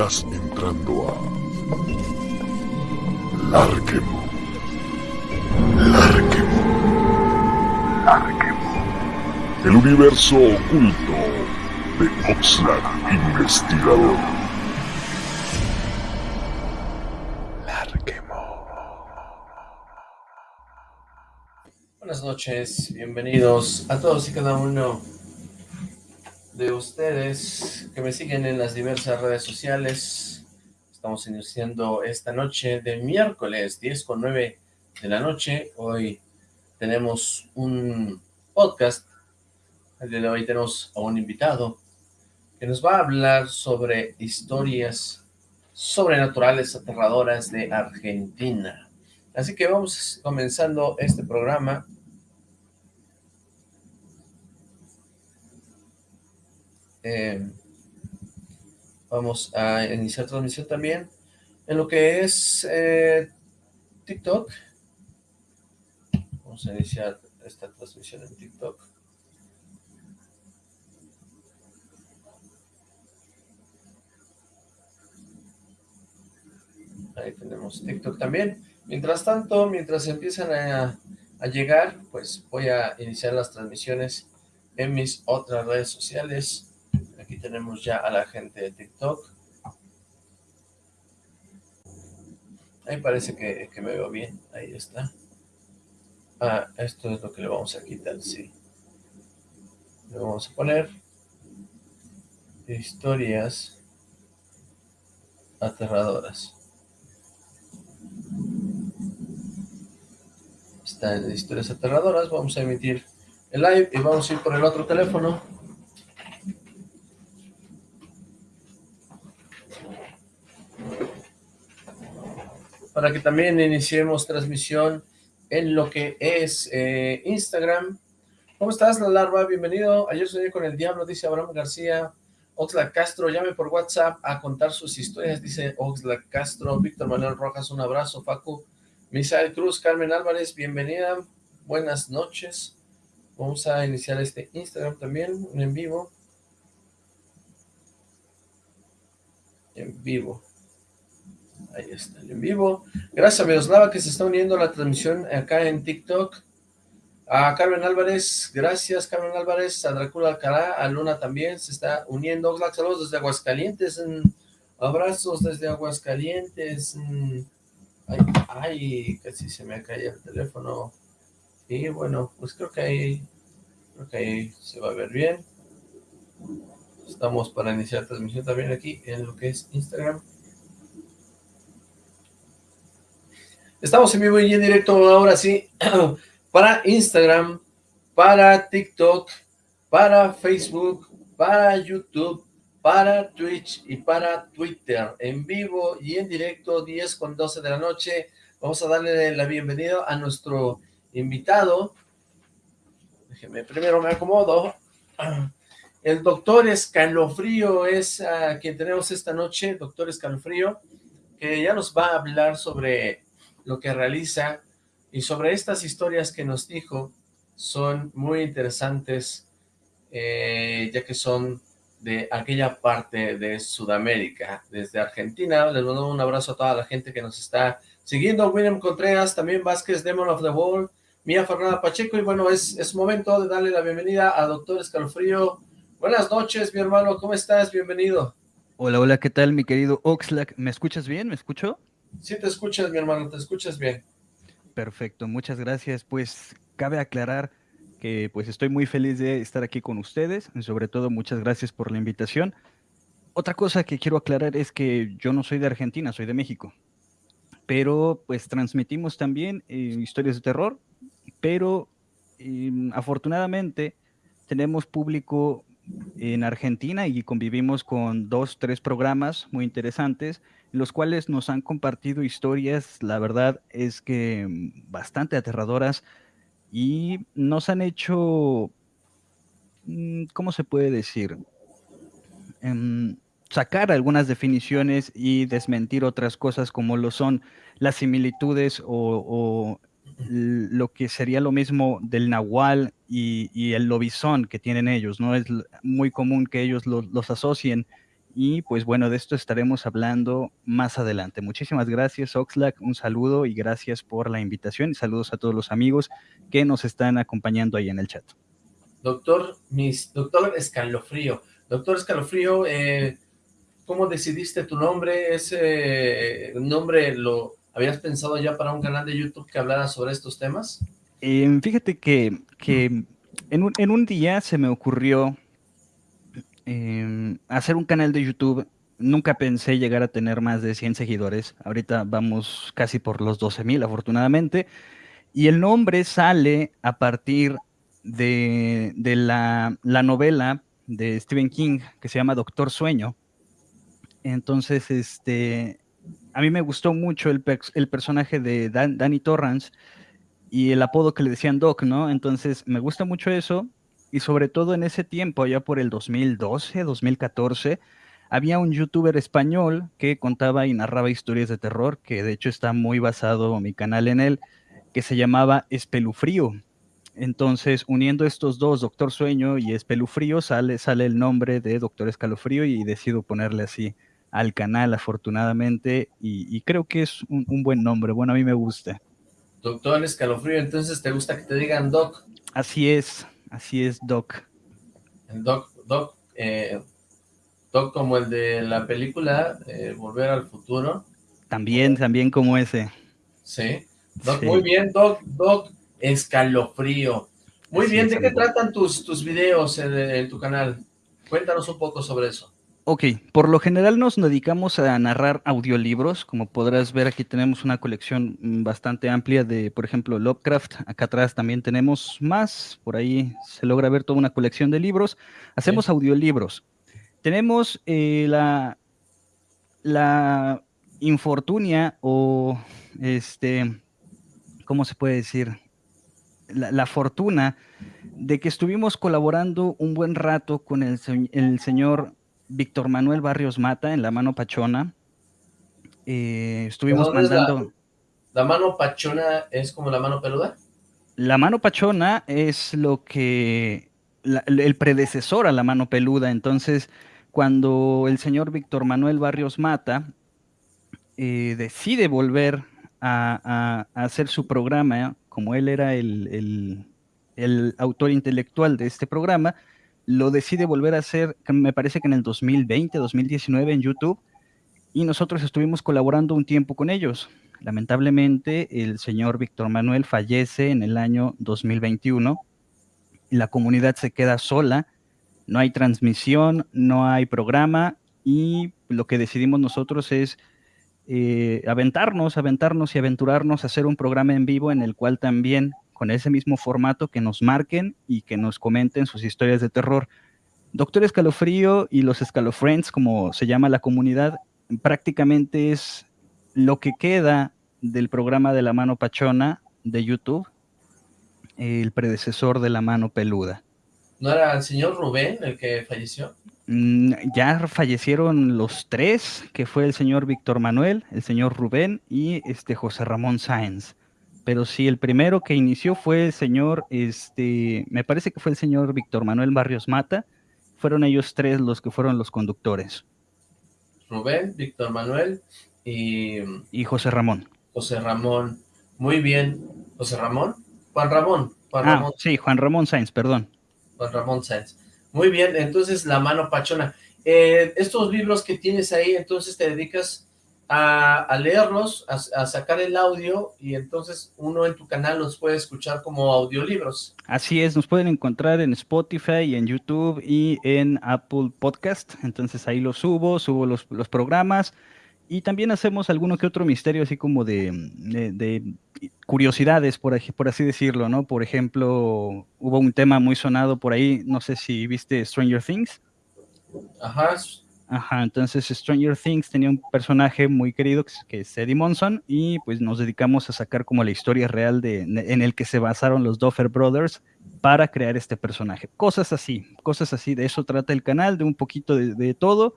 Estás entrando a Larquemo. Larquemo. Larquemo. El universo oculto de Oxlack Investigador. Larquemo. Buenas noches, bienvenidos a todos y cada uno de ustedes que me siguen en las diversas redes sociales. Estamos iniciando esta noche de miércoles 10 con 9 de la noche. Hoy tenemos un podcast. El de hoy tenemos a un invitado que nos va a hablar sobre historias sobrenaturales aterradoras de Argentina. Así que vamos comenzando este programa Eh, vamos a iniciar transmisión también en lo que es eh, TikTok. Vamos a iniciar esta transmisión en TikTok. Ahí tenemos TikTok también. Mientras tanto, mientras empiezan a, a llegar, pues voy a iniciar las transmisiones en mis otras redes sociales. Aquí tenemos ya a la gente de TikTok. Ahí parece que, me veo bien. Ahí está. Ah, esto es lo que le vamos a quitar, sí. Le vamos a poner historias aterradoras. Están historias aterradoras. Vamos a emitir el live y vamos a ir por el otro teléfono. Para que también iniciemos transmisión en lo que es eh, Instagram. ¿Cómo estás, la larva? Bienvenido. Ayer soñé con el diablo, dice Abraham García. Oxlack Castro, llame por WhatsApp a contar sus historias, dice Oxlack Castro. Víctor Manuel Rojas, un abrazo. Facu. Misael Cruz, Carmen Álvarez, bienvenida. Buenas noches. Vamos a iniciar este Instagram también, en vivo. En vivo. Ahí está, en vivo. Gracias a Miroslava que se está uniendo a la transmisión acá en TikTok. A Carmen Álvarez, gracias Carmen Álvarez, a Drácula Alcalá, a Luna también se está uniendo. Oxlack, saludos desde Aguascalientes, abrazos desde Aguascalientes. ay, ay, casi se me cae el teléfono. Y bueno, pues creo que ahí, creo que ahí se va a ver bien. Estamos para iniciar transmisión también aquí en lo que es Instagram. Estamos en vivo y en directo ahora sí, para Instagram, para TikTok, para Facebook, para YouTube, para Twitch y para Twitter, en vivo y en directo, 10 con 12 de la noche. Vamos a darle la bienvenida a nuestro invitado. Déjeme, primero me acomodo. El doctor Escalofrío es a quien tenemos esta noche, doctor Escalofrío, que ya nos va a hablar sobre lo que realiza y sobre estas historias que nos dijo son muy interesantes eh, ya que son de aquella parte de Sudamérica, desde Argentina. Les mando un abrazo a toda la gente que nos está siguiendo. William Contreras, también Vázquez, Demon of the Wall, Mía Fernanda Pacheco. Y bueno, es, es momento de darle la bienvenida a Doctor Escalofrío. Buenas noches, mi hermano. ¿Cómo estás? Bienvenido. Hola, hola. ¿Qué tal, mi querido Oxlack? ¿Me escuchas bien? ¿Me escucho? Sí te escuchas, mi hermano, te escuchas bien. Perfecto, muchas gracias. Pues cabe aclarar que pues estoy muy feliz de estar aquí con ustedes, y sobre todo muchas gracias por la invitación. Otra cosa que quiero aclarar es que yo no soy de Argentina, soy de México, pero pues transmitimos también eh, historias de terror, pero em, afortunadamente tenemos público en Argentina y convivimos con dos, tres programas muy interesantes los cuales nos han compartido historias, la verdad es que mm, bastante aterradoras y nos han hecho, mm, ¿cómo se puede decir? Em, sacar algunas definiciones y desmentir otras cosas como lo son las similitudes o, lo que sería lo mismo del nahual y, el lobizón que tienen ellos, ¿no? Es muy común que ellos los asocien y pues bueno, de esto estaremos hablando más adelante. Muchísimas gracias Oxlack, un saludo y gracias por la invitación y saludos a todos los amigos que nos están acompañando ahí en el chat. Doctor, mis, doctor Escalofrío, doctor Escalofrío, eh, ¿cómo decidiste tu nombre? ¿Ese nombre lo habías pensado ya para un canal de YouTube que hablara sobre estos temas? Eh, fíjate que, que en, un, en un día se me ocurrió Em, hacer un canal de YouTube, nunca pensé llegar a tener más de 100 seguidores. Ahorita vamos casi por los 12 mil, afortunadamente. Y el nombre sale a partir de, la, novela de Stephen King que se llama Doctor Sueño. Entonces, este, a mí me gustó mucho el personaje de Danny Torrance y el apodo que le decían Doc, ¿no? Entonces, me gusta mucho eso y sobre todo en ese tiempo, ya por el 2012, 2014, había un youtuber español que contaba y narraba historias de terror, que de hecho está muy basado mi canal en él, que se llamaba Espelufrío. Entonces, uniendo estos dos, Doctor Sueño y Espelufrío, sale, sale el nombre de Doctor Escalofrío y decido ponerle así al canal, afortunadamente, y, creo que es un, un, buen nombre, bueno, a mí me gusta. Doctor Escalofrío, entonces, ¿te gusta que te digan Doc? Así es, Así es, Doc. Doc, Doc, eh, Doc como el de la película eh, Volver al Futuro. También, también como ese. Sí. Doc, muy bien, Doc, Doc, escalofrío. Muy bien, ¿de qué tratan tus, tus videos en tu canal? Cuéntanos un poco sobre eso. Ok, por lo general nos dedicamos a narrar audiolibros. Como podrás ver, aquí tenemos una colección mm, bastante amplia de, por ejemplo, Lovecraft. Acá atrás también tenemos más. Por ahí se logra ver toda una colección de libros. Hacemos audiolibros. Tenemos eh, la, la infortunia o, este, ¿cómo se puede decir? La, la, fortuna de que estuvimos colaborando un buen rato con el, el señor Víctor Manuel Barrios Mata en La Mano Pachona. Eh, estuvimos mandando... La, mano pachona es como la mano peluda? La mano pachona es lo que... el predecesor a la mano peluda. Entonces, cuando el señor Víctor Manuel Barrios Mata eh, decide volver a, hacer su programa, como él era el, el autor intelectual de este programa, lo decide volver a hacer, me parece que en el 2020, 2019 en YouTube, y nosotros estuvimos colaborando un tiempo con ellos. Lamentablemente, el señor Víctor Manuel fallece en el año 2021 y la comunidad se queda sola, no hay transmisión, no hay programa y lo que decidimos nosotros es eh, aventarnos, aventarnos y aventurarnos a hacer un programa en vivo en el cual también con ese mismo formato que nos marquen y que nos comenten sus historias de terror. Doctor Escalofrío y los Escalofriends, como se llama la comunidad, prácticamente es lo que queda del programa de la mano pachona de YouTube, el predecesor de la mano peluda. ¿No era el señor Rubén el que falleció? Mm, ya fallecieron los tres, que fue el señor Víctor Manuel, el señor Rubén y este José Ramón Sáenz pero sí, el primero que inició fue el señor, este, me parece que fue el señor Víctor Manuel Barrios Mata, fueron ellos tres los que fueron los conductores. Rubén, Víctor Manuel y... Y José Ramón. José Ramón, muy bien. ¿José Ramón? Juan Ramón. Juan ah, Ramón. sí, Juan Ramón Sáenz, perdón. Juan Ramón Sáenz. Muy bien, entonces La Mano Pachona. Eh, estos libros que tienes ahí, entonces te dedicas a, leerlos, a, sacar el audio y entonces uno en tu canal los puede escuchar como audiolibros. Así es, nos pueden encontrar en Spotify, en YouTube y en Apple Podcast, entonces ahí los subo, subo los, programas y también hacemos alguno que otro misterio así como de, curiosidades, por, por así decirlo, ¿no? Por ejemplo, hubo un tema muy sonado por ahí, no sé si viste Stranger Things. Ajá, Ajá, entonces Stranger Things tenía un personaje muy querido que es Eddie Monson y pues nos dedicamos a sacar como la historia real de, en el que se basaron los Duffer Brothers para crear este personaje. Cosas así, cosas así, de eso trata el canal, de un poquito de, todo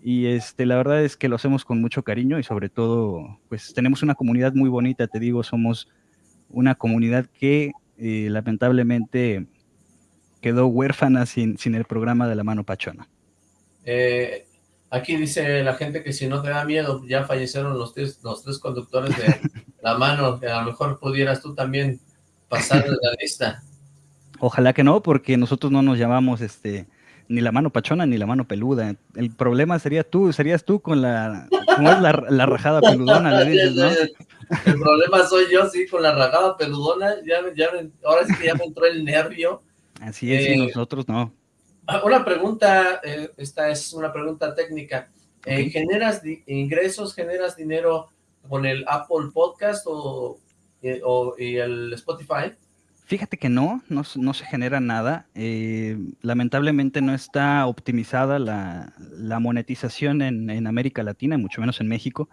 y este, la verdad es que lo hacemos con mucho cariño y sobre todo pues tenemos una comunidad muy bonita, te digo, somos una comunidad que eh, lamentablemente quedó huérfana sin, sin el programa de la mano pachona. Eh, Aquí dice la gente que si no te da miedo, ya fallecieron los tres, los tres conductores de la mano, que a lo mejor pudieras tú también pasar de la lista. Ojalá que no, porque nosotros no nos llamamos este ni la mano pachona ni la mano peluda. El problema sería tú, serías tú con la, ¿cómo es la, la rajada peludona? Le dices, ¿no? El problema soy yo, sí, con la rajada peludona. Ya, ya, ahora sí que ya me entró el nervio. Así es, y Eh, nosotros no. Ah, Una pregunta, eh, esta es una pregunta técnica. Eh, ¿Generas ingresos, generas dinero con el Apple Podcast o, eh, o- y el Spotify? Fíjate que no, no, se- no se genera nada. Eh, lamentablemente no está optimizada la, la monetización en, en América Latina, mucho menos en México.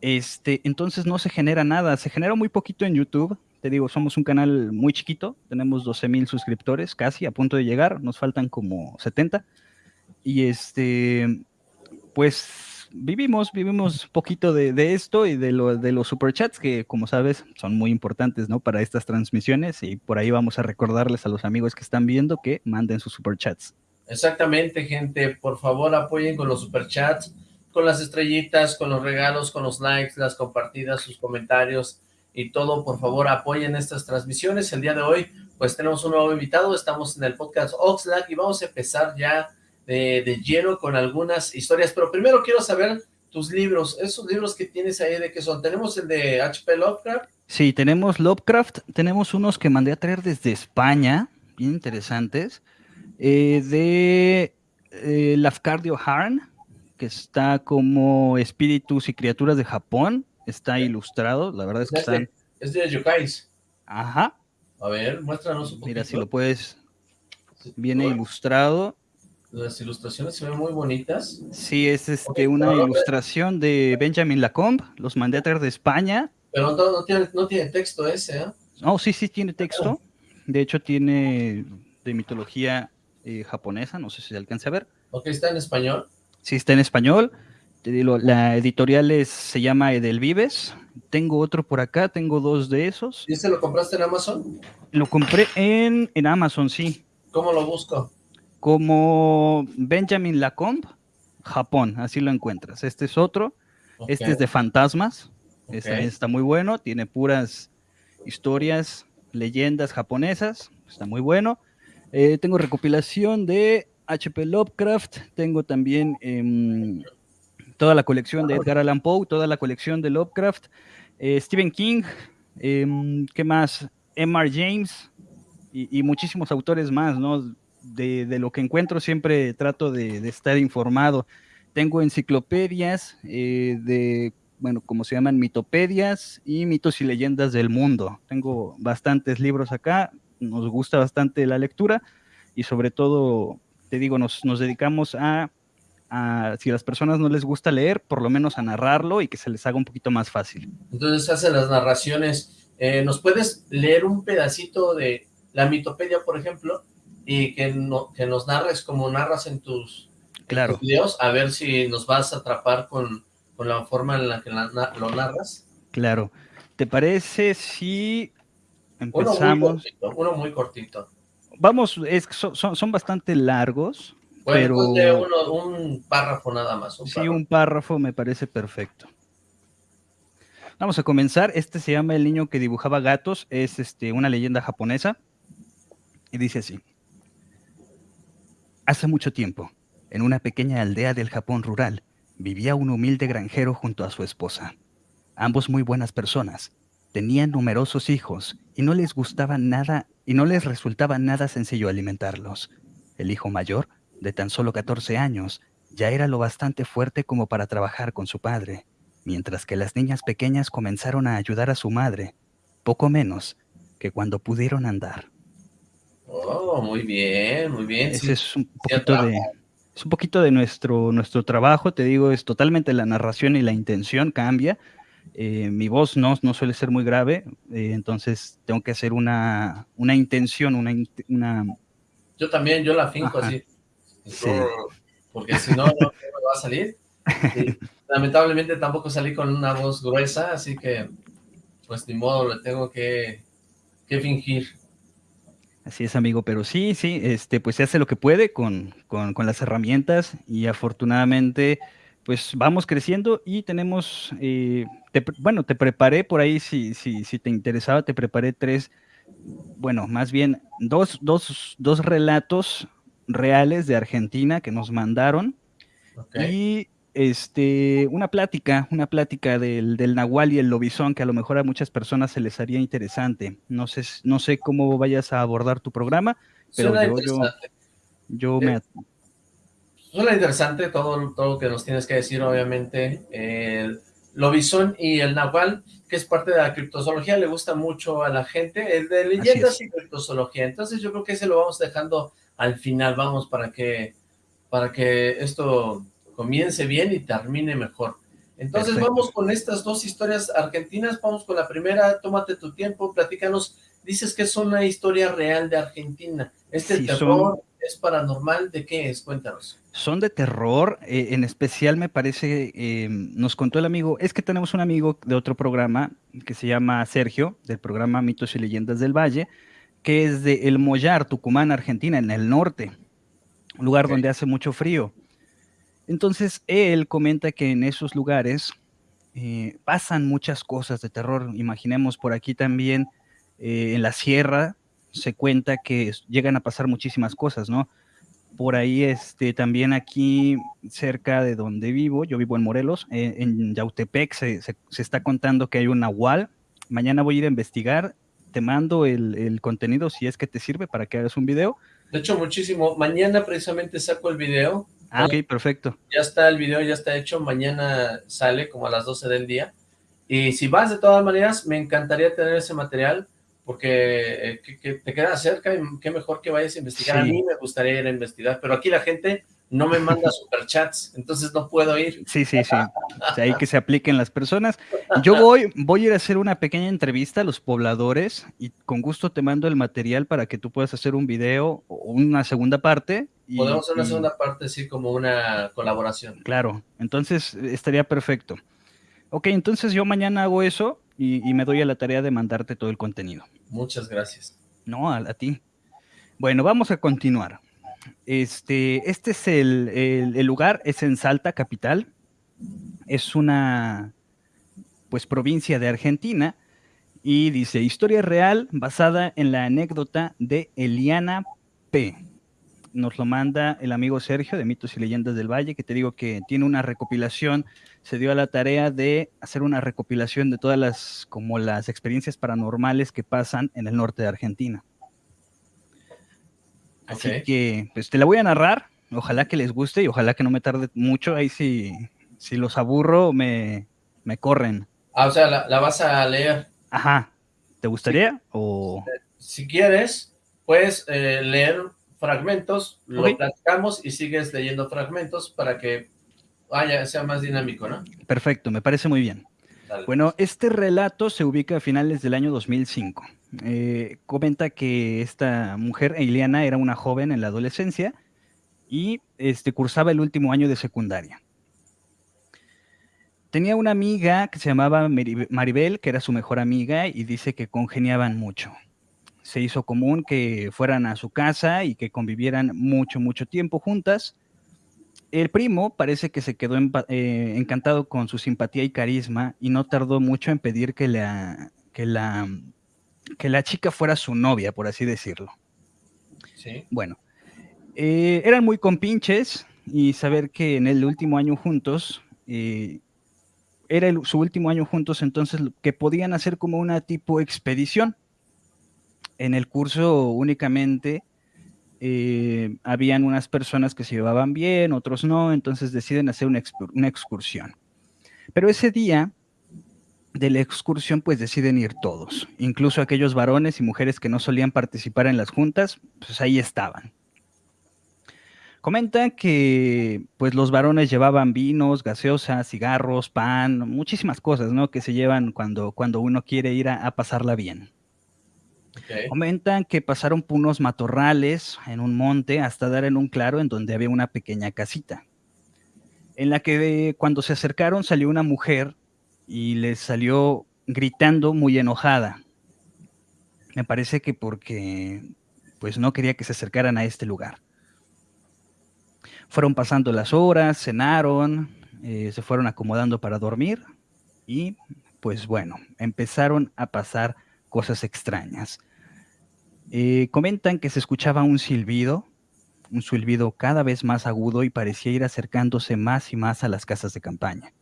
Este, entonces no se genera nada. Se genera muy poquito en YouTube. Te digo, somos un canal muy chiquito. Tenemos 12 mil suscriptores, casi a punto de llegar. Nos faltan como 70. Y este, pues vivimos, vivimos poquito de, esto y de, lo, de los superchats que, como sabes, son muy importantes, ¿no? Para estas transmisiones y por ahí vamos a recordarles a los amigos que están viendo que manden sus superchats. Exactamente, gente. Por favor, apoyen con los superchats, con las estrellitas, con los regalos, con los likes, las compartidas, sus comentarios y todo. Por favor, apoyen estas transmisiones. El día de hoy, pues tenemos un nuevo invitado. Estamos en el podcast Oxlack y vamos a empezar ya de, de lleno con algunas historias. Pero primero quiero saber tus libros, esos libros que tienes ahí, ¿de qué son? Tenemos el de H.P. Lovecraft. Sí, tenemos Lovecraft, tenemos unos que mandé a traer desde España, bien interesantes, eh, de eh, Lafcadio Harn, que está como espíritus y criaturas de Japón, está ilustrado, la verdad es que están... es de Yokais. Ajá, A ver, muéstranos un poquito. mira si lo puedes, viene ilustrado. Las ilustraciones se ven muy bonitas. Sí, es este, una ilustración de Benjamin Lacombe, los mandé a traer de España. Pero no, no tiene, no tiene texto ese, ¿eh? Oh, sí, sí, tiene texto. De hecho, tiene de mitología eh, japonesa, no sé si se alcance a ver. Ok, está en español. Sí, está en español. Te digo, la editorial es- se llama Edelvives. Tengo otro por acá, tengo dos de esos. ¿Y este lo compraste en Amazon? Lo compré en, en Amazon, sí. ¿Cómo lo busco? Como Benjamin Lacombe, Japón, así lo encuentras. Este es otro. Este es de fantasmas. Este está muy bueno. Tiene puras historias, leyendas japonesas. Está muy bueno. Eh, tengo recopilación de H.P. Lovecraft. Tengo también em, toda la colección de Edgar Allan Poe, toda la colección de Lovecraft. eh, Stephen King. em, ¿Qué más? M.R. James. Y, y muchísimos autores más, ¿no? De, de lo que encuentro siempre trato de, de estar informado. Tengo enciclopedias eh, de, bueno, como se llaman, mitopedias y mitos y leyendas del mundo. Tengo bastantes libros acá, nos gusta bastante la lectura y sobre todo, te digo, nos, nos dedicamos a, a, si a las personas no les gusta leer, por lo menos a narrarlo y que se les haga un poquito más fácil. Entonces hace las narraciones. Eh, ¿Nos puedes leer un pedacito de la mitopedia, por ejemplo? Y que, no, que nos narres como narras en tus, en Claro. tus videos, a ver si nos vas a atrapar con, con la forma en la que la- na- lo narras. Claro. ¿Te parece si Uno muy empezamos? cortito, uno muy cortito. Vamos, es, son, son bastante largos, Bueno, pero uno, un párrafo nada más. Un sí, párrafo. un párrafo me parece perfecto. Vamos a comenzar. Este se llama El niño que dibujaba gatos. Es este, una leyenda japonesa. Y dice así. Hace mucho tiempo, en una pequeña aldea del Japón rural, vivía un humilde granjero junto a su esposa. Ambos muy buenas personas. Tenían numerosos hijos y no les gustaba nada y no les resultaba nada sencillo alimentarlos. El hijo mayor, de tan solo 14 años, ya era lo bastante fuerte como para trabajar con su padre, mientras que las niñas pequeñas comenzaron a ayudar a su madre, poco menos que cuando pudieron andar. Oh, muy bien, muy bien. Ese sí. es un poquito de es un poquito de nuestro nuestro trabajo, te digo, es totalmente la narración y la intención cambia. Eh, mi voz no, no suele ser muy grave, eh, entonces tengo que hacer una, una intención, una, una Yo también, yo la finco Ajá. así. Sí. Porque si no, no no me va a salir. Y lamentablemente tampoco salí con una voz gruesa, así que, pues ni modo, le tengo que, que fingir. Así es, amigo, pero sí, sí, este, pues se hace lo que puede con, con, con las herramientas y afortunadamente, pues vamos creciendo y tenemos, eh, te- bueno, te preparé por ahí, si, si, si te interesaba, te preparé tres, bueno, más bien dos, dos, dos relatos reales de Argentina que nos mandaron y este, una plática, una plática del, del Nahual y el Lobizón que a lo mejor a muchas personas se les haría interesante. No sé, no sé cómo vayas a abordar tu programa, pero Suena yo, yo, yo Eh, me... at- Suena interesante todo, todo lo que nos tienes que decir, obviamente. El lobizón y el nahual, que es parte de la criptozoología, le gusta mucho a la gente. El de leyendas y criptozoología. Entonces yo creo que ese lo vamos dejando al final, vamos, para que, para que esto comience bien y termine mejor. Entonces Perfecto. vamos con estas dos historias argentinas. Vamos con la primera, tómate tu tiempo, platícanos. Dices que es una historia real de Argentina. ¿Este Sí, son- terror es paranormal? ¿De qué es? Cuéntanos. Son de terror, eh, en especial me parece, eh, nos contó el amigo, es que tenemos un amigo de otro programa que se llama Sergio, del programa Mitos y Leyendas del Valle, que es de El Mollar, Tucumán, Argentina, en el norte, un lugar donde hace mucho frío. Entonces, él comenta que en esos lugares eh, pasan muchas cosas de terror. Imaginemos por aquí también, eh, en la sierra, se cuenta que llegan a pasar muchísimas cosas, ¿no? Por ahí, este, también aquí cerca de donde vivo, yo vivo en Morelos, eh, en Yautepec, se, se- se está contando que hay un nahual. Mañana voy a ir a investigar, te mando el, el contenido si es que te sirve para que hagas un video. De hecho, muchísimo. Mañana precisamente saco el video. Ah, ok, perfecto. Ya está el video, ya está hecho. Mañana sale como a las 12 del día. Y si vas de todas maneras, me encantaría tener ese material porque eh, que, que te queda cerca y qué mejor que vayas a investigar. A mí me gustaría ir a investigar, pero aquí la gente no me manda superchats, entonces no puedo ir. Sí, sí, sí. Hay que se apliquen las personas. Yo voy, voy a ir a hacer una pequeña entrevista a los pobladores y con gusto te mando el material para que tú puedas hacer un video o una segunda parte. y- Podemos hacer una y- segunda parte, así como una colaboración. Claro, entonces eh, estaría perfecto. Ok, entonces yo mañana hago eso y, y me doy a la tarea de mandarte todo el contenido. Muchas gracias. No, a, a ti. Bueno, vamos a continuar. Este, este es el, lugar, es en Salta, capital. Es una, pues, provincia de Argentina. Y dice, historia real basada en la anécdota de Eliana P. Nos lo manda el amigo Sergio de Mitos y Leyendas del Valle, que te digo que tiene una recopilación, se dio a la tarea de hacer una recopilación de todas las, como las experiencias paranormales que pasan en el norte de Argentina. Así que, pues te la voy a narrar, ojalá que les guste y ojalá que no me tarde mucho, ahí si, si los aburro me, me corren. Ah, o sea, la, la vas a leer. Ajá, ¿te gustaría? O... Si quieres, puedes eh, leer fragmentos, lo platicamos y sigues leyendo fragmentos para que vaya, sea más dinámico, ¿no? Perfecto, me parece muy bien. Dale. Bueno, este relato se ubica a finales del año 2005. Eh, comenta que esta mujer, Eliana, era una joven en la adolescencia y este, cursaba el último año de secundaria. Tenía una amiga que se llamaba Maribel, que era su mejor amiga, y dice que congeniaban mucho. Se hizo común que fueran a su casa y que convivieran mucho, mucho tiempo juntas. El primo parece que se quedó empa- eh, encantado con su simpatía y carisma y no tardó mucho en pedir que que la, que la chica fuera su novia, por así decirlo. Sí. Bueno, eh, eran muy compinches y saber que en el último año juntos, eh, era el- su último año juntos, entonces que podían hacer como una tipo expedición. En el curso únicamente eh, habían unas personas que se llevaban bien, otros no, entonces deciden hacer una excursión. Pero ese día de la excursión pues deciden ir todos, incluso aquellos varones y mujeres que no solían participar en las juntas, pues ahí estaban. Comentan que pues los varones llevaban vinos, gaseosas, cigarros, pan, muchísimas cosas, ¿no? Que se llevan cuando, cuando uno quiere ir a- a pasarla bien. Comentan que pasaron por unos matorrales en un monte hasta dar en un claro en donde había una pequeña casita. En la que cuando se acercaron salió una mujer y les salió gritando muy enojada. Me parece que porque pues no quería que se acercaran a este lugar. Fueron pasando las horas, cenaron, eh, se fueron acomodando para dormir y pues bueno, empezaron a pasar cosas extrañas. Eh, comentan que se escuchaba un silbido, un silbido cada vez más agudo y parecía ir acercándose más y más a las casas de campaña.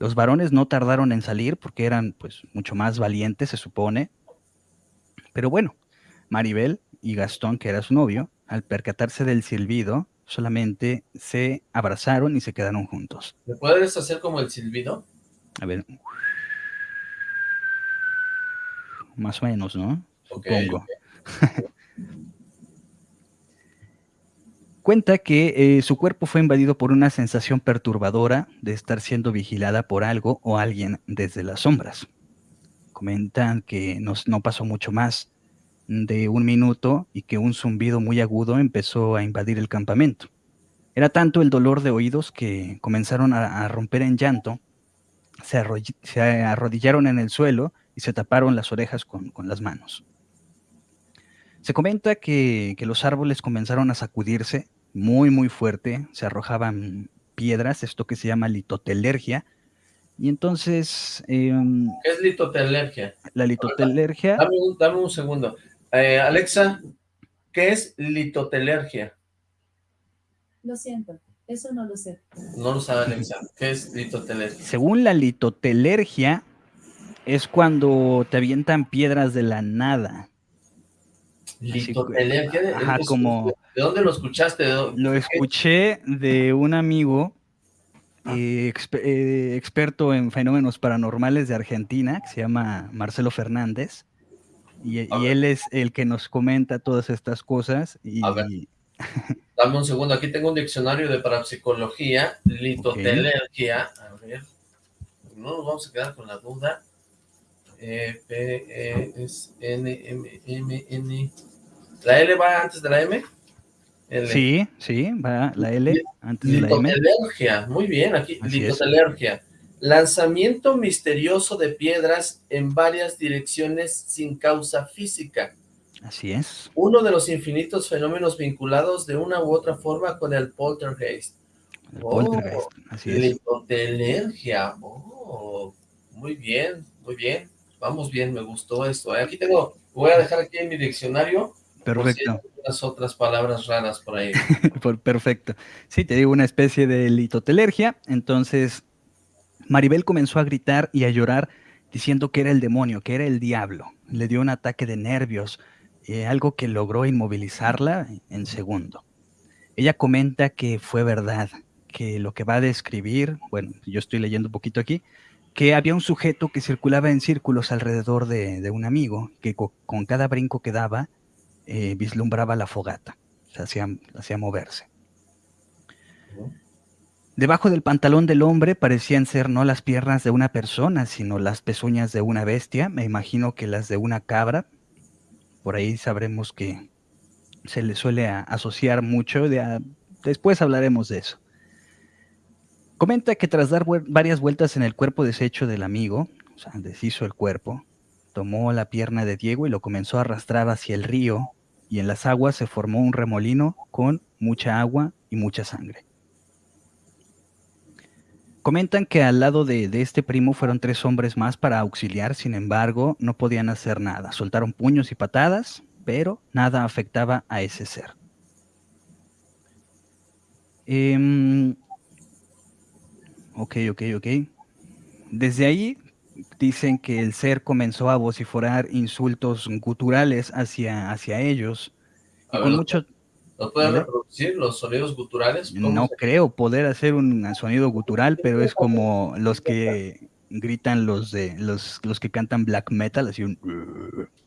Los varones no tardaron en salir porque eran pues mucho más valientes, se supone. Pero bueno, Maribel y Gastón, que era su novio, al percatarse del silbido, solamente se abrazaron y se quedaron juntos. ¿Me puedes hacer como el silbido? A ver. Más o menos, ¿no? Supongo. Cuenta que eh, su cuerpo fue invadido por una sensación perturbadora de estar siendo vigilada por algo o alguien desde las sombras. Comentan que no pasó mucho más de un minuto y que un zumbido muy agudo empezó a invadir el campamento. Era tanto el dolor de oídos que comenzaron a, romper en llanto, se, arrodillaron en el suelo y se taparon las orejas con las manos. Se comenta que, los árboles comenzaron a sacudirse muy, muy fuerte, se arrojaban piedras, esto que se llama litotelergia, y entonces... Em, ¿Qué es litotelergia? La litotelergia... Dame un, segundo. Eh, Alexa, ¿qué es litotelergia? Lo siento, eso no lo sé. No lo sabe Alexa. ¿Qué es litotelergia? Según la litotelergia, es cuando te avientan piedras de la nada. Litotelergia. Ajá, como... ¿De dónde lo escuchaste? lo escuché de un amigo eh, eh, experto en fenómenos paranormales de Argentina, que se llama Marcelo Fernández, y, él es el que nos comenta todas estas cosas. Y... Dame un segundo, aquí tengo un diccionario de parapsicología, litotelergia, a ver, no nos vamos a quedar con la duda, e, P, E, S, N, M, M, N, ¿La L va antes de la M? Sí, sí, va la L antes de la M. Litotelergia, muy bien, aquí, litotelergia. Lanzamiento misterioso de piedras en varias direcciones sin causa física. Así es. Uno de los infinitos fenómenos vinculados de una u otra forma con el poltergeist. El poltergeist, oh, así es. Litotelergia, oh, muy bien, muy bien. Vamos bien, me gustó esto. ¿eh? Aquí tengo, voy a dejar aquí en mi diccionario Perfecto. Las otras palabras raras por ahí. Perfecto. Sí, te digo una especie de litotelergia. Entonces, Maribel comenzó a gritar y a llorar diciendo que era el demonio, que era el diablo. Le dio un ataque de nervios, eh, algo que logró inmovilizarla en segundo. Ella comenta que fue verdad, que lo que va a describir, bueno, yo estoy leyendo un poquito aquí, que había un sujeto que circulaba en círculos alrededor de, un amigo, que con cada brinco que daba, eh, vislumbraba la fogata, hacía, hacía moverse. Debajo del pantalón del hombre parecían ser no las piernas de una persona, sino las pezuñas de una bestia, me imagino que las de una cabra. Por ahí sabremos que se le suele asociar mucho, después hablaremos de eso. Comenta que tras dar varias vueltas en el cuerpo deshecho del amigo, o sea, deshizo el cuerpo, tomó la pierna de Diego y lo comenzó a arrastrar hacia el río, y en las aguas se formó un remolino con mucha agua y mucha sangre. Comentan que al lado de, este primo fueron tres hombres más para auxiliar, sin embargo, no podían hacer nada. Soltaron puños y patadas, pero nada afectaba a ese ser. Em, ok, ok, ok. Desde ahí dicen que el ser comenzó a vociferar insultos guturales hacia, hacia ellos. con mucho... ¿Los pueden reproducir los sonidos guturales? No creo poder hacer un sonido gutural, pero es como los que gritan los de los, los que cantan black metal, así un...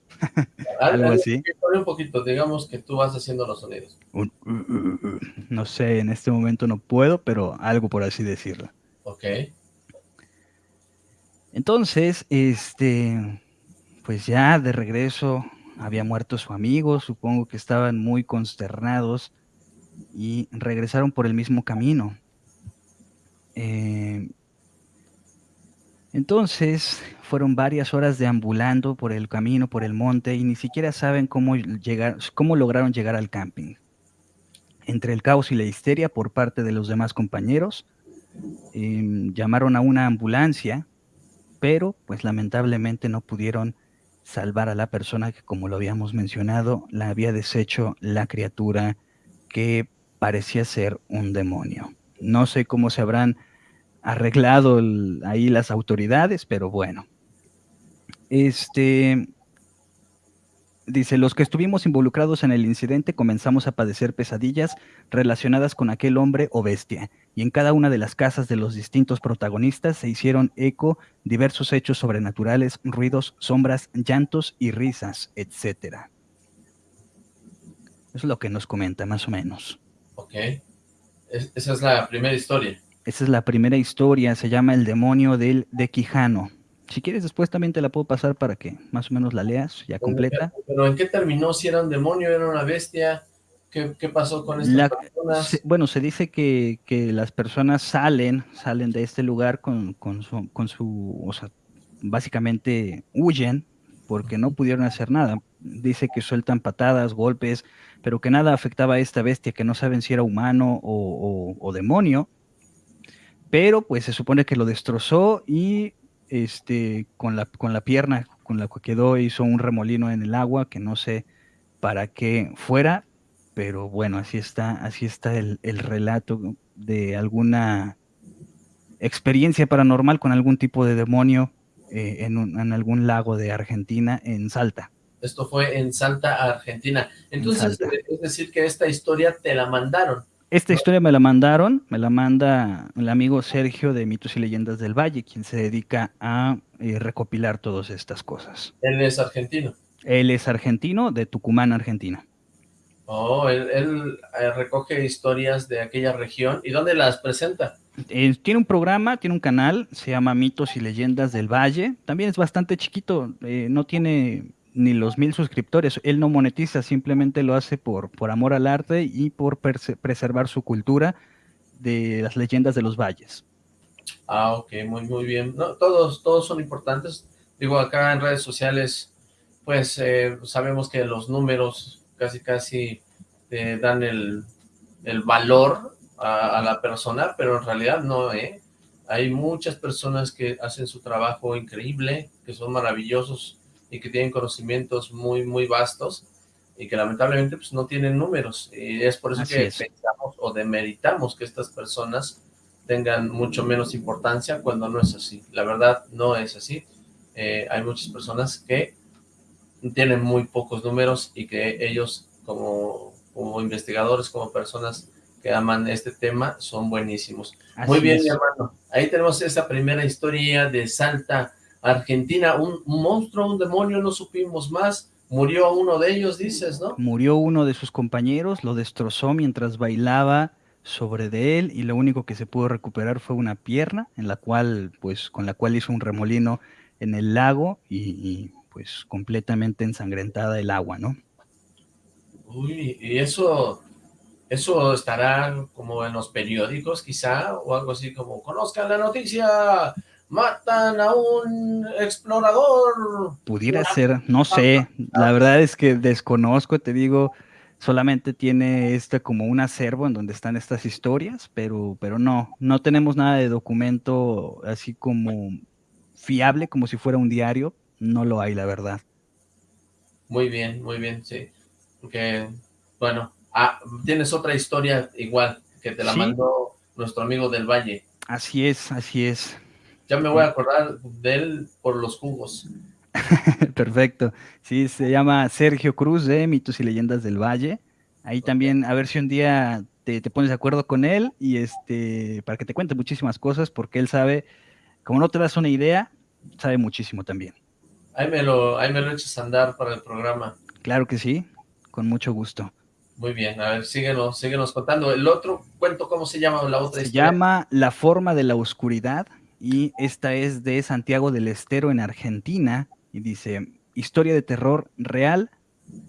algo así. Un poquito, digamos que tú vas haciendo los sonidos. no sé, en este momento no puedo, pero algo por así decirlo. Ok. Entonces, este, pues ya de regreso había muerto su amigo, supongo que estaban muy consternados y regresaron por el mismo camino. Eh, Entonces, fueron varias horas deambulando por el camino, por el monte, y ni siquiera saben cómo, llegar, cómo lograron llegar al camping. Entre el caos y la histeria por parte de los demás compañeros, em, llamaron a una ambulancia, pero pues lamentablemente no pudieron salvar a la persona que, como lo habíamos mencionado, la había deshecho la criatura que parecía ser un demonio. No sé cómo se habrán arreglado ahí las autoridades, pero bueno. Este, dice, los que estuvimos involucrados en el incidente comenzamos a padecer pesadillas relacionadas con aquel hombre o bestia, y en cada una de las casas de los distintos protagonistas se hicieron eco diversos hechos sobrenaturales, ruidos, sombras, llantos y risas, etc. Eso es lo que nos comenta, más o menos. Ok. esa es la primera historia. Esa es la primera historia, se llama El demonio del de Quijano. Si quieres después también te la puedo pasar para que más o menos la leas ya completa. Pero ¿en qué terminó? ¿Si era un demonio, era una bestia? ¿Qué, pasó con estas personas? bueno, se dice que, las personas salen, salen de este lugar con, su, con su, o sea, básicamente huyen porque no pudieron hacer nada. Dice que sueltan patadas, golpes, pero que nada afectaba a esta bestia, que no saben si era humano o demonio, pero pues se supone que lo destrozó y este, con, la, con la pierna con la que quedó hizo un remolino en el agua que no sé para qué fuera, pero bueno, así está, así está el, relato de alguna experiencia paranormal con algún tipo de demonio eh, en, en, algún lago de Argentina, en Salta. Esto fue en Salta, Argentina. Entonces, es decir que esta historia te la mandaron. Esta historia me la mandaron, me la manda el amigo Sergio de Mitos y Leyendas del Valle, quien se dedica a eh, recopilar todas estas cosas. Él es argentino. Él es argentino, de Tucumán, Argentina. Oh, él, eh, recoge historias de aquella región. ¿Y dónde las presenta? Eh, tiene un programa, tiene un canal, se llama Mitos y Leyendas del Valle. También es bastante chiquito, no tiene ni los mil suscriptores. Él no monetiza, simplemente lo hace por, por amor al arte y por preservar su cultura de las leyendas de los valles. Ah, ok, muy, muy bien. No, todos, todos son importantes. Digo, acá en redes sociales, pues eh, sabemos que los números casi, casi te dan el, valor a, a, la persona, pero en realidad no, ¿eh? Hay muchas personas que hacen su trabajo increíble, que son maravillosos, y que tienen conocimientos muy, muy vastos y que lamentablemente pues no tienen números. Y es por eso que pensamos o demeritamos que estas personas tengan mucho menos importancia cuando no es así. La verdad no es así. Eh, hay muchas personas que tienen muy pocos números y que ellos como, como investigadores, como personas que aman este tema, son buenísimos. muy bien, mi hermano. Ahí tenemos esa primera historia de Salta, Argentina, un, monstruo, un demonio, no supimos más, murió uno de ellos, dices, ¿no? Murió uno de sus compañeros, lo destrozó mientras bailaba sobre de él y lo único que se pudo recuperar fue una pierna en la cual, pues, con la cual hizo un remolino en el lago y, pues completamente ensangrentada el agua, ¿no? Uy, y eso, eso estará como en los periódicos quizá, o algo así como, conozcan la noticia, matan a un explorador. Pudiera ser, no sé, la verdad es que desconozco, te digo, solamente tiene este como un acervo en donde están estas historias, pero, pero no, no tenemos nada de documento así como fiable, como si fuera un diario, no lo hay, la verdad. Muy bien, muy bien, sí. Que, bueno, ah, tienes otra historia igual, que te la mandó nuestro amigo del Valle. Así es, así es. Ya me voy a acordar de él por los jugos. Perfecto. Sí, se llama Sergio Cruz de Mitos y Leyendas del Valle. Ahí también, a ver si un día te, pones de acuerdo con él y este, para que te cuente muchísimas cosas, porque él sabe, como no te das una idea, sabe muchísimo también. Ahí me lo, ahí me lo echas a andar para el programa. Claro que sí, con mucho gusto. Muy bien, a ver, síguenos, síguenos contando. El otro cuento, ¿cómo se llama la otra Se llama La forma de la oscuridad y esta es de Santiago del Estero en Argentina y dice, historia de terror real,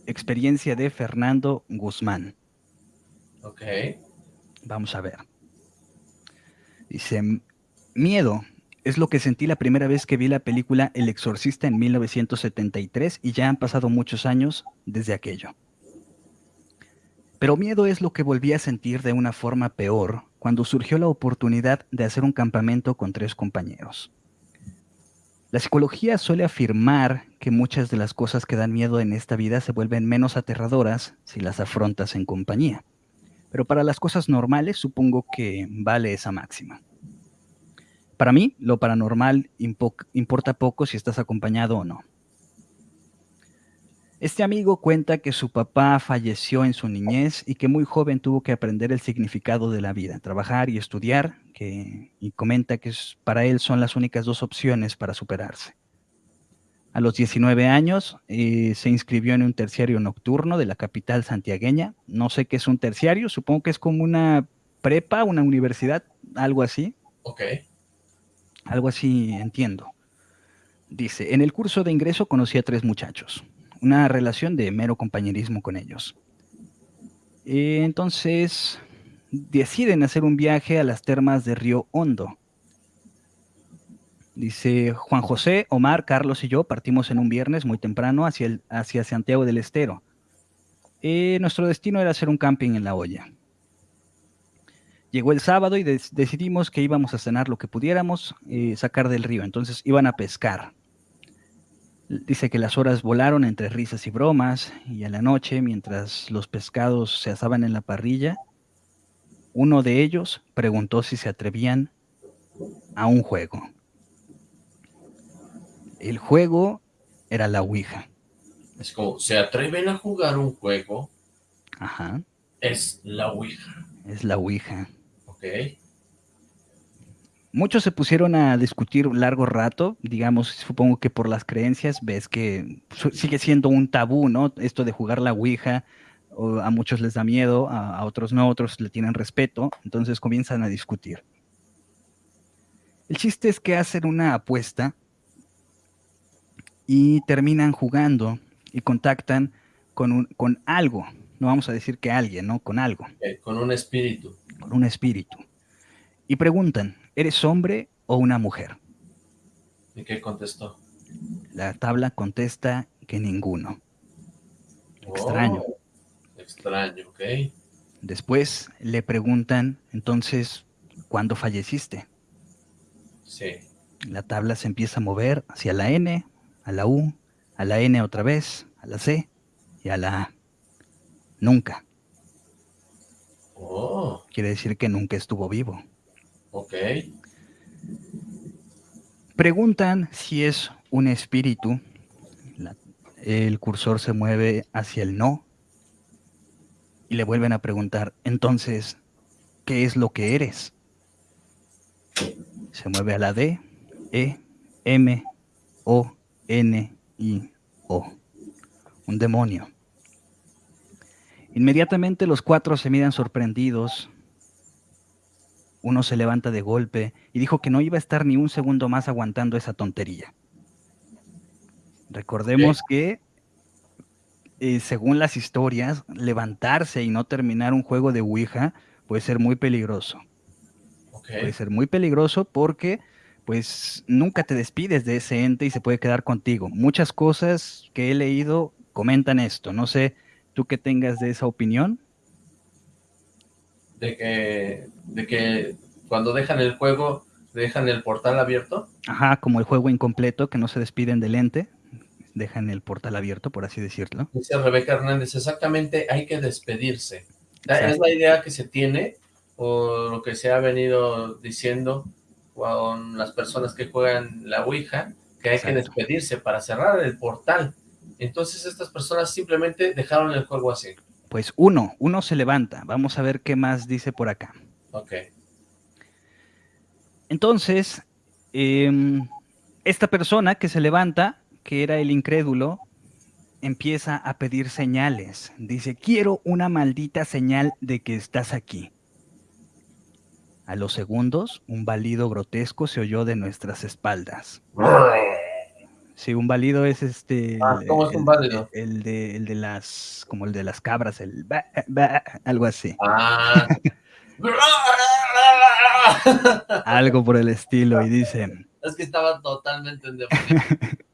experiencia de Fernando Guzmán. Ok. Vamos a ver. Dice, miedo, Es lo que sentí la primera vez que vi la película El Exorcista en 1973 y ya han pasado muchos años desde aquello. Pero miedo es lo que volví a sentir de una forma peor cuando surgió la oportunidad de hacer un campamento con tres compañeros. La psicología suele afirmar que muchas de las cosas que dan miedo en esta vida se vuelven menos aterradoras si las afrontas en compañía. Pero para las cosas normales supongo que vale esa máxima. Para mí, lo paranormal importa poco si estás acompañado o no. Este amigo cuenta que su papá falleció en su niñez y que muy joven tuvo que aprender el significado de la vida, trabajar y estudiar, que, y comenta que para él son las únicas dos opciones para superarse. A los 19 años eh, se inscribió en un terciario nocturno de la capital santiagueña. No sé qué es un terciario, supongo que es como una prepa, una universidad, algo así. Ok. Algo así entiendo. Dice, en el curso de ingreso conocí a tres muchachos una relación de mero compañerismo con ellos. Eh, entonces deciden hacer un viaje a las termas de Río Hondo. Dice Juan José, Omar, Carlos y yo partimos en un viernes muy temprano hacia, el, hacia Santiago del Estero. Eh, nuestro destino era hacer un camping en la olla. Llegó el sábado y decidimos que íbamos a cenar lo que pudiéramos eh, sacar del río. Entonces iban a pescar. Dice que las horas volaron entre risas y bromas, y a la noche, mientras los pescados se asaban en la parrilla, uno de ellos preguntó si se atrevían a un juego. El juego era la Ouija. Es como, ¿se atreven a jugar un juego? Ajá. Es la Ouija. Es la Ouija. Muchos se pusieron a discutir un largo rato, digamos, supongo que por las creencias, ves que sigue siendo un tabú, ¿no? Esto de jugar la Ouija, a muchos les da miedo, a, otros no, otros le tienen respeto, entonces comienzan a discutir. El chiste es que hacen una apuesta y terminan jugando y contactan con, un, con algo, no vamos a decir que alguien, ¿no? Con algo. con un espíritu. Con un espíritu. Y preguntan, ¿eres hombre o una mujer? ¿Y qué contestó? La tabla contesta que ninguno. Extraño. Oh, extraño, ok. Después le preguntan, entonces, ¿cuándo falleciste? Sí. La tabla se empieza a mover hacia la N, a la U, a la N otra vez, a la C y a la A. Nunca. Oh. Quiere decir que nunca estuvo vivo. Ok. Preguntan si es un espíritu. el cursor se mueve hacia el no. Y le vuelven a preguntar, entonces, ¿qué es lo que eres? Se mueve a la D, E, M, O, N, I, O. Un demonio. Inmediatamente los cuatro se miran sorprendidos uno se levanta de golpe y dijo que no iba a estar ni un segundo más aguantando esa tontería. Recordemos que, eh, según las historias, levantarse y no terminar un juego de Ouija puede ser muy peligroso. Puede ser muy peligroso porque pues nunca te despides de ese ente y se puede quedar contigo. Muchas cosas que he leído comentan esto. No sé, tú qué tengas de esa opinión de que, de que cuando dejan el juego, dejan el portal abierto. Ajá, como el juego incompleto, que no se despiden del ente, dejan el portal abierto, por así decirlo. Dice Rebeca Hernández, exactamente, hay que despedirse. Es la idea que se tiene, o lo que se ha venido diciendo con las personas que juegan la Ouija, que hay que despedirse para cerrar el portal. Entonces estas personas simplemente dejaron el juego así. Pues uno, uno se levanta. Vamos a ver qué más dice por acá. Ok. Entonces, em, esta persona que se levanta, que era el incrédulo, empieza a pedir señales. Dice, quiero una maldita señal de que estás aquí. A los segundos, un balido grotesco se oyó de nuestras espaldas. Sí, un válido es este. Ah, ¿Cómo es un válido? El, de, el de las. como el de las cabras, el. algo así. Ah. algo por el estilo. Y dice: Es que estaba totalmente endemoniado.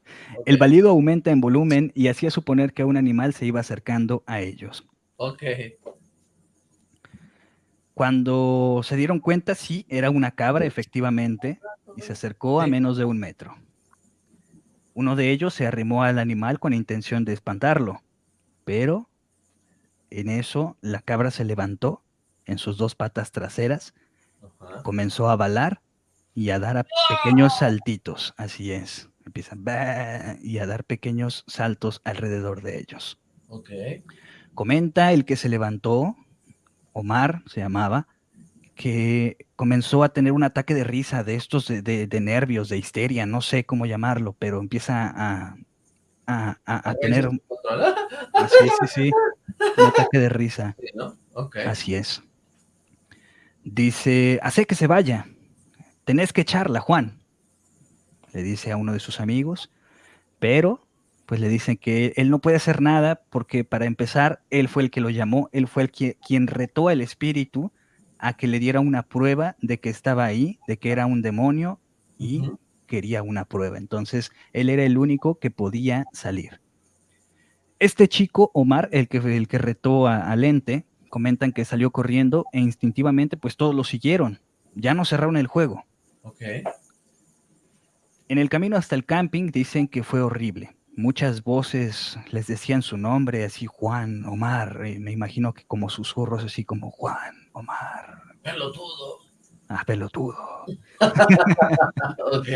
El balido aumenta en volumen y hacía suponer que un animal se iba acercando a ellos. Ok. Cuando se dieron cuenta, sí, era una cabra, efectivamente, y se acercó a menos de un metro. Uno de ellos se arrimó al animal con intención de espantarlo, pero en eso la cabra se levantó en sus dos patas traseras, Ajá. comenzó a balar y a dar a pequeños saltitos, así es, empieza y a dar pequeños saltos alrededor de ellos. Comenta el que se levantó, Omar se llamaba, que comenzó a tener un ataque de risa de estos de, de- de nervios, de histeria, no sé cómo llamarlo, pero empieza a, a- a- a tener, sí, sí, sí, un ataque de risa, Sí, ¿no? Ok. así es. Dice, hace que se vaya, tenés que echarla, Juan, le dice a uno de sus amigos, pero pues le dicen que él no puede hacer nada porque para empezar, él fue el que lo llamó, él fue el que, quien retó al espíritu a que le diera una prueba de que estaba ahí, de que era un demonio y quería una prueba. Entonces, él era el único que podía salir. Este chico, Omar, el que, el que retó a, al ente, comentan que salió corriendo e instintivamente pues todos lo siguieron. Ya no cerraron el juego. Ok. En el camino hasta el camping dicen que fue horrible. Muchas voces les decían su nombre, así Juan, Omar, eh, me imagino que como susurros, así como Juan, Omar, Pelotudo. ah, pelotudo. Ok.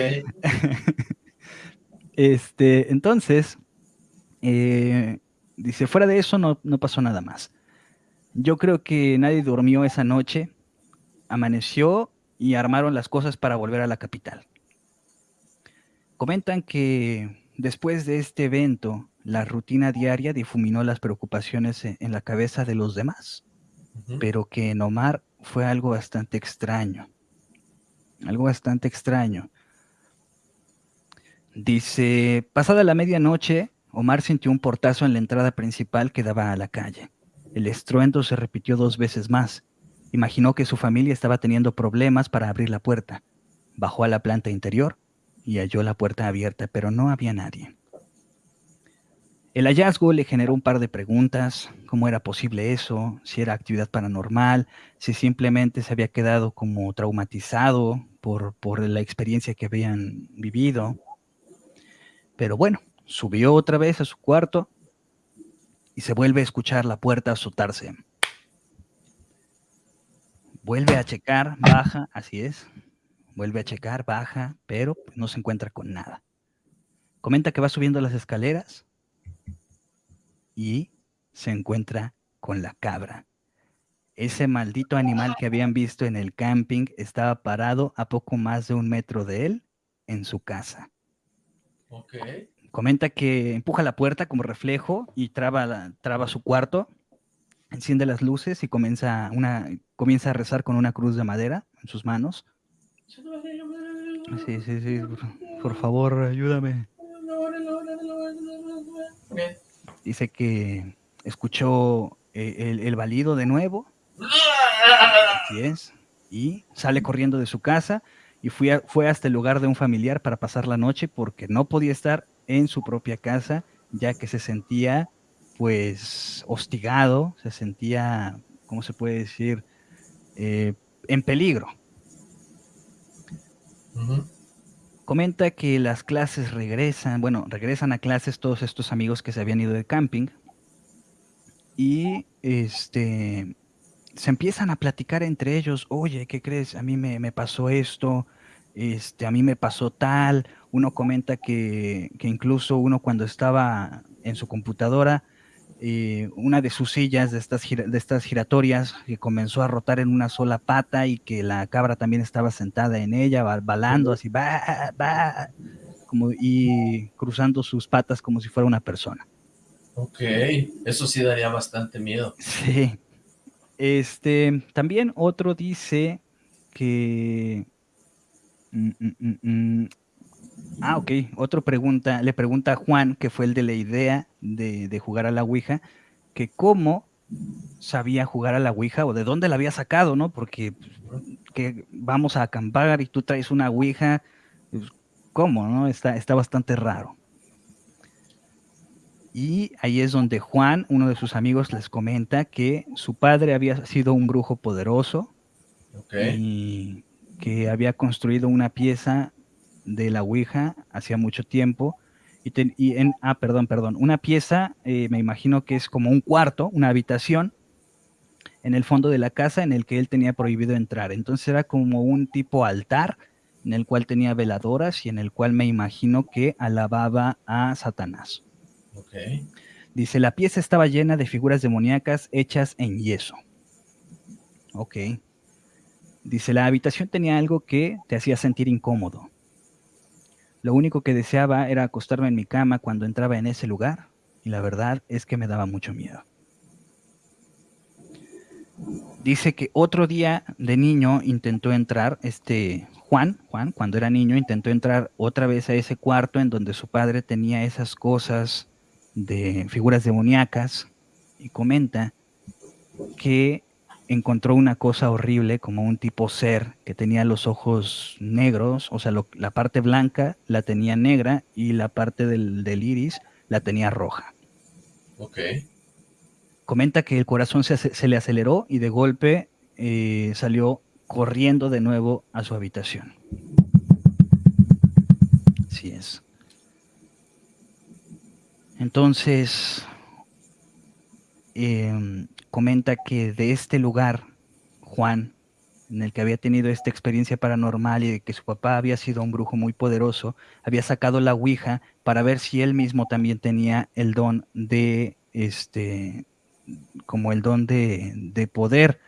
Este, entonces, eh, dice, fuera de eso no, no pasó nada más. Yo creo que nadie durmió esa noche, amaneció y armaron las cosas para volver a la capital. Comentan que después de este evento, la rutina diaria difuminó las preocupaciones en, en la cabeza de los demás, Pero que en Omar fue algo bastante extraño. Algo bastante extraño. Dice, pasada la medianoche, Omar sintió un portazo en la entrada principal que daba a la calle. El estruendo se repitió dos veces más. Imaginó que su familia estaba teniendo problemas para abrir la puerta. Bajó a la planta interior y halló la puerta abierta, pero no había nadie. El hallazgo le generó un par de preguntas, cómo era posible eso, si era actividad paranormal, si simplemente se había quedado como traumatizado por, la experiencia que habían vivido. Pero bueno, subió otra vez a su cuarto y se vuelve a escuchar la puerta azotarse. Vuelve a checar, baja, así es. Vuelve a checar, baja, pero no se encuentra con nada. Comenta que va subiendo las escaleras y se encuentra con la cabra. Ese maldito animal que habían visto en el camping estaba parado a poco más de un metro de él en su casa. Ok. Comenta que empuja la puerta como reflejo y traba, la- traba su cuarto, enciende las luces y comienza, una, comienza a rezar con una cruz de madera en sus manos. Sí, sí, sí, por, por favor, ayúdame. Dice que escuchó eh, el, el balido de nuevo, es, y sale corriendo de su casa y fue, a- fue hasta el lugar de un familiar para pasar la noche porque no podía estar en su propia casa ya que se sentía pues hostigado, se sentía, ¿cómo se puede decir? Eh, en peligro. Comenta que las clases regresan, bueno, regresan a clases todos estos amigos que se habían ido de camping y este se empiezan a platicar entre ellos, oye, ¿qué crees? A mí me, me pasó esto, este, a mí me pasó tal. Uno comenta que, que incluso uno cuando estaba en su computadora, eh, una de sus sillas de estas, de estas giratorias que comenzó a rotar en una sola pata y que la cabra también estaba sentada en ella, ba- balando así, va, va, como, y cruzando sus patas como si fuera una persona. Ok. Eso sí daría bastante miedo. Sí. Este, también otro dice que... mm, mm, mm. Ah, ok. Otro pregunta, le pregunta a Juan, que fue el de la idea de, de jugar a la Ouija, que cómo sabía jugar a la Ouija o de dónde la había sacado, ¿no? Porque que vamos a acampar y tú traes una Ouija, pues, ¿cómo? No? Está, está bastante raro. Y ahí es donde Juan, uno de sus amigos, les comenta que su padre había sido un brujo poderoso y que había construido una pieza de la Ouija hacía mucho tiempo. Y, en, ah, perdón, perdón, una pieza, eh, me imagino que es como un cuarto, una habitación, en el fondo de la casa en el que él tenía prohibido entrar. Entonces era como un tipo altar en el cual tenía veladoras y en el cual me imagino que alababa a Satanás. Dice, la pieza estaba llena de figuras demoníacas hechas en yeso. Ok. Dice, la habitación tenía algo que te hacía sentir incómodo. Lo único que deseaba era acostarme en mi cama cuando entraba en ese lugar, y la verdad es que me daba mucho miedo. Dice que otro día de niño intentó entrar, este Juan, Juan, cuando era niño, intentó entrar otra vez a ese cuarto en donde su padre tenía esas cosas de figuras demoníacas y comenta que encontró una cosa horrible como un tipo ser que tenía los ojos negros, o sea, la parte blanca la tenía negra y la parte del, iris la tenía roja. Ok. Comenta que el corazón se, le aceleró y de golpe eh, salió corriendo de nuevo a su habitación. Así es. Entonces, em, comenta que de este lugar, Juan, en el que había tenido esta experiencia paranormal y de que su papá había sido un brujo muy poderoso, había sacado la Ouija para ver si él mismo también tenía el don de, este, como el don de, poder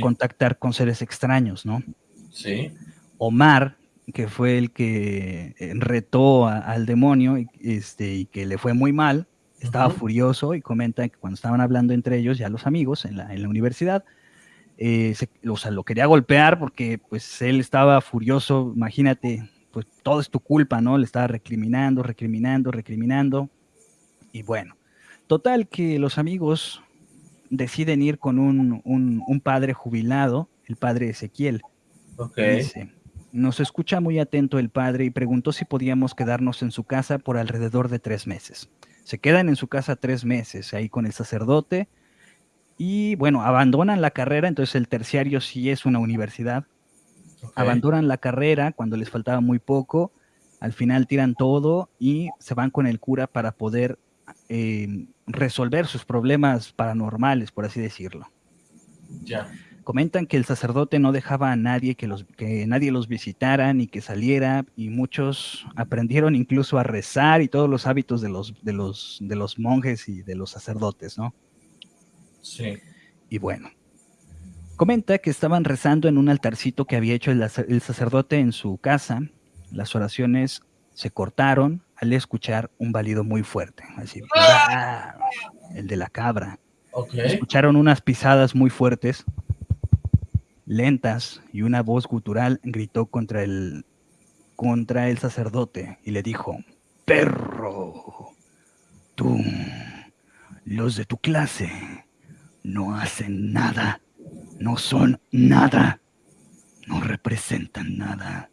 contactar con seres extraños, ¿no? Sí. Omar, que fue el que retó al demonio este, y que le fue muy mal, estaba furioso y comenta que cuando estaban hablando entre ellos, ya los amigos en la, en la universidad, eh, o sea, lo quería golpear porque pues él estaba furioso, imagínate, pues todo es tu culpa, ¿no? Le estaba recriminando, recriminando, recriminando. Y bueno, total que los amigos deciden ir con un, un, padre jubilado, el padre Ezequiel. Ok. Nos escucha muy atento el padre y preguntó si podíamos quedarnos en su casa por alrededor de tres meses. Se quedan en su casa tres meses ahí con el sacerdote y bueno, abandonan la carrera, entonces el terciario sí es una universidad. Abandonan la carrera cuando les faltaba muy poco, al final tiran todo y se van con el cura para poder eh, resolver sus problemas paranormales, por así decirlo. Ya. Comentan que el sacerdote no dejaba a nadie que, los, que nadie los visitara ni que saliera y muchos aprendieron incluso a rezar y todos los hábitos de los, de los, de los monjes y de los sacerdotes, ¿no? Sí. Y bueno, comenta que estaban rezando en un altarcito que había hecho el, el sacerdote en su casa. Las oraciones se cortaron al escuchar un balido muy fuerte, así, ¡Ah! el de la cabra. Escucharon unas pisadas muy fuertes lentas y una voz gutural gritó contra el, contra el sacerdote y le dijo, perro, tú, los de tu clase, no hacen nada, no son nada, no representan nada.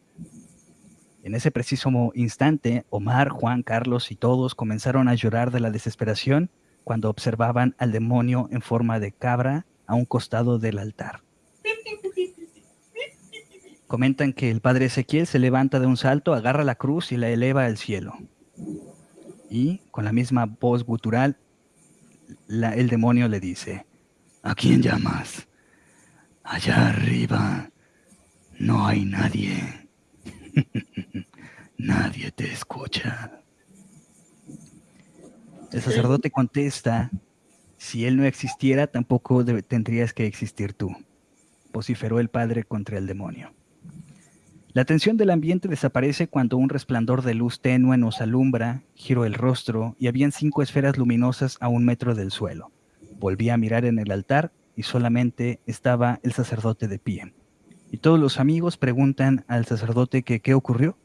En ese preciso instante, Omar, Juan, Carlos y todos comenzaron a llorar de la desesperación cuando observaban al demonio en forma de cabra a un costado del altar. Comentan que el padre Ezequiel se levanta de un salto, agarra la cruz y la eleva al cielo. Y con la misma voz gutural, el demonio le dice, ¿a quién llamas? Allá arriba no hay nadie. nadie te escucha. El sacerdote contesta, si él no existiera, tampoco tendrías que existir tú, vociferó el padre contra el demonio. La tensión del ambiente desaparece cuando un resplandor de luz tenue nos alumbra, giro el rostro y habían cinco esferas luminosas a un metro del suelo. Volví a mirar en el altar y solamente estaba el sacerdote de pie. Y todos los amigos preguntan al sacerdote que qué ocurrió.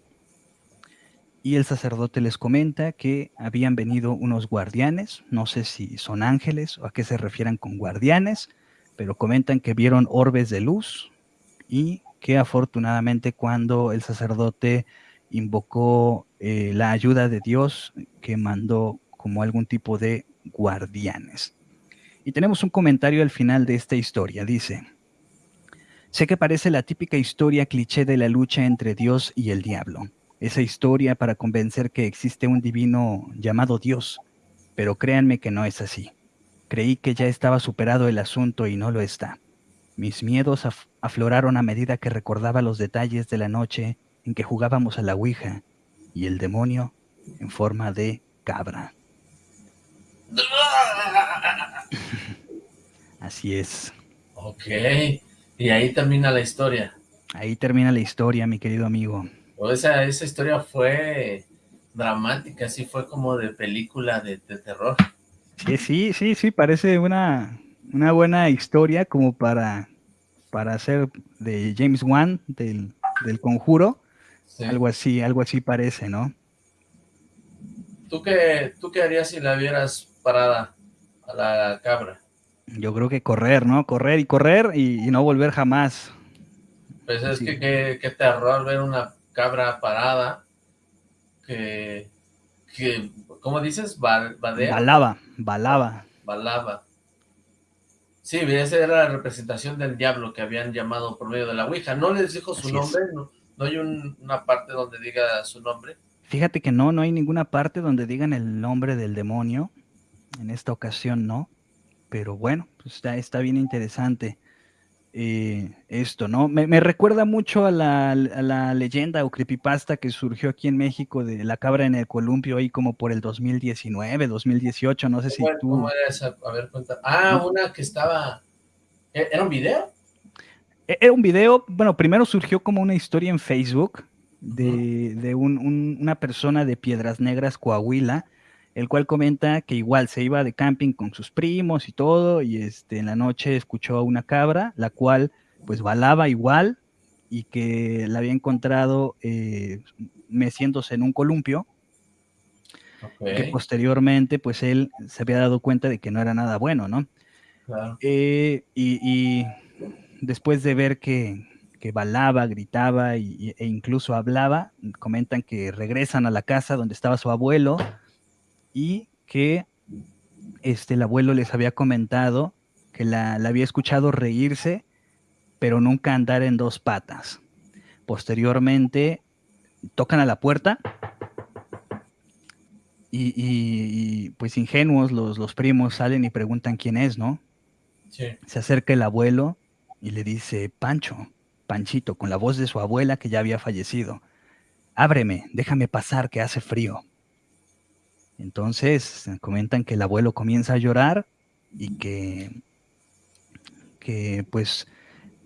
Y el sacerdote les comenta que habían venido unos guardianes, no sé si son ángeles o a qué se refieran con guardianes, pero comentan que vieron orbes de luz y que afortunadamente cuando el sacerdote invocó eh, la ayuda de Dios que mandó como algún tipo de guardianes. Y tenemos un comentario al final de esta historia. Dice, sé que parece la típica historia cliché de la lucha entre Dios y el diablo. Esa historia para convencer que existe un divino llamado Dios. Pero créanme que no es así. Creí que ya estaba superado el asunto y no lo está. Mis miedos afloraron a medida que recordaba los detalles de la noche en que jugábamos a la Ouija y el demonio en forma de cabra. Así es. Ok, y ahí termina la historia. Ahí termina la historia, mi querido amigo. O esa, esa historia fue dramática, sí fue como de película de, terror. Sí, sí, sí, sí, parece una, una buena historia como para, para hacer de James Wan, del, del conjuro. Algo así, algo así parece, ¿no? ¿Tú qué, ¿Tú qué harías si la vieras parada a la cabra? Yo creo que correr, ¿no? Correr y correr y, no volver jamás. Pues es que qué terror ver una cabra parada que, que ¿cómo dices? Balaba, balaba. Balaba. Sí, esa era la representación del diablo que habían llamado por medio de la Ouija. ¿No les dijo su nombre? ¿No, hay una parte donde diga su nombre? Fíjate que no, no hay ninguna parte donde digan el nombre del demonio. En esta ocasión no. Pero bueno, pues está, está bien interesante. Eh, esto, ¿no? Me, recuerda mucho a la, leyenda o creepypasta que surgió aquí en México de la cabra en el columpio ahí como por el 2019, 2018, no sé si tú... ¿Cómo era esa? A ver, cuenta. Ah, una que estaba... ¿E-, ¿Era un video? E-, era un video, bueno, primero surgió como una historia en Facebook de, una persona de Piedras Negras, Coahuila, el cual comenta que igual se iba de camping con sus primos y todo, y este, en la noche escuchó a una cabra, la cual pues balaba igual, y que la había encontrado eh, meciéndose en un columpio, que posteriormente pues él se había dado cuenta de que no era nada bueno, ¿no? Eh, y, después de ver que, que balaba, gritaba e incluso hablaba, comentan que regresan a la casa donde estaba su abuelo, y que este, el abuelo les había comentado que la, había escuchado reírse, pero nunca andar en dos patas. Posteriormente, tocan a la puerta y, pues ingenuos los, los, primos salen y preguntan quién es, ¿no? Se acerca el abuelo y le dice, Pancho, Panchito, con la voz de su abuela que ya había fallecido, ábreme, déjame pasar que hace frío. Entonces comentan que el abuelo comienza a llorar y que, que pues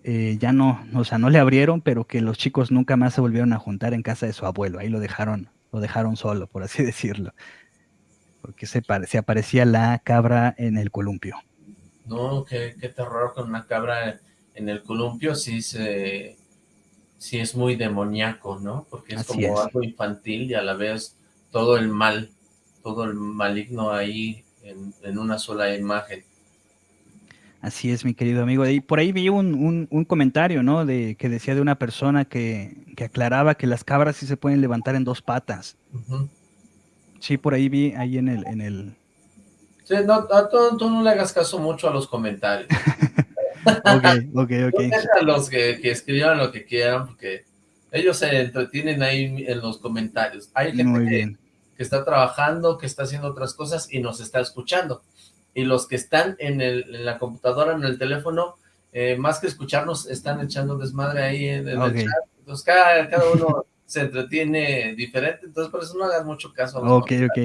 eh, ya no, o sea, no le abrieron, pero que los chicos nunca más se volvieron a juntar en casa de su abuelo. Ahí lo dejaron, lo dejaron solo, por así decirlo. Porque se, se aparecía la cabra en el columpio. No, qué, terror con una cabra en el columpio, sí se sí es muy demoníaco, ¿no? Porque es como algo infantil y a la vez todo el mal todo el maligno ahí en, una sola imagen. Así es, mi querido amigo. Y por ahí vi un, comentario, ¿no? De, que decía de una persona que, aclaraba que las cabras sí se pueden levantar en dos patas. Sí, por ahí vi, ahí en el... En el... Sí, no, tú, no le hagas caso mucho a los comentarios. ok, ok, ok. a los que, que, escriban lo que quieran, porque ellos se entretienen ahí en los comentarios. Hay gente Muy bien que está trabajando, que está haciendo otras cosas y nos está escuchando. Y los que están en, el, la computadora, en el teléfono, eh, más que escucharnos, están echando desmadre ahí en, el chat. Entonces cada, uno se entretiene diferente, entonces por eso no hagas mucho caso. A ok, ok.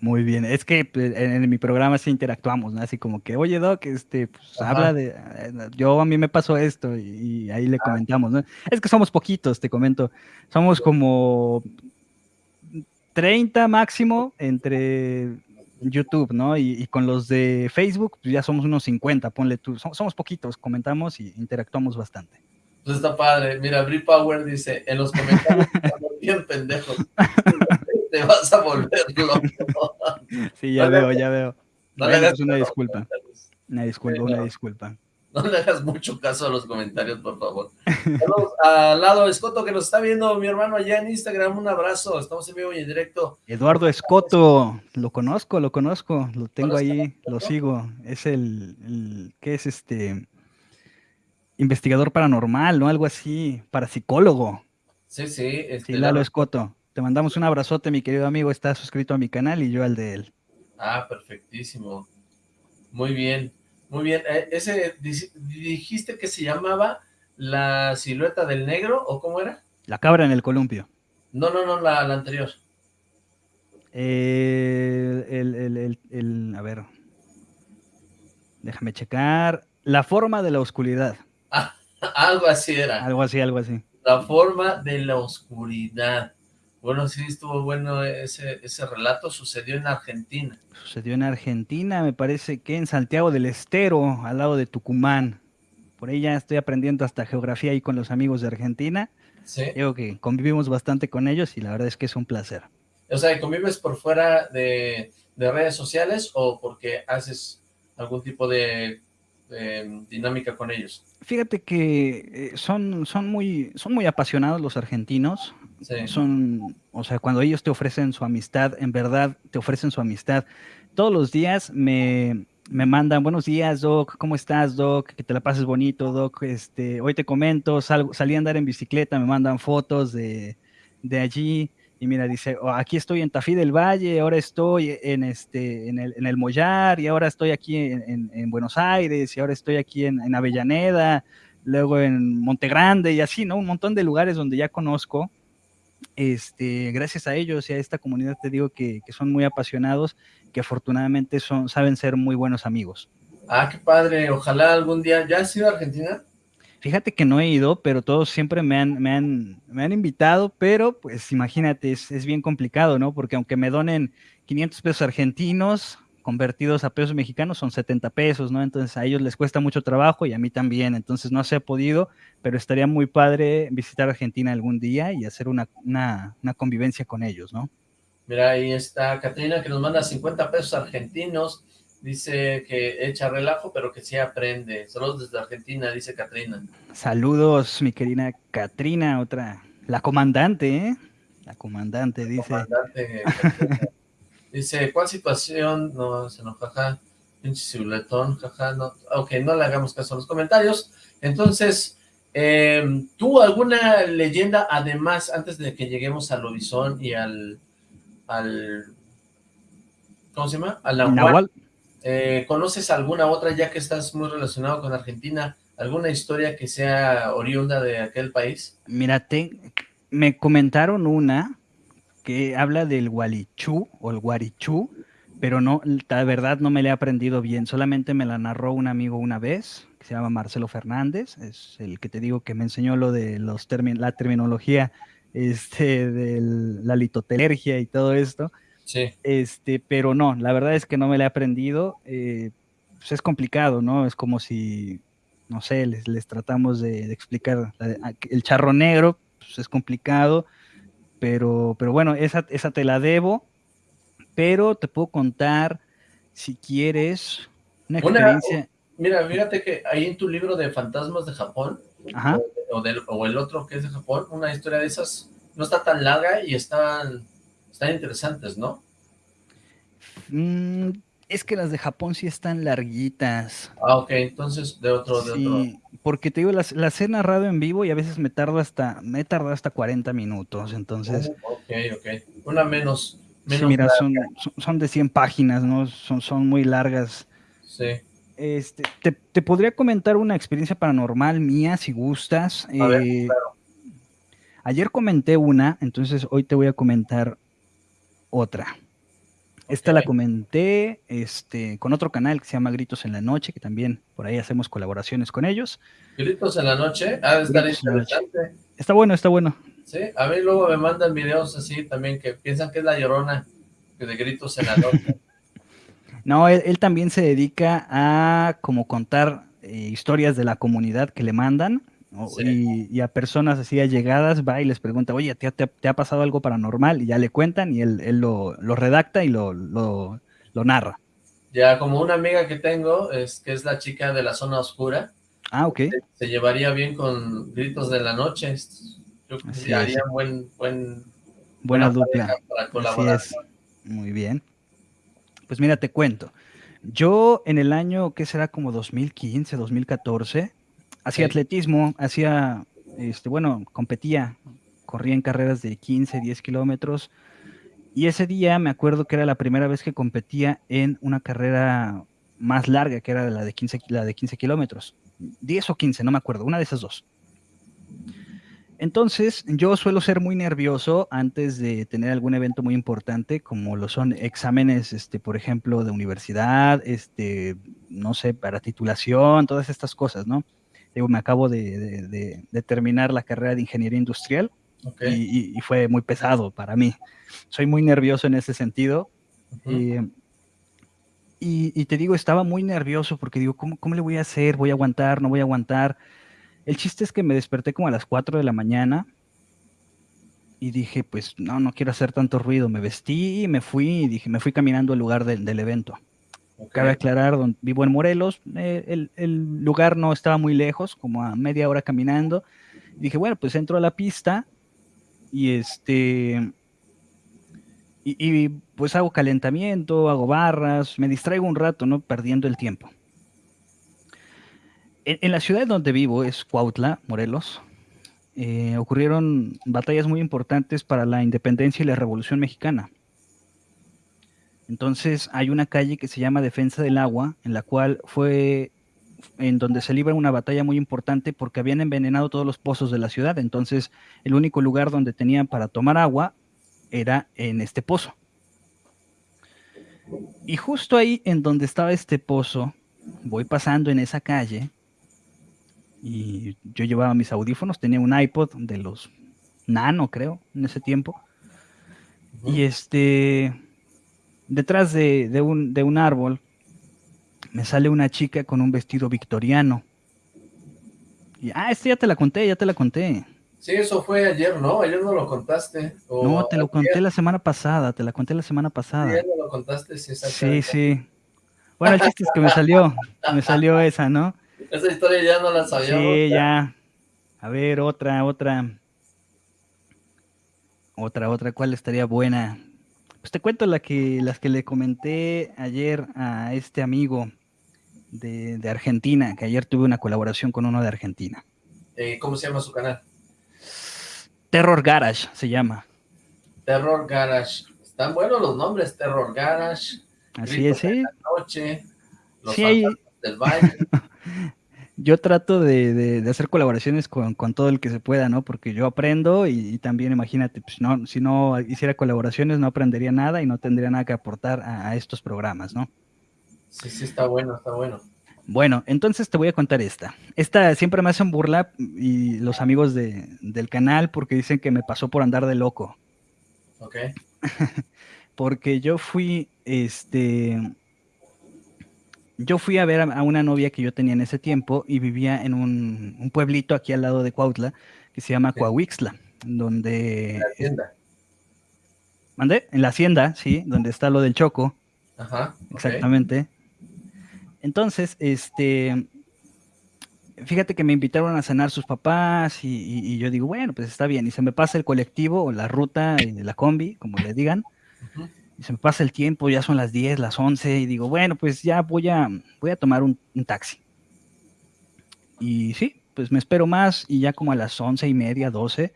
Muy bien, es que pues, en, mi programa sí interactuamos, ¿no? Así como que, oye Doc, este, pues habla de, eh, yo a mí me pasó esto y, ahí le comentamos, ¿no? Es que somos poquitos, te comento, somos como 30 máximo entre YouTube, ¿no? Y, con los de Facebook, pues ya somos unos 50, ponle tú. Somos, poquitos, comentamos y interactuamos bastante. Pues está padre. Mira, Brie Power dice, en los comentarios estamos bien pendejos. Te vas a volver loco. Sí, ya veo, ya veo. una disculpa. Una disculpa, una disculpa. No le hagas mucho caso a los comentarios, por favor. Saludos al lado Escoto que nos está viendo, mi hermano allá en Instagram, un abrazo, estamos en vivo y en directo. Eduardo Escoto, lo conozco, lo conozco, lo tengo ¿Conozco ahí, lo sigo. Es el, el- ¿qué es este? Investigador paranormal, ¿no? Algo así, parapsicólogo. Sí, sí. Este, Sí, Lalo Lalo- Escoto. Te mandamos un abrazote, mi querido amigo. Está suscrito a mi canal y yo al de él. Ah, perfectísimo. Muy bien, muy bien. Eh, ese, di- dijiste que se llamaba La Silueta del Negro, ¿o cómo era? La cabra en el columpio. No, no, no, la, la anterior. Eh, el, el- el- el- a ver. Déjame checar. La forma de la oscuridad. Algo así era. Algo así, algo así. La forma de la oscuridad. Bueno, sí, estuvo bueno ese, ese relato. Sucedió en Argentina. Sucedió en Argentina, me parece que en Santiago del Estero, al lado de Tucumán. Por ahí ya estoy aprendiendo hasta geografía ahí con los amigos de Argentina. ¿Sí? Digo que convivimos bastante con ellos y la verdad es que es un placer. O sea, ¿convives por fuera de, de redes sociales o porque haces algún tipo de, de dinámica con ellos? Fíjate que eh, son, son, muy, son muy apasionados los argentinos. Son, o sea, cuando ellos te ofrecen su amistad, en verdad te ofrecen su amistad. Todos los días me, me mandan, buenos días, Doc, ¿cómo estás, Doc? Que te la pases bonito, Doc. Este, hoy te comento, salí a andar en bicicleta, me mandan fotos de, de allí. Y mira, dice, "Oh, aquí estoy en Tafí del Valle, ahora estoy en, este, en, el, en el Mollar, y ahora estoy aquí en, en- en Buenos Aires, y ahora estoy aquí en, en Avellaneda, luego en Montegrande, y así, ¿no? Un montón de lugares donde ya conozco. Este, gracias a ellos y a esta comunidad te digo que, que son muy apasionados, que afortunadamente son, saben ser muy buenos amigos. Ah, qué padre. Ojalá algún día... ¿Ya has ido a Argentina? Fíjate que no he ido, pero todos siempre me han, me han, me han invitado, pero pues imagínate, es, es bien complicado, ¿no? Porque aunque me donen 500 pesos argentinos, convertidos a pesos mexicanos, son 70 pesos, ¿no? Entonces a ellos les cuesta mucho trabajo y a mí también, entonces no se ha podido, pero estaría muy padre visitar Argentina algún día y hacer una, una, una convivencia con ellos, ¿no? Mira, ahí está Catrina que nos manda 50 pesos argentinos. Dice que echa relajo, pero que sí aprende. Saludos desde Argentina, dice Catrina. Saludos, mi querida Katrina, otra, la comandante, ¿eh? La comandante, dice. Comandante Catrina. Dice, ¿cuál situación? No, se nos jaja. Pinche cibuletón, jaja. No. Ok, no le hagamos caso a los comentarios. Entonces, eh, ¿tú alguna leyenda, además, antes de que lleguemos al Horizon y al... al ¿Cómo se llama? Al Nahual. Nahual, Eh, ¿Conoces alguna otra, ya que estás muy relacionado con Argentina, alguna historia que sea oriunda de aquel país? Mira, te- me comentaron una que habla del Gualichú o el Guarichú, pero no, la verdad no me la he aprendido bien, solamente me la narró un amigo una vez, que se llama Marcelo Fernández, es el que te digo que me enseñó lo de los la terminología este, de la litotelergia y todo esto. Sí. Este, pero no, la verdad es que no me la he aprendido. eh, pues es complicado, ¿no? Es como si, no sé, les, les tratamos de, de explicar la de- a- el charro negro, pues es complicado, pero, pero bueno, esa, esa te la debo, pero te puedo contar, si quieres, una Una- experiencia. Mira, fíjate que ahí en tu libro de fantasmas de Japón, Ajá. o, del- o el otro que es de Japón, una historia de esas no está tan larga y están, están interesantes, ¿no? Mm, es que las de Japón sí están larguitas. Ah, ok, entonces de otro, de otro. Sí, porque te digo, las, las he narrado en vivo y a veces me tardo hasta, me he tardado hasta 40 minutos, entonces, Oh, ok, ok. Una menos, sí, menos mira, larga, son, son, son de 100 páginas, ¿no? Son, son muy largas. sí. Este, te, te podría comentar una experiencia paranormal mía, si gustas. A ver, Eh, Ayer comenté una, entonces hoy te voy a comentar otra. Esta la comenté este, con otro canal que se llama Gritos en la Noche, que también por ahí hacemos colaboraciones con ellos. Gritos en la noche, de estar interesante. Está bueno, está bueno. Sí, a mí luego me mandan videos así también que piensan que es la llorona de gritos en la noche. No, él, él también se dedica a como contar eh, historias de la comunidad que le mandan Sí. y, y a personas así allegadas va y les pregunta, oye, ¿te, ha- te ha- te ha pasado algo paranormal? Y ya le cuentan y él, él lo, lo redacta y lo, lo, lo narra. Ya como una amiga que tengo, es que es la chica de la zona oscura, Ah, ok. Se, se llevaría bien con Gritos de la Noche. Yo creo Así que haría buen, buen, Buena buena dupla. para Así colaborar. es. Muy bien. Pues mira, te cuento. Yo en el año, ¿qué será? Como 2015, 2014, hacía Sí. atletismo, hacía, este, bueno, competía, corría en carreras de 15, 10 kilómetros. Y ese día me acuerdo que era la primera vez que competía en una carrera más larga, que era la de 15, la de 15 kilómetros. 10 o 15, no me acuerdo, una de esas dos. Entonces, yo suelo ser muy nervioso antes de tener algún evento muy importante, como lo son exámenes, este, por ejemplo, de universidad, este, no sé, para titulación, todas estas cosas, ¿no? Digo, me acabo de, de- de- de terminar la carrera de ingeniería industrial y, fue muy pesado para mí. Soy muy nervioso en ese sentido. Eh, y, y te digo, estaba muy nervioso porque digo, ¿cómo, ¿cómo le voy a hacer? ¿Voy a aguantar? ¿No voy a aguantar? El chiste es que me desperté como a las 4 de la mañana y dije, pues no, no quiero hacer tanto ruido. Me vestí y me fui y dije, me fui caminando al lugar del, del evento. Cabe aclarar, don- vivo en Morelos, eh, el, lugar no estaba muy lejos, como a media hora caminando. Dije, bueno, pues entro a la pista y este... Y, pues hago calentamiento, hago barras, me distraigo un rato, ¿no? Perdiendo el tiempo. En, en la ciudad donde vivo, es Cuautla, Morelos, eh, ocurrieron batallas muy importantes para la independencia y la revolución mexicana. Entonces hay una calle que se llama Defensa del Agua, en la cual fue en donde se libra una batalla muy importante porque habían envenenado todos los pozos de la ciudad. Entonces el único lugar donde tenían para tomar agua era en este pozo. Y justo ahí en donde estaba este pozo, voy pasando en esa calle y yo llevaba mis audífonos, tenía un iPod de los nano, creo, en ese tiempo. Y este, detrás de, de un, de un árbol, me sale una chica con un vestido victoriano. Y, ah, este ya te la conté, ya te la conté. Sí, eso fue ayer, ¿no? Ayer no lo contaste. o No, te lo ayer, conté la semana pasada, te la conté la semana pasada. ayer no lo contaste, sí, Sí, exactamente. sí. Bueno, el chiste es que me salió, me salió esa, ¿no? Esa historia ya no la sabíamos. Sí, ya. A ver, otra, otra. Otra, otra, ¿cuál estaría buena? Pues te cuento la que, las que le comenté ayer a este amigo de, de Argentina, que ayer tuve una colaboración con uno de Argentina. Eh, ¿Cómo se llama su canal? Terror Garage se llama. Terror Garage. Están buenos los nombres, Terror Garage, Así Gritos es, de sí. la Noche, Los Sí, hay- del Baile. Yo trato de, de- de hacer colaboraciones con, con todo el que se pueda, ¿no? Porque yo aprendo y, y también imagínate, pues, no, si no hiciera colaboraciones no aprendería nada y no tendría nada que aportar a, a estos programas, ¿no? Sí, sí, está bueno, está bueno. Bueno, entonces te voy a contar esta. Esta siempre me hacen burla y los amigos de- del canal porque dicen que me pasó por andar de loco. Ok. Porque yo fui, este, yo fui a ver a, una novia que yo tenía en ese tiempo y vivía en un, un pueblito aquí al lado de Cuautla que se llama Sí. Coahuixtla, donde, La tienda. ¿mandé? En la hacienda, sí, donde está lo del Choco. Ajá. Exactamente. Entonces, este, fíjate que me invitaron a cenar sus papás y, y- y yo digo, bueno, pues está bien. Y se me pasa el colectivo o la ruta, la combi, como le digan, Ujú. Y se me pasa el tiempo, ya son las 10, las 11, y digo, bueno, pues ya voy a, voy a tomar un, taxi. Y sí, pues me espero más y ya como a las once y media, 12,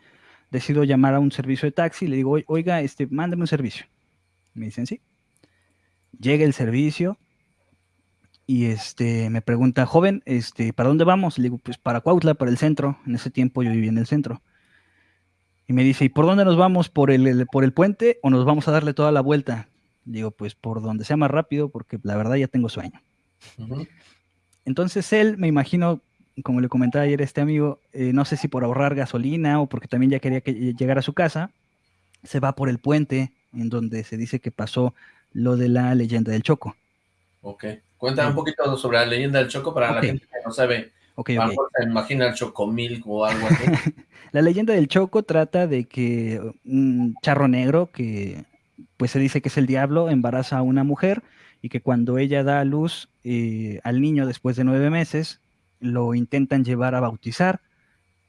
decido llamar a un servicio de taxi le digo, "Oi- oiga, este, mándeme un servicio. Me dicen, sí. Llega el servicio y este, me pregunta, joven, este, ¿para dónde vamos? Le digo, pues para Cuautla, para el centro. En ese tiempo yo vivía en el centro. Y me dice, ¿y por dónde nos vamos? ¿Por el, el- por el puente o nos vamos a darle toda la vuelta? Digo, pues por donde sea más rápido, porque la verdad ya tengo sueño. Entonces él, me imagino, como le comentaba ayer a este amigo, eh, no sé si por ahorrar gasolina o porque también ya quería que llegara a su casa, se va por el puente en donde se dice que pasó lo de la leyenda del Choco. Ok. Cuéntame un poquito sobre la leyenda del Choco para la gente que no sabe. Ok, A lo ok. mejor se imagina el Chocomilk o algo así. La leyenda del Choco trata de que un charro negro, que pues se dice que es el diablo, embaraza a una mujer y que cuando ella da a luz eh, al niño después de nueve meses, lo intentan llevar a bautizar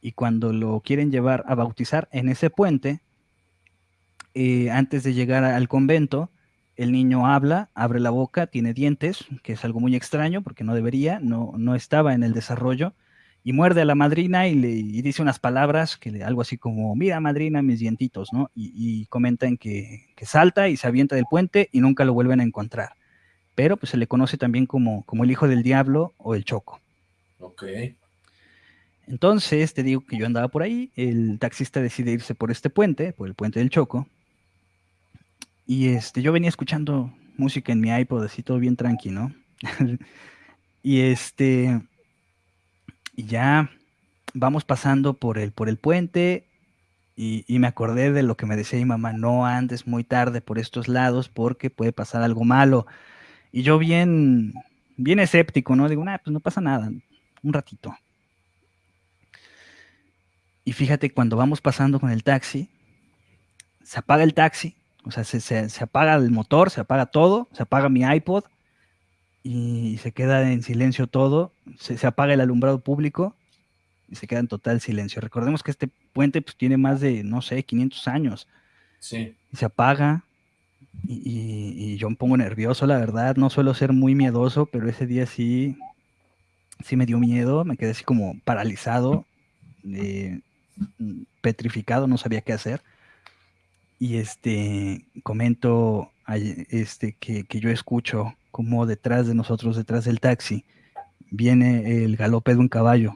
y cuando lo quieren llevar a bautizar en ese puente, eh, antes de llegar al convento, el niño habla, abre la boca, tiene dientes, que es algo muy extraño porque no debería, no, no estaba en el desarrollo, y muerde a la madrina y le dice unas palabras, que algo así como, mira madrina, mis dientitos, ¿no? Y, comentan que, que, salta y se avienta del puente y nunca lo vuelven a encontrar. Pero pues se le conoce también como, como el hijo del diablo o el choco. Ok. Entonces, te digo que yo andaba por ahí, el taxista decide irse por este puente, por el puente del Choco, y este, yo venía escuchando música en mi iPod, así todo bien tranquilo, y este, y ya vamos pasando por el, por el puente, y, me acordé de lo que me decía mi mamá, no andes muy tarde por estos lados porque puede pasar algo malo. Y yo bien, bien escéptico, ¿no? Digo, nah, pues no pasa nada, un ratito. Y fíjate, cuando vamos pasando con el taxi, se apaga el taxi, o sea, se, apaga el motor, se apaga todo, se apaga mi iPod y se queda en silencio todo, se, apaga el alumbrado público y se queda en total silencio. Recordemos que este puente pues, tiene más de, no sé, 500 años. Sí. Y se apaga y, yo me pongo nervioso, la verdad. No suelo ser muy miedoso, pero ese día sí, sí me dio miedo, me quedé así como paralizado. Eh, petrificado, no sabía qué hacer. Y este, comento este, que, yo escucho como detrás de nosotros, detrás del taxi, viene el galope de un caballo.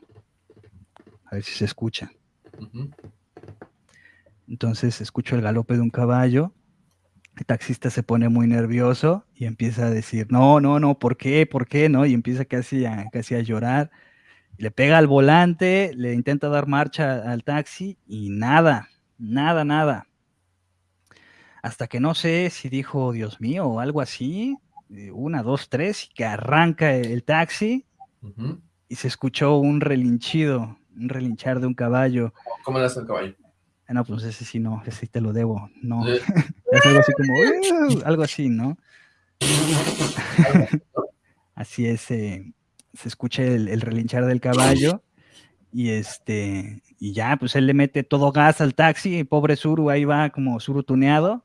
A ver si se escucha. Entonces escucho el galope de un caballo. El taxista se pone muy nervioso y empieza a decir, no, no, no, ¿por qué? ¿Por qué? ¿No? Y empieza casi a, casi a llorar le pega al volante, le intenta dar marcha al taxi y nada, nada, nada. Hasta que no sé si dijo, Dios mío, o algo así, una, dos, tres, y que arranca el taxi y se escuchó un relinchido, un relinchar de un caballo. ¿Cómo le hace el caballo? Ah, no, pues ese sí no, ese sí te lo debo, no. es algo así como, algo así, ¿no? así es, eh, se escucha el, relinchar del caballo y este y ya pues él le mete todo gas al taxi, pobre Suru ahí va como Suru tuneado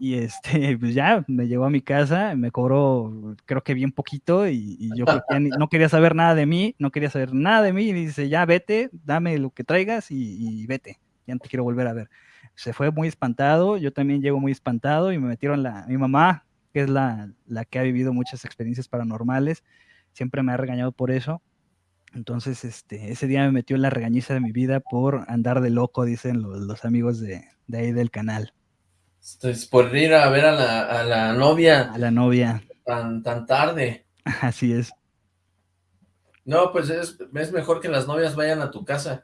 y este pues ya me llevó a mi casa, me cobró creo que bien poquito y, yo creo que no quería saber nada de mí, no quería saber nada de mí y dice ya vete, dame lo que traigas y, vete, ya no te quiero volver a ver. Se fue muy espantado, yo también llego muy espantado y me metieron la, mi mamá, que es la, la que ha vivido muchas experiencias paranormales, siempre me ha regañado por eso. Entonces, este, ese día me metió la regañiza de mi vida por andar de loco, dicen los, amigos de, ahí del canal. Entonces, por ir a ver a la, novia. A la novia. Tan, tan tarde. Así es. No, pues es, es mejor que las novias vayan a tu casa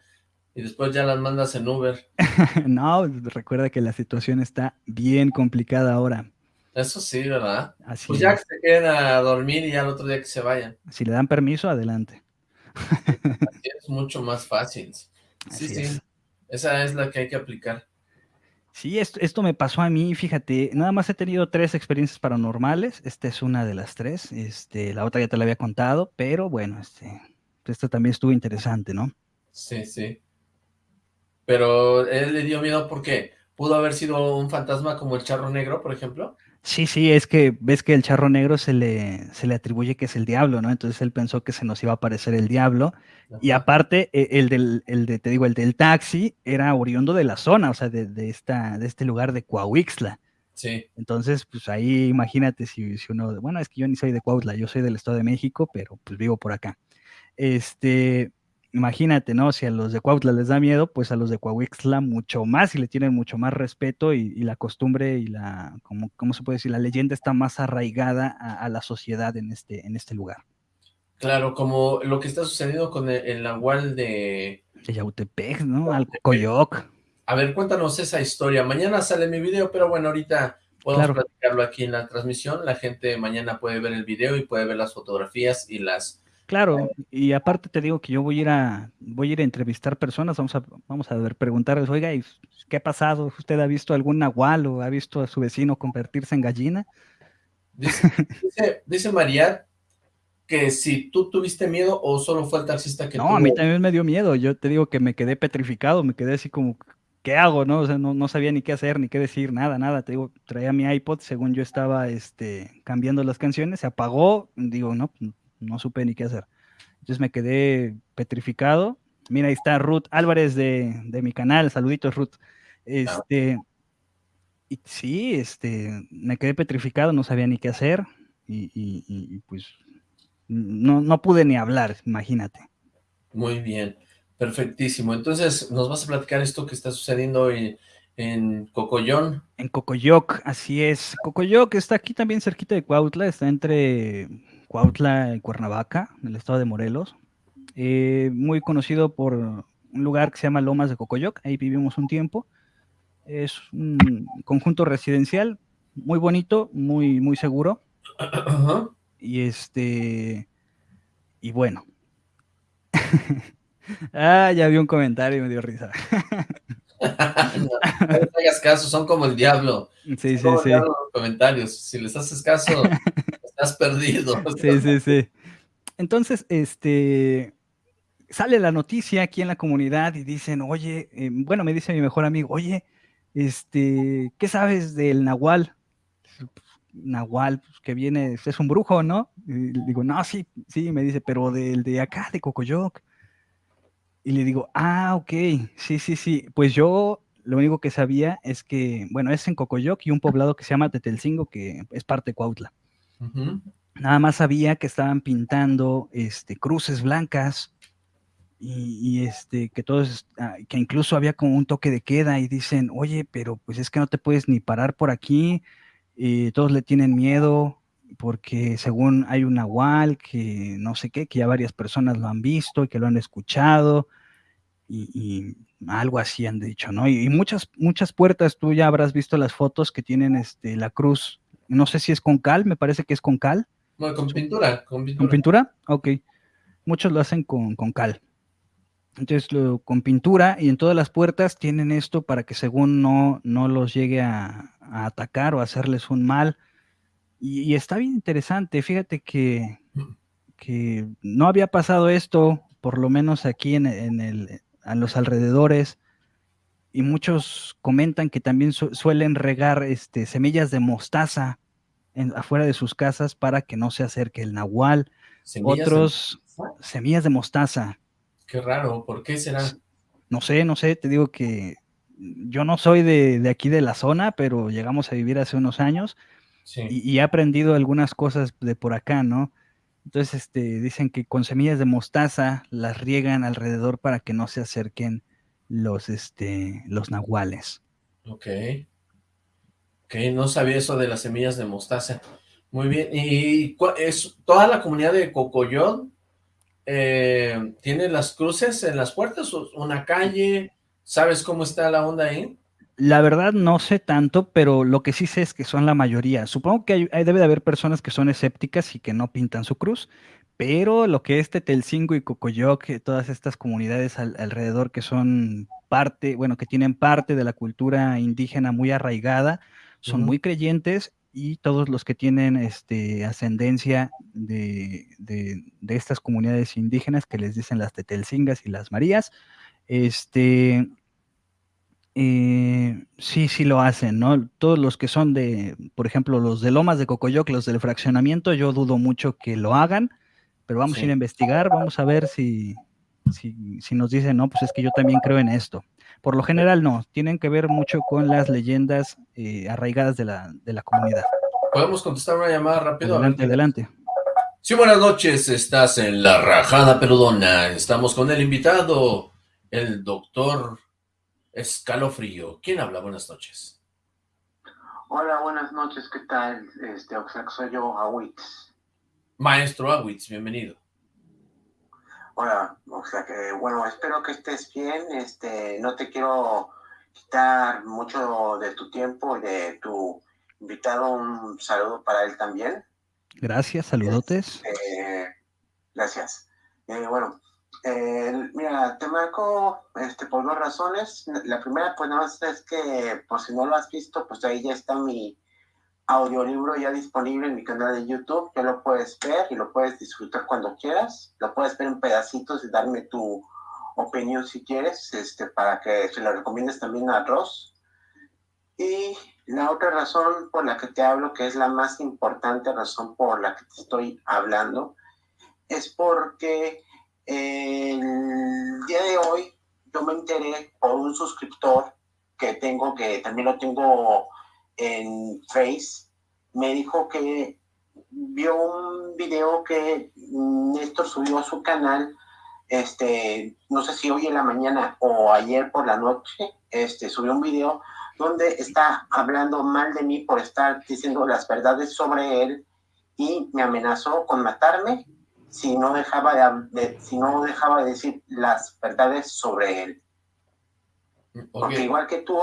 y después ya las mandas en Uber. no, recuerda que la situación está bien complicada ahora. Eso sí, ¿verdad? Así pues ya que se queden a dormir y ya el otro día que se vayan. Si le dan permiso, adelante. es mucho más fácil. Sí, sí. Esa es la que hay que aplicar. Sí, esto, esto, me pasó a mí, fíjate, nada más he tenido tres experiencias paranormales, esta es una de las tres, este, la otra ya te la había contado, pero bueno, este, esta también estuvo interesante, ¿no? Sí, sí. Pero él le dio miedo porque pudo haber sido un fantasma como el charro negro, por ejemplo. Sí, sí, es que ves que el charro negro se le, se le atribuye que es el diablo, ¿no? Entonces él pensó que se nos iba a aparecer el diablo. Y aparte, e, el del, el de, te digo, el del taxi era oriundo de la zona, o sea, de, de esta, de este lugar de Coahuixla. Sí. Entonces, pues ahí imagínate si, si uno, bueno, es que yo ni soy de Coahuila, yo soy del Estado de México, pero pues vivo por acá. Este, imagínate, ¿no? Si a los de Cuautla les da miedo, pues a los de Coahuixla mucho más y le tienen mucho más respeto y, la costumbre y la, como, ¿cómo se puede decir? La leyenda está más arraigada a, la sociedad en este, en este lugar. Claro, como lo que está sucediendo con el, el nahual de... De Yautepec, ¿no? Al Coyoc. A ver, cuéntanos esa historia. Mañana sale mi video, pero bueno, ahorita podemos platicarlo aquí en la transmisión. La gente mañana puede ver el video y puede ver las fotografías y las Claro, y aparte te digo que yo voy a ir a, voy a ir a entrevistar personas, vamos a, vamos a ver, preguntarles, oiga, ¿qué ha pasado? ¿Usted ha visto algún nahual o ha visto a su vecino convertirse en gallina? Dice, dice, María que si tú tuviste miedo o solo fue el taxista que No, a mí también me dio miedo. Yo te digo que me quedé petrificado, me quedé así como, ¿qué hago? No, o sea, no, no sabía ni qué hacer, ni qué decir, nada, nada. Te digo, traía mi iPod, según yo estaba este, cambiando las canciones, se apagó, digo, no, no supe ni qué hacer. Entonces me quedé petrificado. Mira, ahí está Ruth Álvarez de, de mi canal, saluditos Ruth. Este, y sí, este, me quedé petrificado, no sabía ni qué hacer y, y- y, pues no, no pude ni hablar, imagínate. Muy bien, perfectísimo. Entonces, nos vas a platicar esto que está sucediendo en, en Cocollón. En Cocoyoc, así es. Cocoyoc está aquí también cerquita de Cuautla, está entre Cuautla y Cuernavaca, en el estado de Morelos. Eh, muy conocido por un lugar que se llama Lomas de Cocoyoc, ahí vivimos un tiempo. Es un conjunto residencial muy bonito, muy, muy seguro. Y este. Y bueno. ah, ya vi un comentario y me dio risa. no, no hagas caso, son como el diablo. Sí, Son sí, como el sí. diablo en los comentarios. Si les haces caso, estás perdido. Sí, sí, sí. Entonces, este. Sale la noticia aquí en la comunidad y dicen, oye, eh, bueno, me dice mi mejor amigo, oye, este, ¿qué sabes del Nahual? Nahual, pues, que viene, es un brujo, ¿no? Y digo, no, sí, sí, me dice, pero del de acá, de Cocoyoc. Y le digo, ah, ok, sí, sí, sí. Pues yo lo único que sabía es que, bueno, es en Cocoyoc y un poblado que se llama Tetelcingo, que es parte de Cuautla. Nada más sabía que estaban pintando este, cruces blancas y, este, que todos, ah, que incluso había como un toque de queda y dicen, oye, pero pues es que no te puedes ni parar por aquí, y todos le tienen miedo porque según hay un nahual que no sé qué, que ya varias personas lo han visto y que lo han escuchado y, y algo así han dicho, ¿no? Y, y, muchas, muchas puertas, tú ya habrás visto las fotos que tienen este, la cruz, no sé si es con cal, me parece que es con cal. Bueno, con pintura, con pintura. ¿Con pintura? Ok. Muchos lo hacen con, con cal. Entonces, lo, con pintura y en todas las puertas tienen esto para que según no, no los llegue a, a atacar o a hacerles un mal. Y, y, está bien interesante. Fíjate que, que no había pasado esto, por lo menos aquí en, en, el, a los alrededores. Y muchos comentan que también su, suelen regar este, semillas de mostaza en, afuera de sus casas para que no se acerque el nahual. ¿Semillas Otros, de semillas de mostaza. Qué raro, ¿por qué será? No sé, no sé, te digo que yo no soy de, de aquí de la zona, pero llegamos a vivir hace unos años sí. y, y, he aprendido algunas cosas de por acá, ¿no? Entonces, este, dicen que con semillas de mostaza las riegan alrededor para que no se acerquen los, este, los nahuales. Ok. Ok, no sabía eso de las semillas de mostaza. Muy bien, ¿y es toda la comunidad de Cocoyot eh, tiene las cruces en las puertas? ¿Una calle? ¿Sabes cómo está la onda ahí? La verdad no sé tanto, pero lo que sí sé es que son la mayoría. Supongo que hay, hay, debe de haber personas que son escépticas y que no pintan su cruz, pero lo que es Tetelcingo y Cocoyoc, todas estas comunidades al, alrededor que son parte, bueno, que tienen parte de la cultura indígena muy arraigada, son uh -huh. muy creyentes y todos los que tienen este, ascendencia de, de, de, estas comunidades indígenas que les dicen las Tetelcingas y las Marías, este, eh, sí, sí lo hacen, ¿no? Todos los que son de, por ejemplo, los de Lomas de Cocoyoc, los del fraccionamiento, yo dudo mucho que lo hagan, pero vamos sí. a ir a investigar, vamos a ver si, si, si nos dicen, no, pues es que yo también creo en esto. Por lo general no, tienen que ver mucho con las leyendas eh, arraigadas de la, de la comunidad. ¿Podemos contestar una llamada rápido? Adelante, adelante. Sí, buenas noches, estás en La Rajada Peludona, estamos con el invitado, el doctor Escalofrío. ¿Quién habla? Buenas noches. Hola, buenas noches, ¿qué tal? Este, o sea, soy yo, Awitz. Maestro Awitz, bienvenido. Hola, o sea que, bueno, espero que estés bien, este, no te quiero quitar mucho de tu tiempo y de tu invitado, un saludo para él también. Gracias, saludotes. Este, gracias. Eh, bueno, eh, mira, te marco este, por dos razones. La primera, pues, no es que, por si no lo has visto, pues ahí ya está mi audiolibro ya disponible en mi canal de YouTube, que lo puedes ver y lo puedes disfrutar cuando quieras, lo puedes ver en pedacitos y darme tu opinión si quieres, este, para que se lo recomiendes también a Ross. Y la otra razón por la que te hablo, que es la más importante razón por la que te estoy hablando, es porque el día de hoy yo me enteré por un suscriptor que tengo, que también lo tengo en Face, me dijo que vio un video que Néstor subió a su canal, este, no sé si hoy en la mañana o ayer por la noche, este, subió un video donde está hablando mal de mí por estar diciendo las verdades sobre él y me amenazó con matarme si no dejaba de, si no dejaba de decir las verdades sobre él. Porque igual que tú,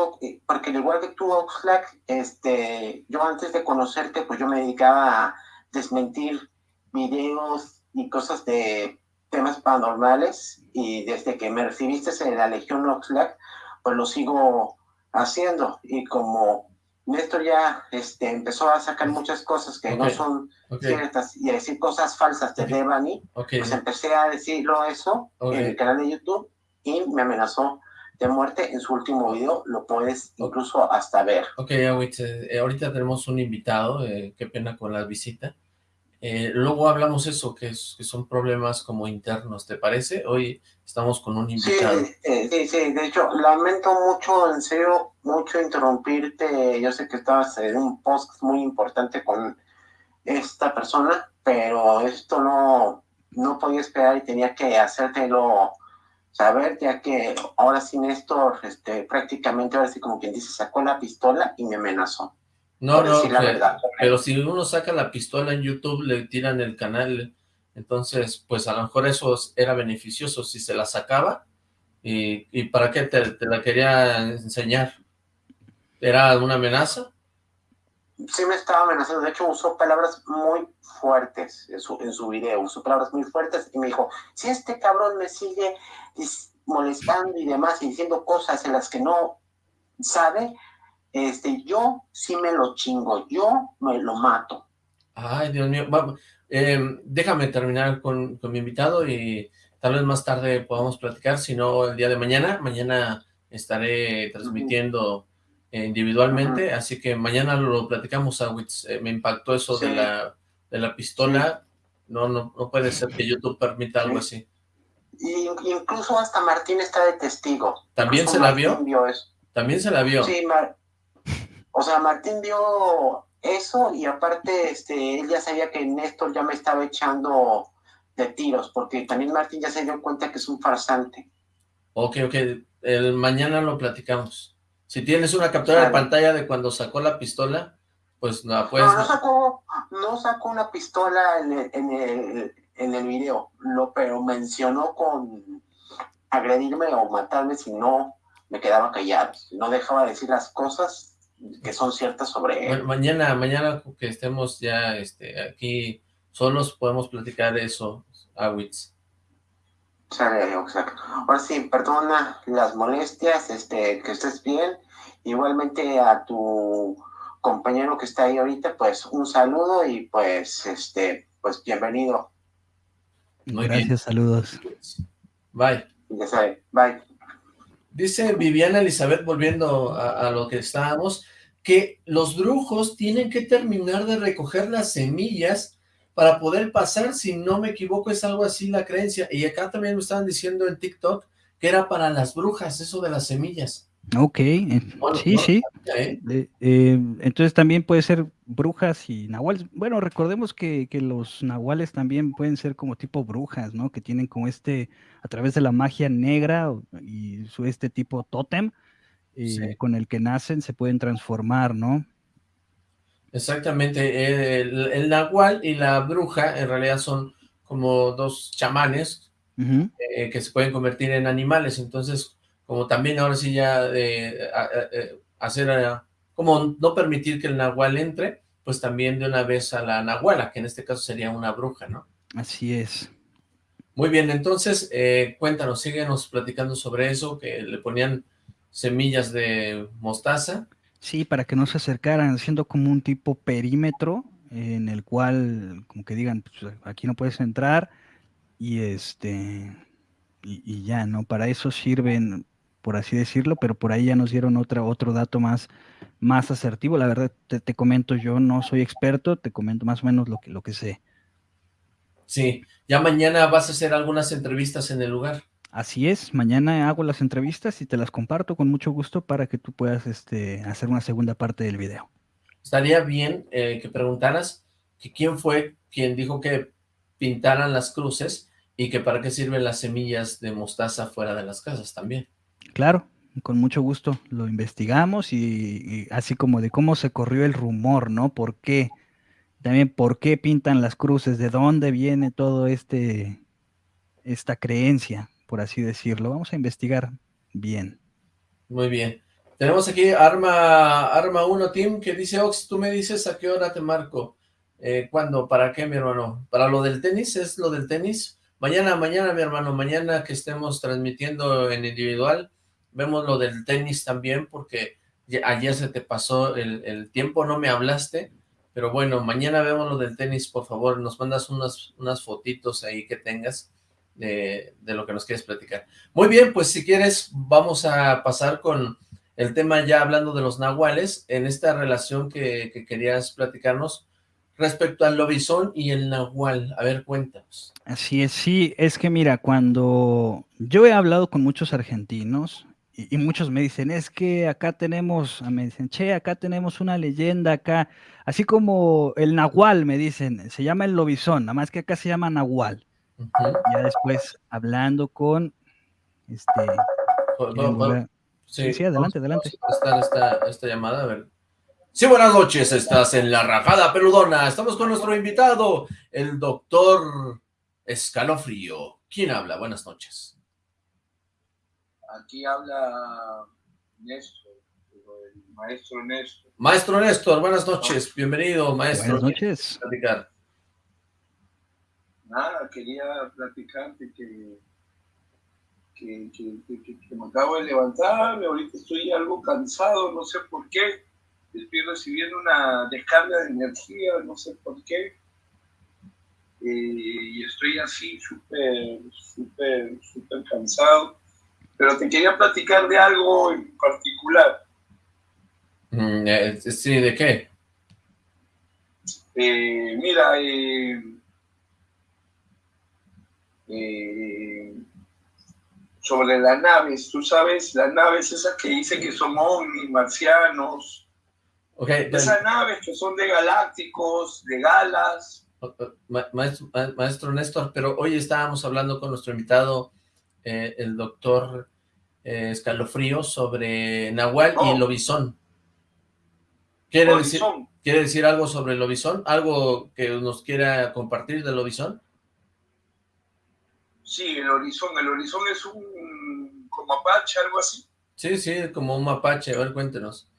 porque igual que tú, Oxlack, este, yo antes de conocerte, pues yo me dedicaba a desmentir videos y cosas de temas paranormales y desde que me recibiste en la Legión Oxlack, pues lo sigo haciendo. Y como Néstor ya este, empezó a sacar muchas cosas que no son ciertas y a decir cosas falsas de Devani, pues empecé a decirlo eso en el canal de YouTube y me amenazó de muerte en su último video, lo puedes incluso hasta ver. Ok, Awitz, eh, ahorita tenemos un invitado, eh, qué pena con la visita. Eh, luego hablamos eso, que, es, que son problemas como internos, ¿te parece? Hoy estamos con un invitado. Sí, sí, sí, de hecho, lamento mucho, en serio, mucho interrumpirte. Yo sé que estabas en un post muy importante con esta persona, pero esto no, no podía esperar y tenía que hacértelo saber, ya que ahora sí Néstor, este, prácticamente ahora sí como quien dice, sacó la pistola y me amenazó. No, no, pero, si uno saca la pistola en YouTube, le tiran el canal, entonces, pues a lo mejor eso era beneficioso si se la sacaba, y, y ¿para qué te, te, la quería enseñar? ¿Era una amenaza? Sí me estaba amenazando, de hecho usó palabras muy fuertes en su, en su video, usó palabras muy fuertes y me dijo, si este cabrón me sigue molestando y demás y diciendo cosas en las que no sabe, este, yo sí me lo chingo, yo me lo mato. Ay, Dios mío, eh, déjame terminar con, con mi invitado y tal vez más tarde podamos platicar, si no el día de mañana, mañana estaré transmitiendo individualmente, así que mañana lo platicamos, eh, me impactó eso de, la, de la pistola, no, no, no puede ser que YouTube permita algo así. Y, incluso hasta Martín está de testigo. ¿También se la vio? ¿También se la vio? Sí, o sea, Martín vio eso y aparte este, él ya sabía que Néstor ya me estaba echando de tiros, porque también Martín ya se dio cuenta que es un farsante. Ok, ok, el mañana lo platicamos. Si tienes una captura de pantalla de cuando sacó la pistola, pues la puedes... No, no sacó, no sacó una pistola en el, en el, en el video, lo, pero mencionó con agredirme o matarme si no me quedaba callado, no dejaba de decir las cosas que son ciertas sobre él. mañana, mañana que estemos ya este, aquí solos podemos platicar eso, Awitz. Exacto. Ahora sí, perdona las molestias, este, que estés bien. Igualmente a tu compañero que está ahí ahorita, pues un saludo y pues, este, pues bienvenido. Gracias, saludos. Bye. Ya sabe, bye. Dice Viviana Elizabeth, volviendo a, a, lo que estábamos, que los brujos tienen que terminar de recoger las semillas para poder pasar, si no me equivoco, es algo así la creencia. Y acá también me estaban diciendo en TikTok que era para las brujas, eso de las semillas. Ok, sí, sí. ¿eh? Eh, entonces también puede ser brujas y nahuales. Bueno, recordemos que, que, los nahuales también pueden ser como tipo brujas, ¿no? Que tienen como este, a través de la magia negra y su este tipo tótem, eh, sí. con el que nacen, se pueden transformar, ¿no? Exactamente, el, el, nahual y la bruja en realidad son como dos chamanes uh -huh. eh, que se pueden convertir en animales, entonces como también ahora sí ya de hacer, como no permitir que el nahual entre, pues también de una vez a la nahuala, que en este caso sería una bruja, ¿no? Así es. Muy bien, entonces, eh, cuéntanos, síguenos platicando sobre eso, que le ponían semillas de mostaza. Sí, para que no se acercaran, haciendo como un tipo perímetro en el cual, como que digan, pues, aquí no puedes entrar y este y, ya, ¿no? Para eso sirven, por así decirlo, pero por ahí ya nos dieron otra, otro dato más, más asertivo. La verdad, te, te comento, yo no soy experto, te comento más o menos lo que, lo que sé. Sí, ya mañana vas a hacer algunas entrevistas en el lugar. Así es, mañana hago las entrevistas y te las comparto con mucho gusto para que tú puedas este, hacer una segunda parte del video. Estaría bien eh, que preguntaras que quién fue quien dijo que pintaran las cruces y que para qué sirven las semillas de mostaza fuera de las casas también. Claro, con mucho gusto lo investigamos y, y así como de cómo se corrió el rumor, ¿no? ¿Por qué? También por qué pintan las cruces, de dónde viene todo este esta creencia por así decirlo. Vamos a investigar bien. Muy bien. Tenemos aquí Arma Arma 1 Team que dice, Ox, tú me dices a qué hora te marco. Eh, ¿Cuándo? ¿Para qué, mi hermano? ¿Para lo del tenis? ¿Es lo del tenis? Mañana, mañana, mi hermano, mañana que estemos transmitiendo en individual, vemos lo del tenis también, porque ayer se te pasó el, el tiempo, no me hablaste, pero bueno, mañana vemos lo del tenis, por favor, nos mandas unas, unas fotitos ahí que tengas, de, lo que nos quieres platicar. Muy bien, pues si quieres vamos a pasar con el tema ya hablando de los nahuales, en esta relación que, querías platicarnos respecto al lobizón y el nahual. A ver, cuéntanos. Así es, sí, es que mira, cuando yo he hablado con muchos argentinos y, muchos me dicen, es que acá tenemos, me dicen, che, acá tenemos una leyenda acá, así como el nahual, me dicen, se llama el lobizón, nada más que acá se llama nahual. Ya después hablando con este. sí, adelante, adelante. Esta, esta, esta llamada, a ver. Sí, buenas noches, estás en La Rajada Peludona. Estamos con nuestro invitado, el doctor Escalofrío. ¿Quién habla? Buenas noches. Aquí habla Néstor, el maestro Néstor. Maestro Néstor, buenas noches. Bienvenido, maestro. Buenas noches nada, quería platicarte que, que, que, me acabo de levantar, ahorita estoy algo cansado, no sé por qué, estoy recibiendo una descarga de energía, no sé por qué, eh, y estoy así súper, súper, súper cansado, pero te quería platicar de algo en particular. Mm, eh, sí, ¿de qué? Eh, mira, eh, eh, sobre las naves, tú sabes, las naves esas que dicen que son ovnis, marcianos, okay, esas naves que son de galácticos, de galas. Maestro, Néstor, pero hoy estábamos hablando con nuestro invitado, eh, el doctor eh, Escalofrío, sobre Nahual y el lobizón. ¿Quiere decir, ¿Quiere decir algo sobre el lobizón? ¿Algo que nos quiera compartir del lobizón? Sí, el horizonte. El horizonte es un como mapache, algo así. Sí, sí, como un mapache. A ver, cuéntenos.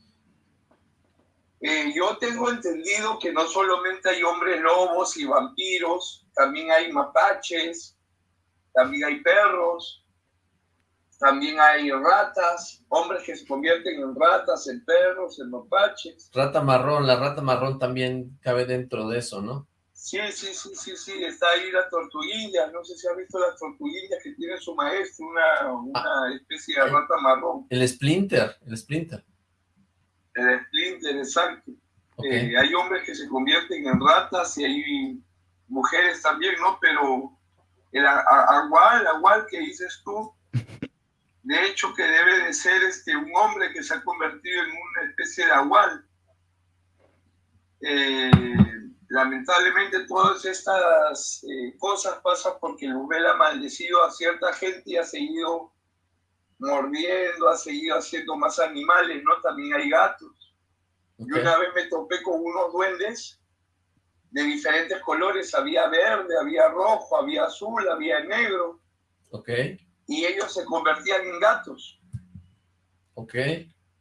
Eh, yo tengo entendido que no solamente hay hombres lobos y vampiros, también hay mapaches, también hay perros, también hay ratas, hombres que se convierten en ratas, en perros, en mapaches. Rata marrón, la rata marrón también cabe dentro de eso, ¿no? Sí, sí, sí, sí, sí, está ahí la tortuguilla, no sé si has visto las tortuguillas que tiene su maestro, una, una ah, especie de rata marrón. El Splinter, el Splinter. El Splinter, exacto. Eh, hay hombres que se convierten en ratas y hay mujeres también, ¿no? Pero el agual, agual que dices tú, de hecho que debe de ser este, un hombre que se ha convertido en una especie de agual. Eh, lamentablemente todas estas eh, cosas pasan porque el Ubel ha maldecido a cierta gente y ha seguido mordiendo, ha seguido haciendo más animales, ¿no? También hay gatos. Yo una vez me topé con unos duendes de diferentes colores, había verde, había rojo, había azul, había negro. Ok. Y ellos se convertían en gatos. Ok,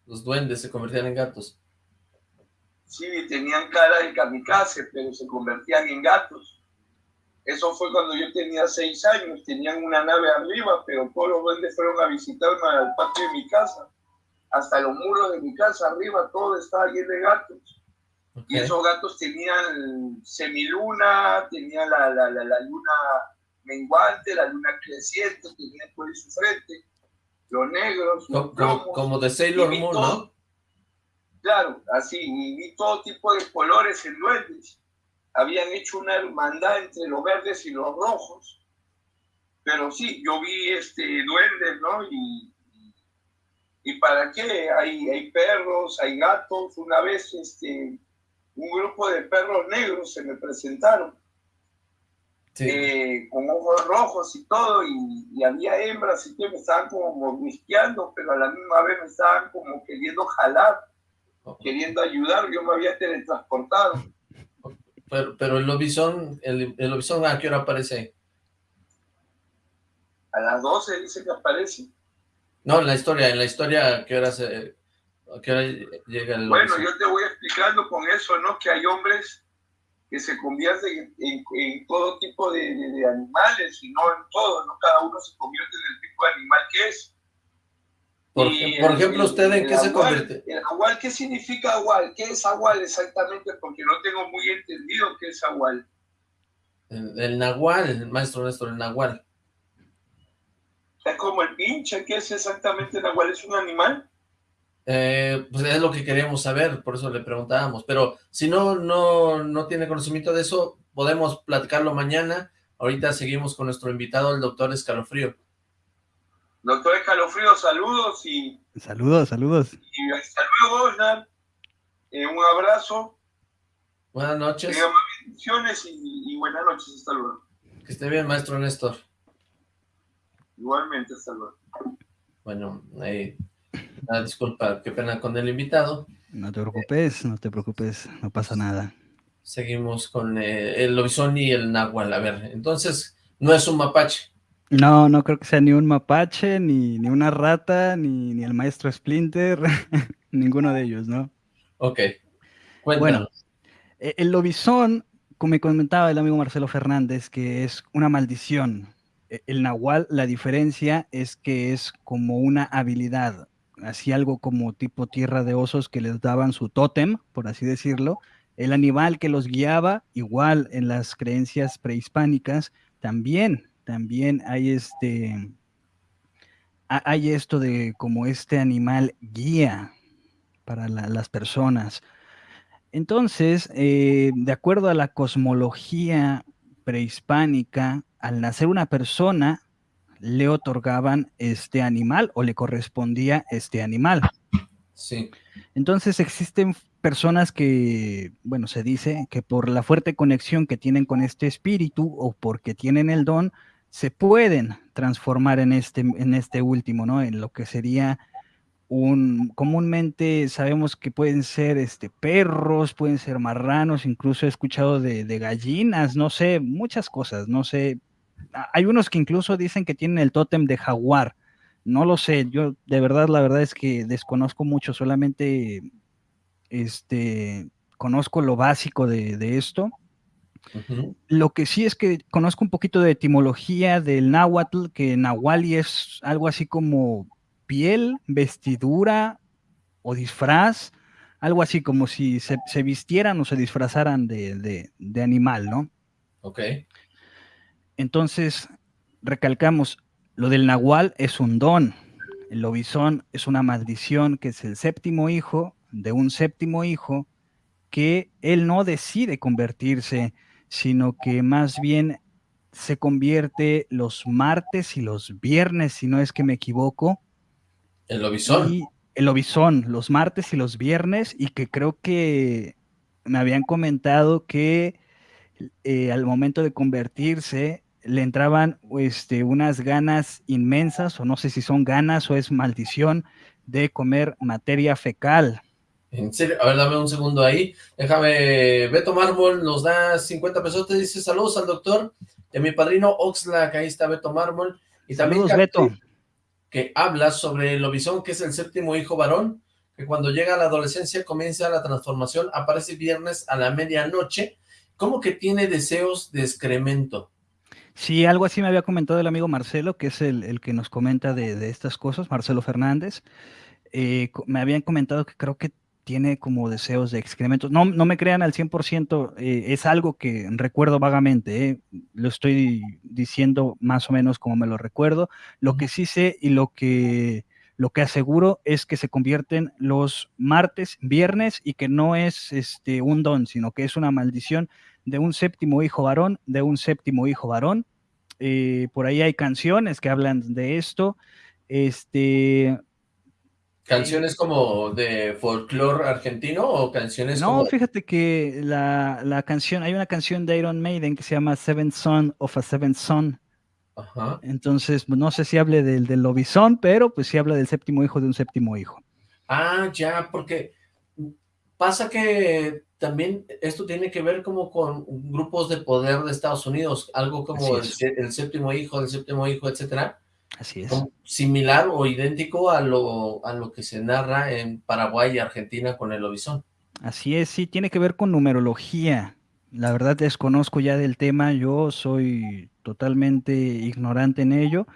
los duendes se convertían en gatos. Sí, tenían cara de kamikaze, pero se convertían en gatos. Eso fue cuando yo tenía seis años, tenían una nave arriba, pero todos los duendes fueron a visitarme al patio de mi casa. hasta los muros de mi casa arriba, todo estaba lleno de gatos. Y esos gatos tenían semiluna, tenían la, la, la, luna menguante, la luna creciente, tenían por su frente, los negros, como, de Sailor Moon, ¿no? Claro, así, y vi todo tipo de colores en duendes. Habían hecho una hermandad entre los verdes y los rojos. Pero sí, yo vi este duendes, ¿no? Y, y para qué? Hay, hay perros, hay gatos. Una vez este, un grupo de perros negros se me presentaron. Eh, con ojos rojos y todo, y, había hembras y que me estaban como mordisqueando, pero a la misma vez me estaban como queriendo jalar, queriendo ayudar, yo me había teletransportado. Pero, pero el lobizón, el, el lobizón, ¿a qué hora aparece? A las 12 dice que aparece. No, en la historia, en la historia, ¿a qué hora, se, a qué hora llega el Bueno, yo te voy explicando con eso, ¿no? Que hay hombres que se convierten en, todo tipo de, animales y no en todo, ¿no? Cada uno se convierte en el tipo de animal que es. Por, por ejemplo, ¿usted en qué se convierte? El agual, ¿qué significa agual? ¿Qué es agual exactamente? Porque no tengo muy entendido qué es agual. El, el nahual, el maestro Néstor, el nahual. Es como el pinche, ¿qué es exactamente nahual? ¿Es un animal? Eh, pues es lo que queríamos saber, por eso le preguntábamos, pero si no, no, no tiene conocimiento de eso, podemos platicarlo mañana, ahorita seguimos con nuestro invitado, el doctor Escalofrío. Doctor Escalofrío, saludos y... Saludos, saludos. Y hasta luego, eh, un abrazo. Buenas noches. bendiciones y, y, buenas noches, hasta luego. Que esté bien, maestro Néstor. Igualmente, hasta luego. Bueno, ahí... Ah, disculpa, qué pena con el invitado. No te preocupes, no te preocupes, no pasa nada. Seguimos con eh, el lobizón y el náhuatl. A ver, entonces, no es un mapache. No, no creo que sea ni un mapache, ni, ni una rata, ni, ni el maestro Splinter, ninguno de ellos, ¿no? Ok, Cuéntanos. Bueno, el lobizón, como me comentaba el amigo Marcelo Fernández, que es una maldición. E, el nahual, la diferencia es que es como una habilidad, así algo como tipo tierra de osos que les daban su tótem, por así decirlo. El animal que los guiaba, igual en las creencias prehispánicas, también, también hay este, hay esto de como este animal guía para las personas. Entonces, eh, de acuerdo a la cosmología prehispánica, al nacer una persona, le otorgaban este animal o le correspondía este animal. Sí. Entonces existen personas que, bueno, se dice que por la fuerte conexión que tienen con este espíritu o porque tienen el don, se pueden transformar en este, en este último, ¿no? En lo que sería un, comúnmente sabemos que pueden ser este, perros, pueden ser marranos, incluso he escuchado de, gallinas, no sé, muchas cosas, no sé, hay unos que incluso dicen que tienen el tótem de jaguar. No lo sé, yo de verdad, la verdad es que desconozco mucho, solamente este, conozco lo básico de, esto. Lo que sí es que conozco un poquito de etimología del náhuatl, que nahuali es algo así como piel, vestidura o disfraz, algo así como si se, vistieran o se disfrazaran de, de animal, ¿no? Ok. Entonces, recalcamos, lo del nahual es un don, el lobizón es una maldición, que es el séptimo hijo de un séptimo hijo, que él no decide convertirse, sino que más bien se convierte los martes y los viernes, si no es que me equivoco. El lobizón. el lobizón, los martes y los viernes, y que creo que me habían comentado que eh, al momento de convertirse, le entraban este, unas ganas inmensas, o no sé si son ganas o es maldición, de comer materia fecal. En serio, a ver, dame un segundo ahí. Déjame, Beto Mármol nos da 50 pesos, te dice saludos al doctor, de mi padrino Oxlack, ahí está Beto Mármol. Y también saludos, Beto. Que habla sobre el lobizón, que es el séptimo hijo varón, que cuando llega a la adolescencia comienza la transformación, aparece viernes a la medianoche, como que tiene deseos de excremento. Sí, algo así me había comentado el amigo Marcelo, que es el, que nos comenta de, estas cosas, Marcelo Fernández. eh, me habían comentado que creo que tiene como deseos de excrementos. No, no me crean al 100%, eh, es algo que recuerdo vagamente, eh, lo estoy diciendo más o menos como me lo recuerdo. Lo que sí sé y lo que, lo que aseguro es que se convierten los martes, viernes y que no es este, un don, sino que es una maldición de un séptimo hijo varón, de un séptimo hijo varón. Eh, por ahí hay canciones que hablan de esto. Este, ¿Canciones como de folclore argentino o canciones no, como...? fíjate que la, la, canción, hay una canción de Iron Maiden que se llama Seven Son of a Seven Son. Ajá. Entonces, no sé si hable del, del lobizón, pero pues sí habla del séptimo hijo de un séptimo hijo. Ah, ya, porque pasa que también esto tiene que ver como con grupos de poder de Estados Unidos, algo como el, el, séptimo hijo, el séptimo hijo, etcétera, Así es. Similar o idéntico a lo, a lo que se narra en Paraguay y Argentina con el lobizón. Así es, sí, tiene que ver con numerología. La verdad desconozco ya del tema, yo soy totalmente ignorante en ello,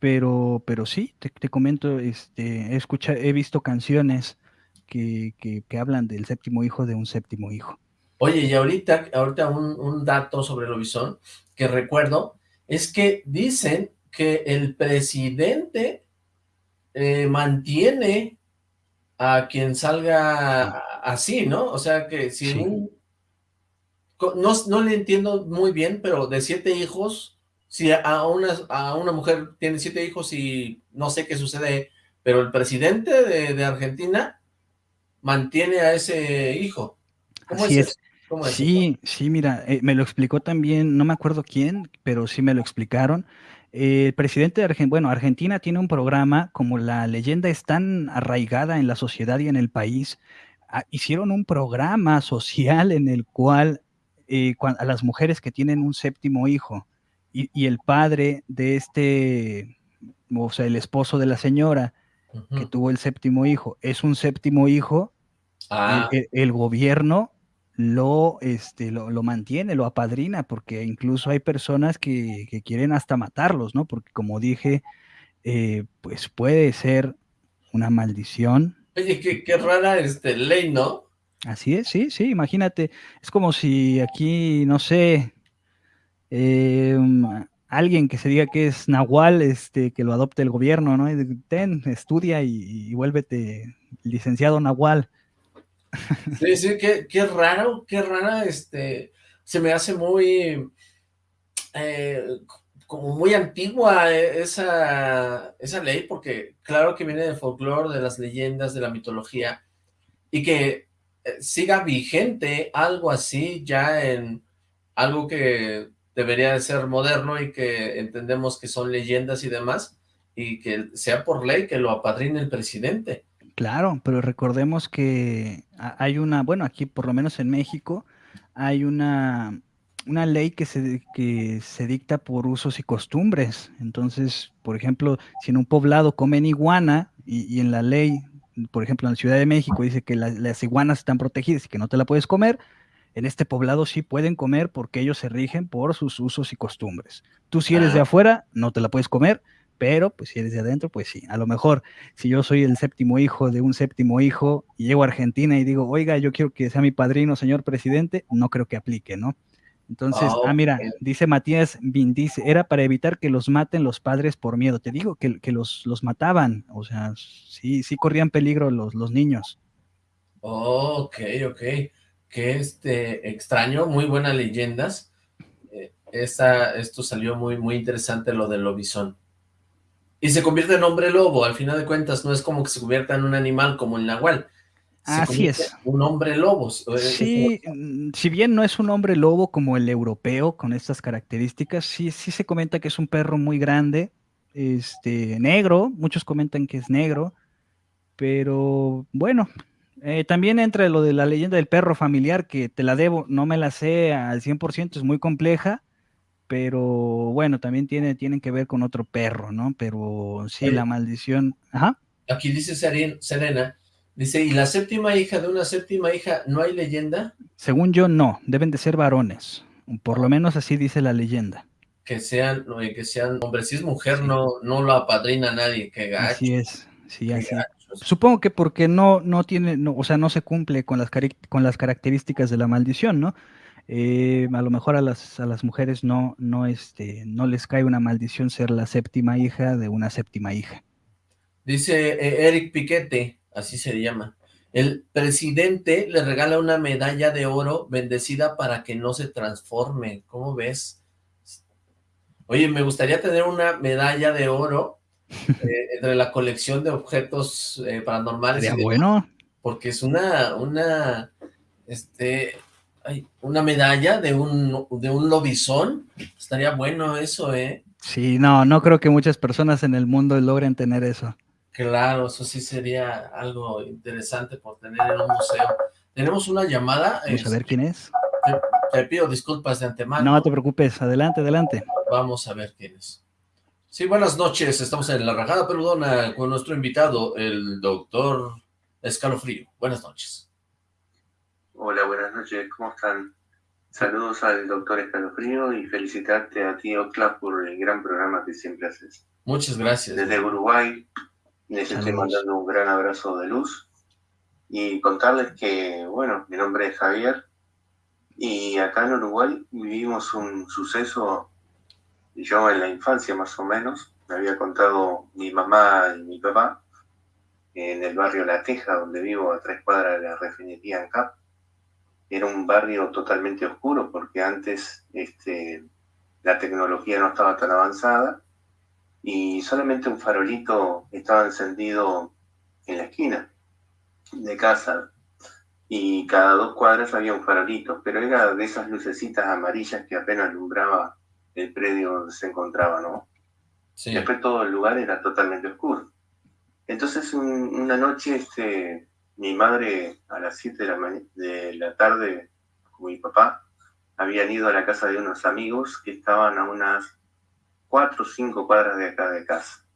pero, pero sí, te, te comento, este, he, escuchado, he visto canciones que, que, que, hablan del séptimo hijo de un séptimo hijo. Oye, y ahorita, ahorita un, un dato sobre el lobizón que recuerdo es que dicen que el presidente eh, mantiene a quien salga así, ¿no? O sea, que si sí. un, no, no, le entiendo muy bien, pero de siete hijos, si a una, a una mujer tiene siete hijos y no sé qué sucede, pero el presidente de, de Argentina mantiene a ese hijo. ¿Cómo así es, es. ¿Cómo es sí, eso? sí, mira, eh, me lo explicó también, no me acuerdo quién, pero sí me lo explicaron. El presidente de Argentina, bueno, Argentina tiene un programa, como la leyenda es tan arraigada en la sociedad y en el país, ah, hicieron un programa social en el cual eh, a las mujeres que tienen un séptimo hijo y, y, el padre de este, o sea, el esposo de la señora uh -huh. que tuvo el séptimo hijo, es un séptimo hijo, ah. el, el, gobierno lo, este, lo, lo, mantiene, lo apadrina, porque incluso hay personas que, que quieren hasta matarlos, ¿no? Porque como dije, eh, pues puede ser una maldición. Oye, qué, qué rara este, ley, ¿no? Así es, sí, sí, imagínate, es como si aquí, no sé, eh, alguien que se diga que es Nahual, este, que lo adopte el gobierno, ¿no? Ten, estudia y, y vuélvete licenciado Nahual. Sí, sí, qué, qué raro, qué rara, este, se me hace muy, eh, como muy antigua esa, esa ley, porque claro que viene del folclore, de las leyendas, de la mitología, y que eh, siga vigente algo así ya en algo que debería de ser moderno y que entendemos que son leyendas y demás, y que sea por ley que lo apadrine el presidente. Claro, pero recordemos que hay una, bueno, aquí por lo menos en México, hay una, una ley que se, que se dicta por usos y costumbres. Entonces, por ejemplo, si en un poblado comen iguana y, y en la ley, por ejemplo, en la Ciudad de México dice que la, las iguanas están protegidas y que no te la puedes comer, en este poblado sí pueden comer porque ellos se rigen por sus usos y costumbres. Tú si eres de afuera, no te la puedes comer, pero pues si eres de adentro, pues sí, a lo mejor si yo soy el séptimo hijo de un séptimo hijo y llego a Argentina y digo, oiga, yo quiero que sea mi padrino, señor presidente, no creo que aplique, ¿no? Entonces, oh, ah, mira, okay. dice Matías Bin, dice, era para evitar que los maten los padres por miedo. Te digo que, que los, los mataban, o sea, sí, sí corrían peligro los, los niños. Oh, ok, ok. Que este, extraño, muy buenas leyendas. Eh, esta, esto salió muy, muy interesante lo del lobizón. Y se convierte en hombre lobo, al final de cuentas, no es como que se convierta en un animal como el nahual. Se Así es. Un hombre lobo. Sí, como... si bien no es un hombre lobo como el europeo, con estas características, sí, sí se comenta que es un perro muy grande, este, negro, muchos comentan que es negro, pero bueno, eh, también entra lo de la leyenda del perro familiar, que te la debo, no me la sé al 100%, es muy compleja, pero bueno, también tiene, tienen que ver con otro perro, ¿no? Pero sí, la maldición... Ajá. Aquí dice Serena, dice, ¿y la séptima hija de una séptima hija no hay leyenda? Según yo, no, deben de ser varones, por lo menos así dice la leyenda. Que sean, que sean hombres, si es mujer, sí. no, no lo apadrina nadie, que gacho. Así es, sí, así. Supongo que porque no, no tiene, no, o sea, no se cumple con las, con las características de la maldición, ¿no? Eh, a lo mejor a las, a las mujeres no, no, este, no les cae una maldición ser la séptima hija de una séptima hija. Dice eh, Eric Piquete, así se llama. El presidente le regala una medalla de oro bendecida para que no se transforme. ¿Cómo ves? Oye, me gustaría tener una medalla de oro eh, entre la colección de objetos paranormales. Sería bueno. Porque es una, una, este, una medalla de un, de un lobizón. Estaría bueno eso, ¿eh? Sí, no, no creo que muchas personas en el mundo logren tener eso. Claro, eso sí sería algo interesante por tener en un museo. Tenemos una llamada. Vamos a ver quién es. Te, pido disculpas de antemano. No te preocupes, adelante, adelante. Vamos a ver quién es. Sí, buenas noches, estamos en La Rajada Peludona con nuestro invitado, el doctor Escalofrío. Buenas noches. Hola, buenas noches, ¿cómo están? Saludos al doctor Escalofrío y felicitarte a ti, Ocla, por el gran programa que siempre haces. Muchas gracias. Desde Uruguay, les estoy mandando un gran abrazo de luz y contarles que, bueno, mi nombre es Javier y acá en Uruguay vivimos un suceso, yo en la infancia más o menos, me había contado mi mamá y mi papá en el barrio La Teja, donde vivo a tres cuadras de la refinería en Cap. Era un barrio totalmente oscuro porque antes este, la tecnología no estaba tan avanzada y solamente un farolito estaba encendido en la esquina de casa y cada dos cuadras había un farolito, pero era de esas lucecitas amarillas que apenas alumbraba el predio donde se encontraba, ¿no? Sí. Después todo el lugar era totalmente oscuro. Entonces una noche este, mi madre a las 7 de la, de la tarde con mi papá habían ido a la casa de unos amigos que estaban a unas cuatro o cinco cuadras de acá de casa.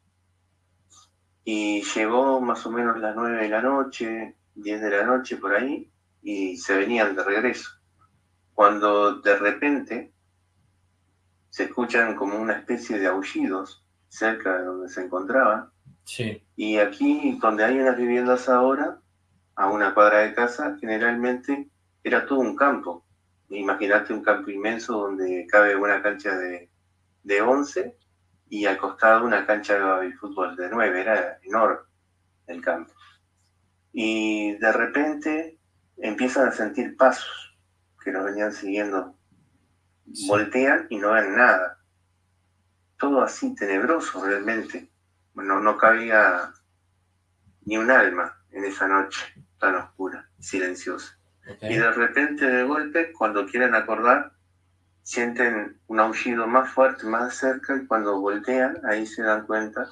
Y llegó más o menos las nueve de la noche, diez de la noche por ahí, y se venían de regreso. Cuando de repente se escuchan como una especie de aullidos cerca de donde se encontraban. Sí. Y aquí, donde hay unas viviendas ahora, a una cuadra de casa, generalmente era todo un campo. Imagínate un campo inmenso donde cabe una cancha de, de 11 y al costado una cancha de fútbol de 9, era enorme el campo. Y de repente empiezan a sentir pasos que nos venían siguiendo. Voltean y no ven nada. Todo así tenebroso realmente. Bueno, no cabía ni un alma en esa noche tan oscura, silenciosa. Y de repente, de golpe, cuando quieren acordar, sienten un aullido más fuerte, más cerca, y cuando voltean, ahí se dan cuenta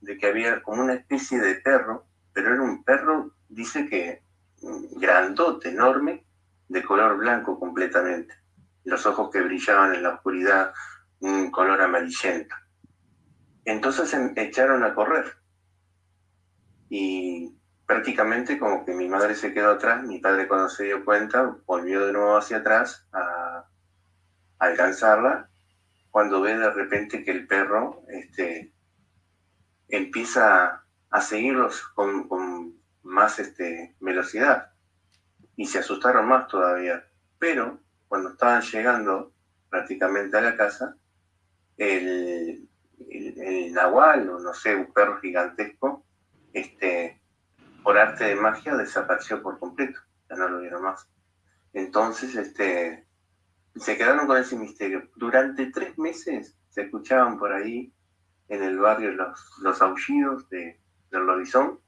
de que había como una especie de perro, pero era un perro, dice que mm, grandote, enorme, de color blanco completamente. Los ojos que brillaban en la oscuridad, un color amarillento. Entonces se echaron a correr. Y prácticamente como que mi madre se quedó atrás, mi padre cuando se dio cuenta volvió de nuevo hacia atrás a alcanzarla cuando ve de repente que el perro este, empieza a seguirlos con, más este, velocidad y se asustaron más todavía. Pero cuando estaban llegando prácticamente a la casa, el, el, nahual o no sé, un perro gigantesco, este, por arte de magia desapareció por completo, ya no lo vieron más. Entonces, este, se quedaron con ese misterio. Durante tres meses se escuchaban por ahí en el barrio los, los aullidos de, del lobizón.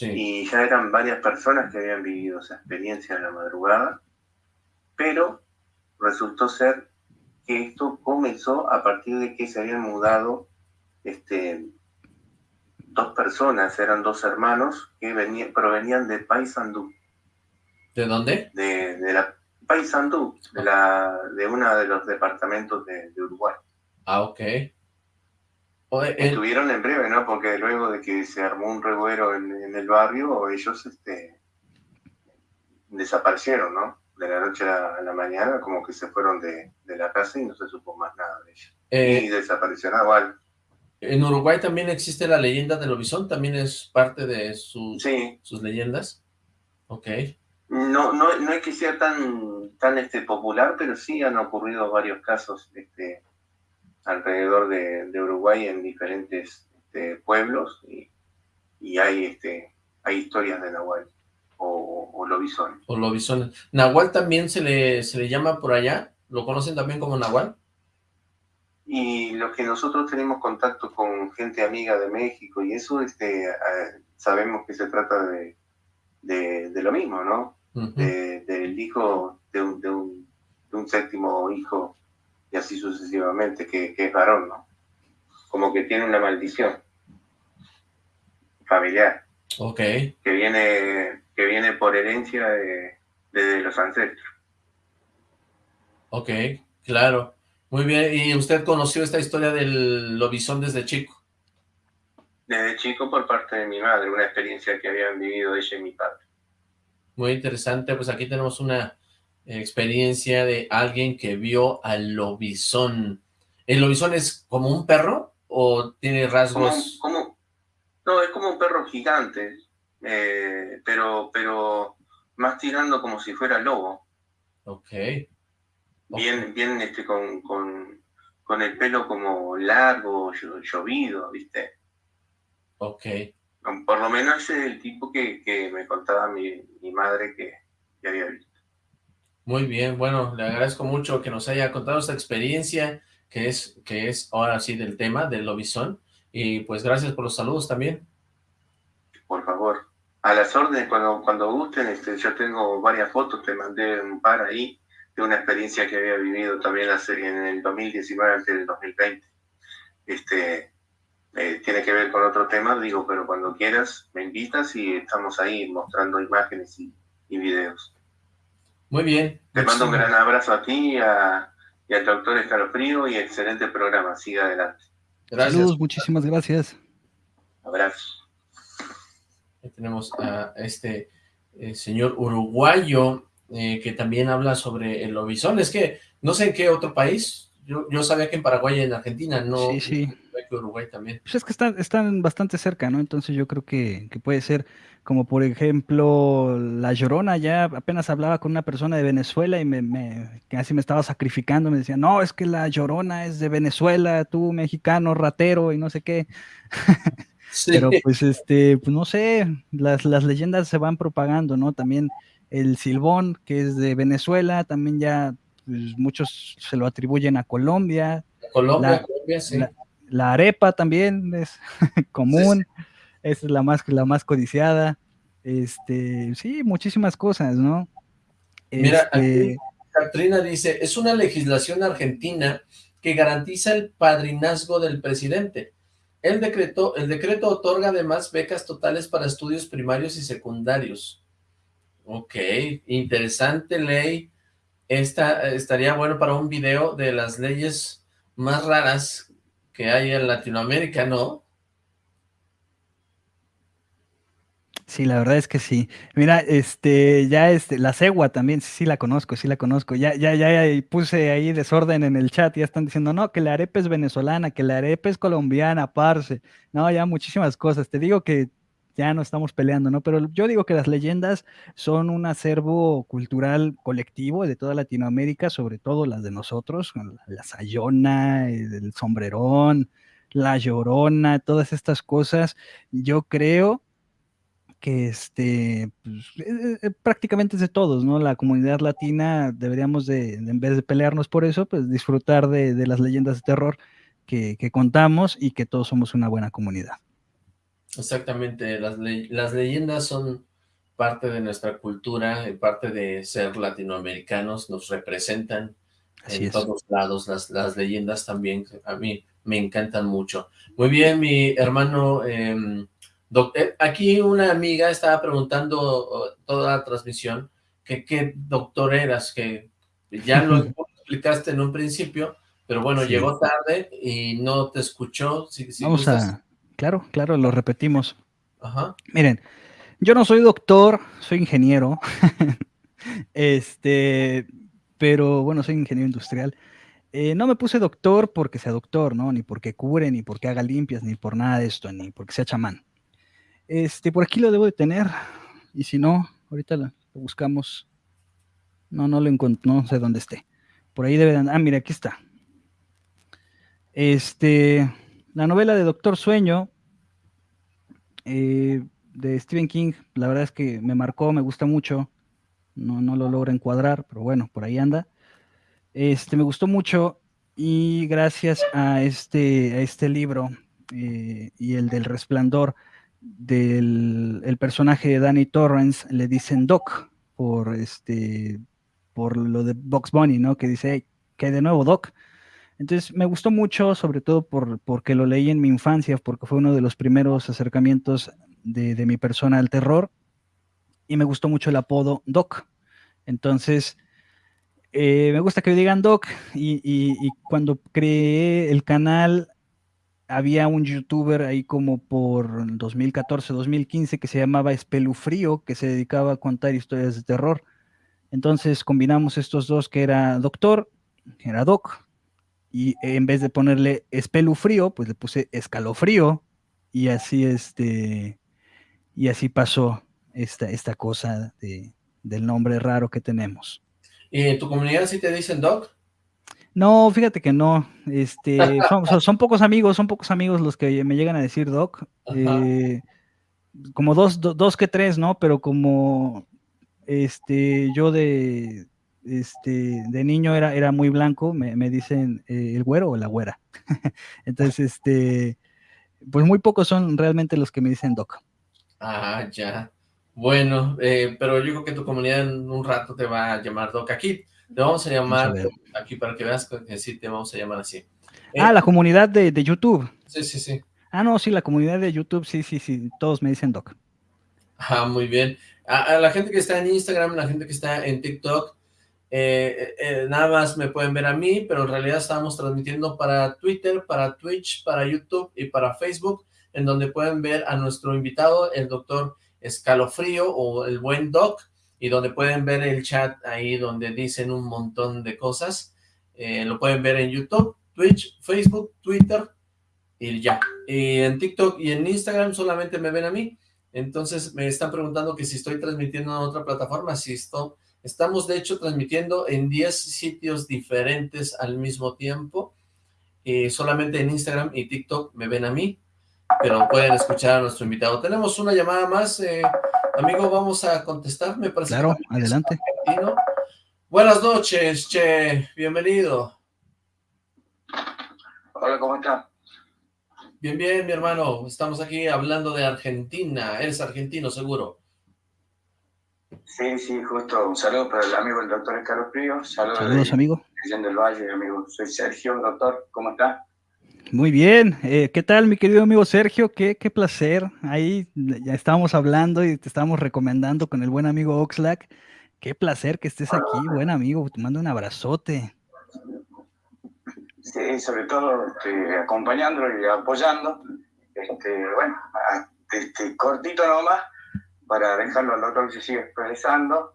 Y ya eran varias personas que habían vivido esa experiencia en la madrugada. Pero resultó ser que esto comenzó a partir de que se habían mudado este, dos personas, eran dos hermanos que venían, provenían de Paysandú. ¿De dónde? De, de la Paysandú, de, la, de uno de los departamentos de, Uruguay. Ah, ok. Estuvieron en breve, ¿no? Porque luego de que se armó un revuelo en, el barrio, ellos este, desaparecieron, ¿no? De la noche a la, mañana, como que se fueron de, la casa y no se supo más nada de ellos. Eh, y desapareció Nahual. En Uruguay también existe la leyenda del lobizón, también es parte de sus, sus leyendas. Ok. No, no, no es que sea tan, tan este, popular, pero sí han ocurrido varios casos este, alrededor de, Uruguay en diferentes este, pueblos y, y, hay, este, hay historias de Nahual o, o, lobisones. O lobisones. ¿Nahual también se le, se le llama por allá? ¿Lo conocen también como Nahual? Y lo que nosotros tenemos contacto con gente amiga de México y eso, este, ah, sabemos que se trata de, de, lo mismo, ¿no? del hijo de un, de, un, de un, séptimo hijo y así sucesivamente, que, que, es varón, ¿no? Como que tiene una maldición familiar. Ok. Que viene, que viene por herencia de, de los ancestros. Ok, claro. Muy bien, ¿y usted conoció esta historia del lobizón desde chico? Desde chico por parte de mi madre, una experiencia que habían vivido ella y mi padre. Muy interesante, pues aquí tenemos una experiencia de alguien que vio al lobizón. ¿El lobizón es como un perro o tiene rasgos? Como, no, es como un perro gigante, eh, pero, pero más tirando como si fuera lobo. Ok. Bien, bien este, con, con, con, el pelo como largo, llovido, ¿viste? Ok. Por lo menos es el tipo que, que me contaba mi, mi madre que, que, había visto. Muy bien, bueno, le agradezco mucho que nos haya contado esta experiencia que es, que es ahora sí del tema del lobizón. Y pues gracias por los saludos también. Por favor. A las órdenes, cuando, cuando gusten, este, yo tengo varias fotos, te mandé un par ahí de una experiencia que había vivido también en el 2019 antes del 2020. Este, eh, tiene que ver con otro tema, digo, pero cuando quieras me invitas y estamos ahí mostrando imágenes y, videos. Muy bien. Te mando un gran abrazo a ti y, a, y al doctor Escalofrío y excelente programa. Siga adelante. Gracias. Saludos, muchísimas gracias. Abrazo. tenemos a este eh, señor uruguayo eh, que también habla sobre el lobizón. Es que no sé en qué otro país, yo, yo sabía que en Paraguay y en Argentina, no sí, sí. que Uruguay también. Pues es que están, están bastante cerca, ¿no? Entonces yo creo que, que, puede ser como por ejemplo La Llorona, ya apenas hablaba con una persona de Venezuela y me, me casi me estaba sacrificando, me decía, no, es que La Llorona es de Venezuela, tú mexicano, ratero y no sé qué. Sí. Pero pues este, pues no sé, las, las leyendas se van propagando, ¿no? También el silbón, que es de Venezuela, también ya pues, muchos se lo atribuyen a Colombia. Colombia, la, Colombia, sí. La, arepa también es común, es la más, la más codiciada. Este, sí, muchísimas cosas, ¿no? Mira, este, Katrina dice, es una legislación argentina que garantiza el padrinazgo del presidente. El decreto, el decreto otorga además becas totales para estudios primarios y secundarios. Ok, interesante ley. Esta estaría bueno para un video de las leyes más raras que hay en Latinoamérica, ¿no? Sí, la verdad es que sí. Mira, este, ya este, la cegua también, sí, la conozco, sí la conozco. Ya, ya, ya puse ahí desorden en el chat, ya están diciendo, no, que la arepa es venezolana, que la arepa es colombiana, parce. No, ya muchísimas cosas. Te digo que ya no estamos peleando, ¿no? Pero yo digo que las leyendas son un acervo cultural colectivo de toda Latinoamérica, sobre todo las de nosotros, la Sayona, el sombrerón, la llorona, todas estas cosas. Yo creo que este, pues, eh, eh, prácticamente es de todos, ¿no? La comunidad latina deberíamos de, en vez de pelearnos por eso, pues disfrutar de, las leyendas de terror que contamos y que todos somos una buena comunidad. Exactamente, las, las leyendas son parte de nuestra cultura, parte de ser latinoamericanos, nos representan en todos lados, las, las leyendas también, a mí me encantan mucho. Muy bien, mi hermano, eh, aquí una amiga estaba preguntando toda la transmisión que qué doctor eras, que ya lo explicaste en un principio, pero bueno, llegó tarde y no te escuchó. Si, Vamos a Claro, claro, lo repetimos. Miren, yo no soy doctor, soy ingeniero. este, pero bueno, soy ingeniero industrial. Eh, no me puse doctor porque sea doctor, ¿no? Ni porque cure, ni porque haga limpias, ni por nada de esto, ni porque sea chamán. Este, por aquí lo debo de tener. Y si no, ahorita lo, buscamos. No, no lo encuentro, no sé dónde esté. Por ahí debe de andar. Ah, mira, aquí está. Este, la novela de Doctor Sueño eh, de Stephen King, la verdad es que me marcó, me gusta mucho. No, no lo logro encuadrar, pero bueno, por ahí anda. Este, me gustó mucho y gracias a este, a este libro eh, y el del resplandor del el personaje de Danny Torrance le dicen Doc por este por lo de Box Bunny, ¿no? Que dice, que hay de nuevo Doc. Entonces me gustó mucho, sobre todo por, porque lo leí en mi infancia, porque fue uno de los primeros acercamientos de, mi persona al terror, y me gustó mucho el apodo Doc. Entonces, eh, me gusta que me digan Doc, y, cuando creé el canal, había un youtuber ahí como por 2014, 2015 que se llamaba Espelufrío, que se dedicaba a contar historias de terror. Entonces combinamos estos dos, que era Doctor, que era Doc, y en vez de ponerle Espelufrío, pues le puse Escalofrío, y así este, y así pasó esta, esta cosa de, del nombre raro que tenemos. ¿Y en tu comunidad sí te dicen Doc? No, fíjate que no. Este, son, pocos amigos, son pocos amigos los que me llegan a decir Doc. Eh, como dos, dos que tres, ¿no? Pero como este, yo de, este, de niño era, era muy blanco, me, dicen eh, el güero o la güera. Entonces, este, pues muy pocos son realmente los que me dicen Doc. Ah, ya. Bueno, eh, pero yo creo que tu comunidad en un rato te va a llamar Doc. Aquí te vamos a llamar, aquí para que veas que sí te vamos a llamar así. ah, la comunidad de, YouTube. Sí, sí, sí. Ah, no, sí, la comunidad de YouTube, sí, sí, sí, todos me dicen Doc. Ah, muy bien. A, la gente que está en Instagram, la gente que está en TikTok, eh, eh, nada más me pueden ver a mí, pero en realidad estamos transmitiendo para Twitter, para Twitch, para YouTube y para Facebook, en donde pueden ver a nuestro invitado, el doctor Escalofrío o el buen Doc, y donde pueden ver el chat ahí donde dicen un montón de cosas. Eh, lo pueden ver en YouTube, Twitch, Facebook, Twitter y ya. Y en TikTok y en Instagram solamente me ven a mí. Entonces me están preguntando que si estoy transmitiendo en otra plataforma. Si esto, estamos de hecho transmitiendo en 10 sitios diferentes al mismo tiempo. y solamente en Instagram y TikTok me ven a mí pero pueden escuchar a nuestro invitado. Tenemos una llamada más, eh, amigo, vamos a contestar, me parece. Claro, adelante. Buenas noches, Che, bienvenido. Hola, ¿cómo está? Bien, bien, mi hermano, estamos aquí hablando de Argentina, eres argentino, seguro. Sí, sí, justo, un saludo para el amigo el doctor Escalofrío, saludos, saludos amigo. del Valle, amigo, soy Sergio, doctor, ¿cómo está? Muy bien, eh, ¿qué tal mi querido amigo Sergio? Qué, qué placer, ahí ya estábamos hablando y te estábamos recomendando con el buen amigo Oxlack, qué placer que estés aquí, buen amigo, te mando un abrazote. Sí, sobre todo este, acompañándolo y apoyando, este, bueno, este, cortito nomás, para dejarlo al doctor que se sigue expresando,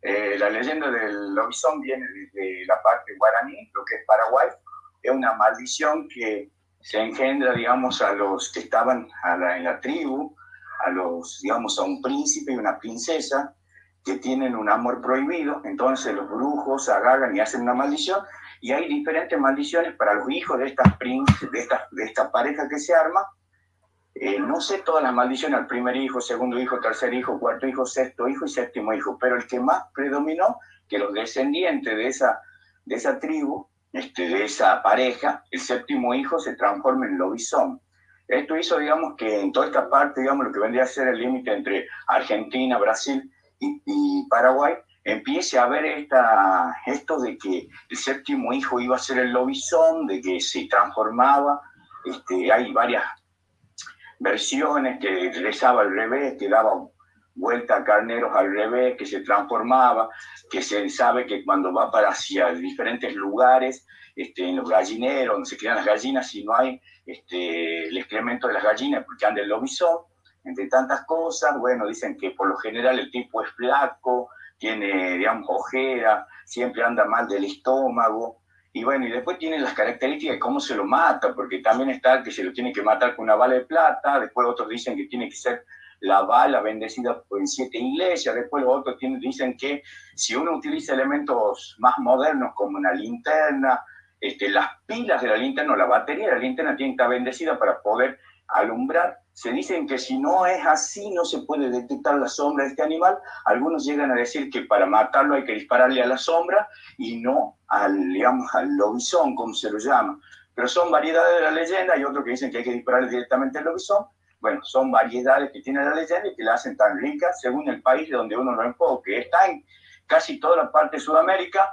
eh, la leyenda del lobizón viene desde la parte guaraní, lo que es Paraguay, es una maldición que se engendra, digamos, a los que estaban en la tribu, a los, digamos, a un príncipe y una princesa que tienen un amor prohibido, entonces los brujos agarran y hacen una maldición, y hay diferentes maldiciones para los hijos de esta pareja que se arma. Eh, no sé todas las maldiciones, al primer hijo, segundo hijo, tercer hijo, cuarto hijo, sexto hijo y séptimo hijo, pero el que más predominó, que los descendientes de esa, de esa tribu este, de esa pareja, el séptimo hijo se transforma en lobizón. Esto hizo, digamos, que en toda esta parte, digamos, lo que vendría a ser el límite entre Argentina, Brasil y, Paraguay, empiece a haber esta, esto de que el séptimo hijo iba a ser el lobizón, de que se transformaba. Este, hay varias versiones que rezaba al revés, que daba vuelta a carneros al revés, que se transformaba, que se sabe que cuando va para hacia diferentes lugares, este, en los gallineros, donde se crían las gallinas, si no hay este, el excremento de las gallinas, porque anda el lobizón, entre tantas cosas, bueno, dicen que por lo general el tipo es flaco, tiene, digamos, ojera, siempre anda mal del estómago, Y bueno, y después tiene las características de cómo se lo mata, porque también está que se lo tiene que matar con una bala de plata, después otros dicen que tiene que ser la bala bendecida en siete iglesias, después otros dicen que si uno utiliza elementos más modernos como una linterna, este, las pilas de la linterna o la batería de la linterna tienen que estar bendecida para poder alumbrar. Se dicen que si no es así, no se puede detectar la sombra de este animal. Algunos llegan a decir que para matarlo hay que dispararle a la sombra y no al, digamos, al lobizón, como se lo llama. Pero son variedades de la leyenda. Hay otros que dicen que hay que dispararle directamente al lobizón. Bueno, son variedades que tiene la leyenda y que la hacen tan rica según el país de donde uno lo enfoque. Está en casi toda la parte de Sudamérica,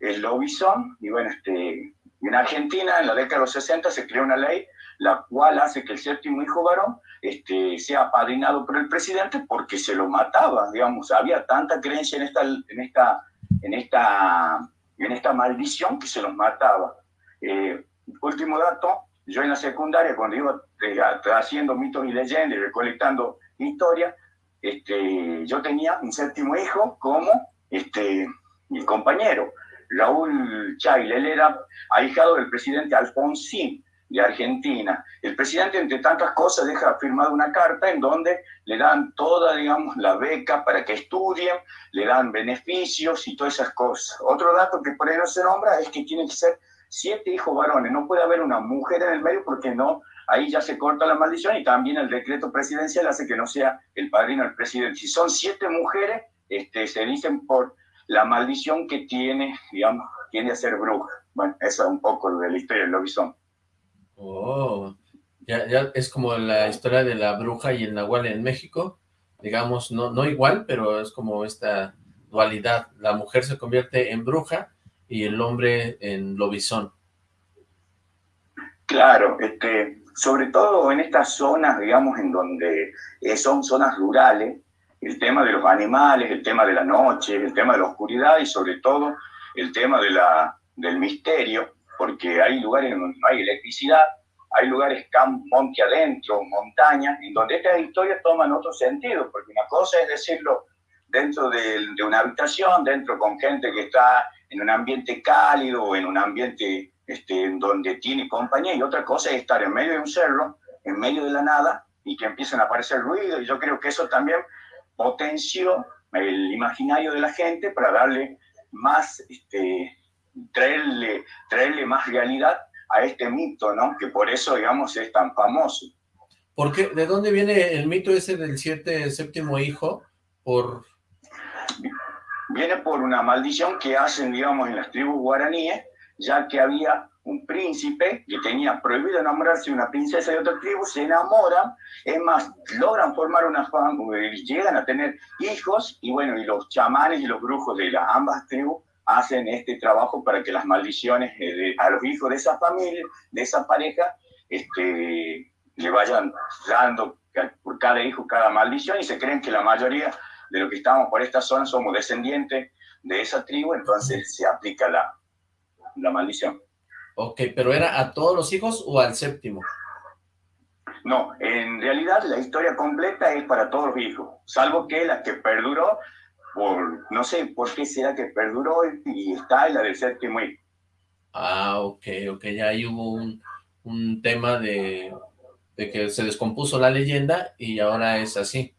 el lobizón, y bueno, este, en Argentina, en la década de los 60, se creó una ley la cual hace que el séptimo hijo varón este, sea apadrinado por el presidente porque se lo mataba, digamos, había tanta creencia en esta, en esta, en esta, en esta maldición que se los mataba. Eh, último dato, yo en la secundaria, cuando iba eh, haciendo mitos y leyendas y recolectando historia, este, yo tenía un séptimo hijo como este, mi compañero, Raúl Chail, él era ahijado del presidente Alfonsín, de Argentina. El presidente, entre tantas cosas, deja firmada una carta en donde le dan toda, digamos, la beca para que estudien, le dan beneficios y todas esas cosas. Otro dato que por ahí no se nombra es que tienen que ser siete hijos varones. No puede haber una mujer en el medio porque no, ahí ya se corta la maldición y también el decreto presidencial hace que no sea el padrino el presidente. Si son siete mujeres, este, se dicen por la maldición que tiene, digamos, tiene a ser bruja. Bueno, eso es un poco de la historia del lobizón. Oh, ya, ya es como la historia de la bruja y el nahual en México, digamos, no, no igual, pero es como esta dualidad. La mujer se convierte en bruja y el hombre en lobizón. Claro, este, sobre todo en estas zonas, digamos, en donde eh, son zonas rurales, el tema de los animales, el tema de la noche, el tema de la oscuridad y sobre todo el tema de la, del misterio, porque hay lugares donde no hay electricidad, hay lugares monte adentro, montaña, en donde estas historias toman otro sentido, porque una cosa es decirlo dentro de, una habitación, dentro con gente que está en un ambiente cálido o en un ambiente este, donde tiene compañía, y otra cosa es estar en medio de un cerro, en medio de la nada, y que empiecen a aparecer ruidos, y yo creo que eso también potenció el imaginario de la gente para darle más este, traerle, traerle más realidad a este mito, ¿no? Que por eso, digamos, es tan famoso. ¿Por qué? ¿De dónde viene el mito ese del siete, séptimo hijo? Por... Viene por una maldición que hacen, digamos, en las tribus guaraníes, ya que había un príncipe que tenía prohibido enamorarse de una princesa de otra tribu, se enamoran, es más, logran formar una familia, llegan a tener hijos, y bueno, y los chamanes y los brujos de las ambas tribus hacen este trabajo para que las maldiciones eh, a los hijos de esa familia, de esa pareja, este, le vayan dando por cada hijo cada maldición y se creen que la mayoría de los que estamos por esta zona somos descendientes de esa tribu, entonces se aplica la, la maldición. Ok, pero ¿era a todos los hijos o al séptimo? No, en realidad la historia completa es para todos los hijos, salvo que la que perduró por, no sé por qué será que perduró y está en la del séptimo hijo. Ah, ok, ok, ya ahí hubo un, un tema de, de, que se descompuso la leyenda y ahora es así.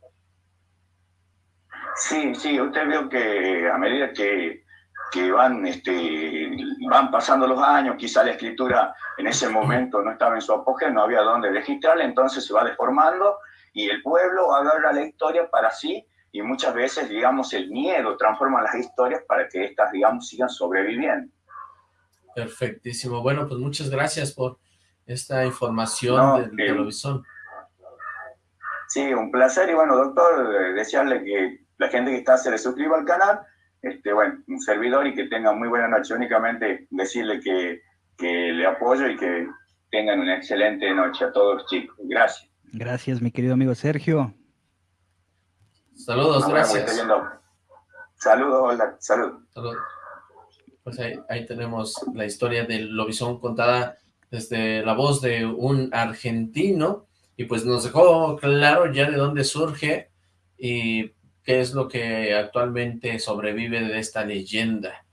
Sí, sí, usted vio que a medida que, que van, este, van pasando los años, quizá la escritura en ese momento no estaba en su apogeo, no había dónde registrarla, entonces se va deformando y el pueblo agarra la historia para sí y muchas veces, digamos, el miedo transforma las historias para que éstas, digamos, sigan sobreviviendo. Perfectísimo. Bueno, pues muchas gracias por esta información de televisión. Sí, un placer. Y bueno, doctor, eh, desearle que la gente que está se le suscriba al canal. Este, bueno, un servidor y que tenga muy buena noche. Únicamente decirle que, que le apoyo y que tengan una excelente noche a todos chicos. Gracias. Gracias, mi querido amigo Sergio. Saludos, gracias. Saludos, hola, salud. Pues ahí, tenemos la historia del lobizón contada desde la voz de un argentino y pues nos dejó claro ya de dónde surge y qué es lo que actualmente sobrevive de esta leyenda.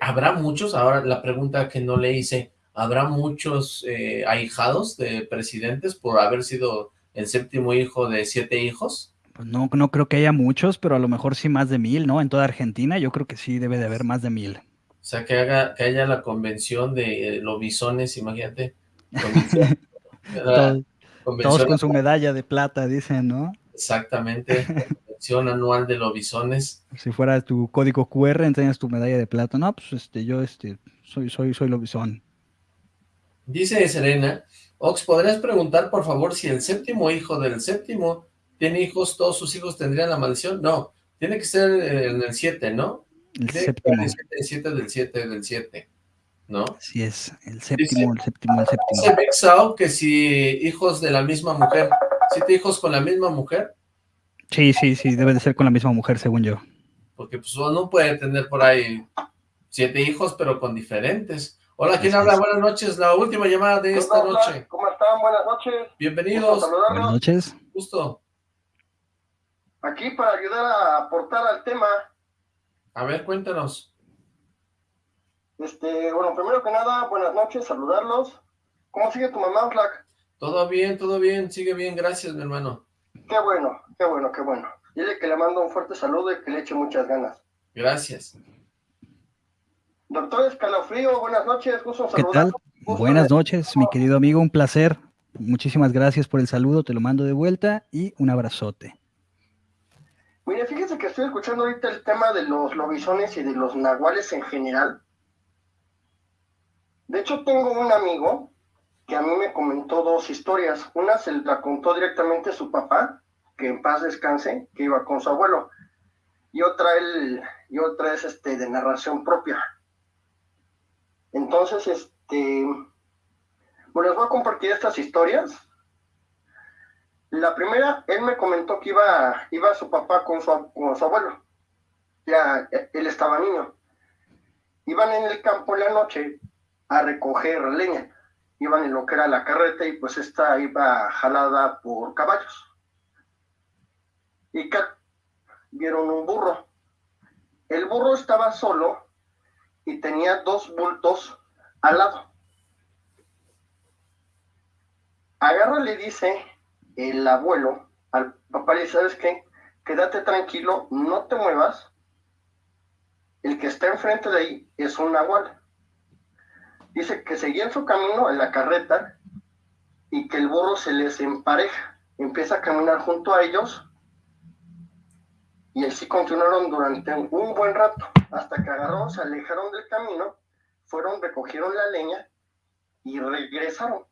¿Habrá muchos? Ahora la pregunta que no le hice, ¿habrá muchos eh, ahijados de presidentes por haber sido el séptimo hijo de siete hijos? Pues no, no creo que haya muchos, pero a lo mejor sí más de mil, ¿no? En toda Argentina yo creo que sí debe de haber más de mil. O sea, que, haga, que haya la convención de los bisones, imagínate. Todos con su medalla de plata, dicen, ¿no? Exactamente, convención anual de lobisones. Si fuera tu código QR, enseñas tu medalla de plata. No, pues este, yo este, soy, soy, soy lobizón. Dice Serena, Ox, ¿podrías preguntar por favor si el séptimo hijo del séptimo tiene hijos, todos sus hijos tendrían la maldición? No, tiene que ser en el 7, ¿no? El séptimo. El 7 del 7 del 7, ¿no? Así es, el séptimo, el séptimo, el séptimo. Dice Bexao que si hijos de la misma mujer, ¿siete hijos con la misma mujer? Sí, sí, sí, debe de ser con la misma mujer, según yo. Porque pues uno puede tener por ahí siete hijos, pero con diferentes. Hola, ¿quién habla? Buenas noches, la última llamada de esta noche. ¿Cómo están? Buenas noches. Bienvenidos. Buenas noches. Gusto. Aquí para ayudar a aportar al tema. A ver, cuéntanos. Este, bueno, primero que nada, buenas noches, saludarlos. ¿Cómo sigue tu mamá, Black? Todo bien, todo bien, sigue bien, gracias, mi hermano. Qué bueno, qué bueno, qué bueno. Dile que le mando un fuerte saludo y que le eche muchas ganas. Gracias. Doctor Escalofrío, buenas noches, gusto ¿Qué tal? Buenas noches, mi querido amigo, un placer. Muchísimas gracias por el saludo, te lo mando de vuelta y un abrazote. Mire, fíjese que estoy escuchando ahorita el tema de los lobisones y de los nahuales en general. De hecho, tengo un amigo que a mí me comentó dos historias. Una se la contó directamente su papá, que en paz descanse, que iba con su abuelo. Y otra, él, y otra es este, de narración propia. Entonces, este, bueno, les voy a compartir estas historias la primera, él me comentó que iba, iba su papá con su, con su abuelo. Ya, él estaba niño. Iban en el campo en la noche a recoger leña. Iban en lo que era la carreta y pues esta iba jalada por caballos. Y vieron un burro. El burro estaba solo y tenía dos bultos al lado. Agarra le dice el abuelo al papá le dice, ¿sabes qué? Quédate tranquilo, no te muevas. El que está enfrente de ahí es un nahual. Dice que seguían su camino en la carreta y que el burro se les empareja. Empieza a caminar junto a ellos y así continuaron durante un buen rato, hasta que agarraron, se alejaron del camino, fueron, recogieron la leña y regresaron.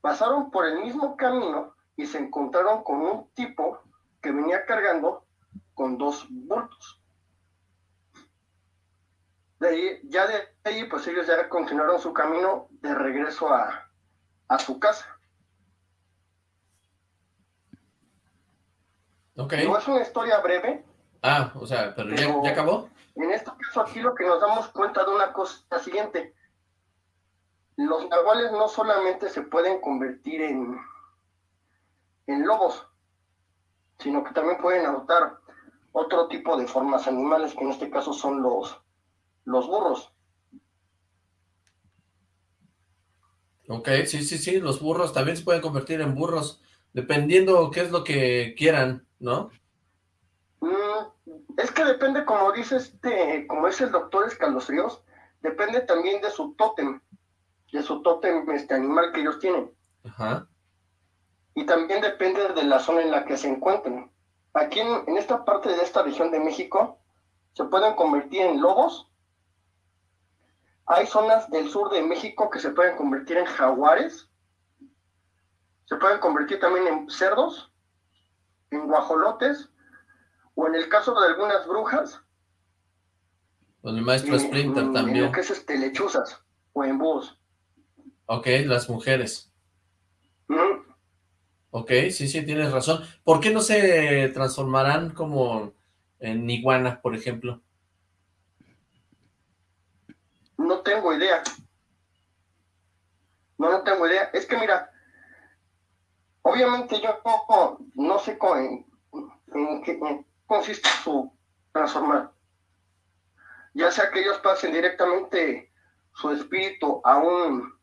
Pasaron por el mismo camino y se encontraron con un tipo que venía cargando con dos bultos. De ahí, ya de ahí, pues ellos ya continuaron su camino de regreso a, a su casa. Ok. No es una historia breve. Ah, o sea, pero, ya, ya, acabó. En este caso aquí lo que nos damos cuenta de una cosa es la siguiente los nahuales no solamente se pueden convertir en, en lobos, sino que también pueden adoptar otro tipo de formas animales, que en este caso son los, los burros. Ok, sí, sí, sí, los burros también se pueden convertir en burros, dependiendo qué es lo que quieran, ¿no? Mm, es que depende, como dice este, como es el doctor Escalofríos, depende también de su tótem de su tótem este animal que ellos tienen. Y también depende de la zona en la que se encuentren. Aquí en, esta parte de esta región de México se pueden convertir en lobos. Hay zonas del sur de México que se pueden convertir en jaguares. Se pueden convertir también en cerdos, en guajolotes, o en el caso de algunas brujas. Con el maestro Splinter también. En lo que es este, lechuzas o en búhos. Ok, las mujeres. Ok, sí, sí, tienes razón. ¿Por qué no se transformarán como en iguanas, por ejemplo? No tengo idea. No, no tengo idea. Es que mira, obviamente yo no, sé en, qué consiste su transformar. ya sea que ellos pasen directamente su espíritu a un,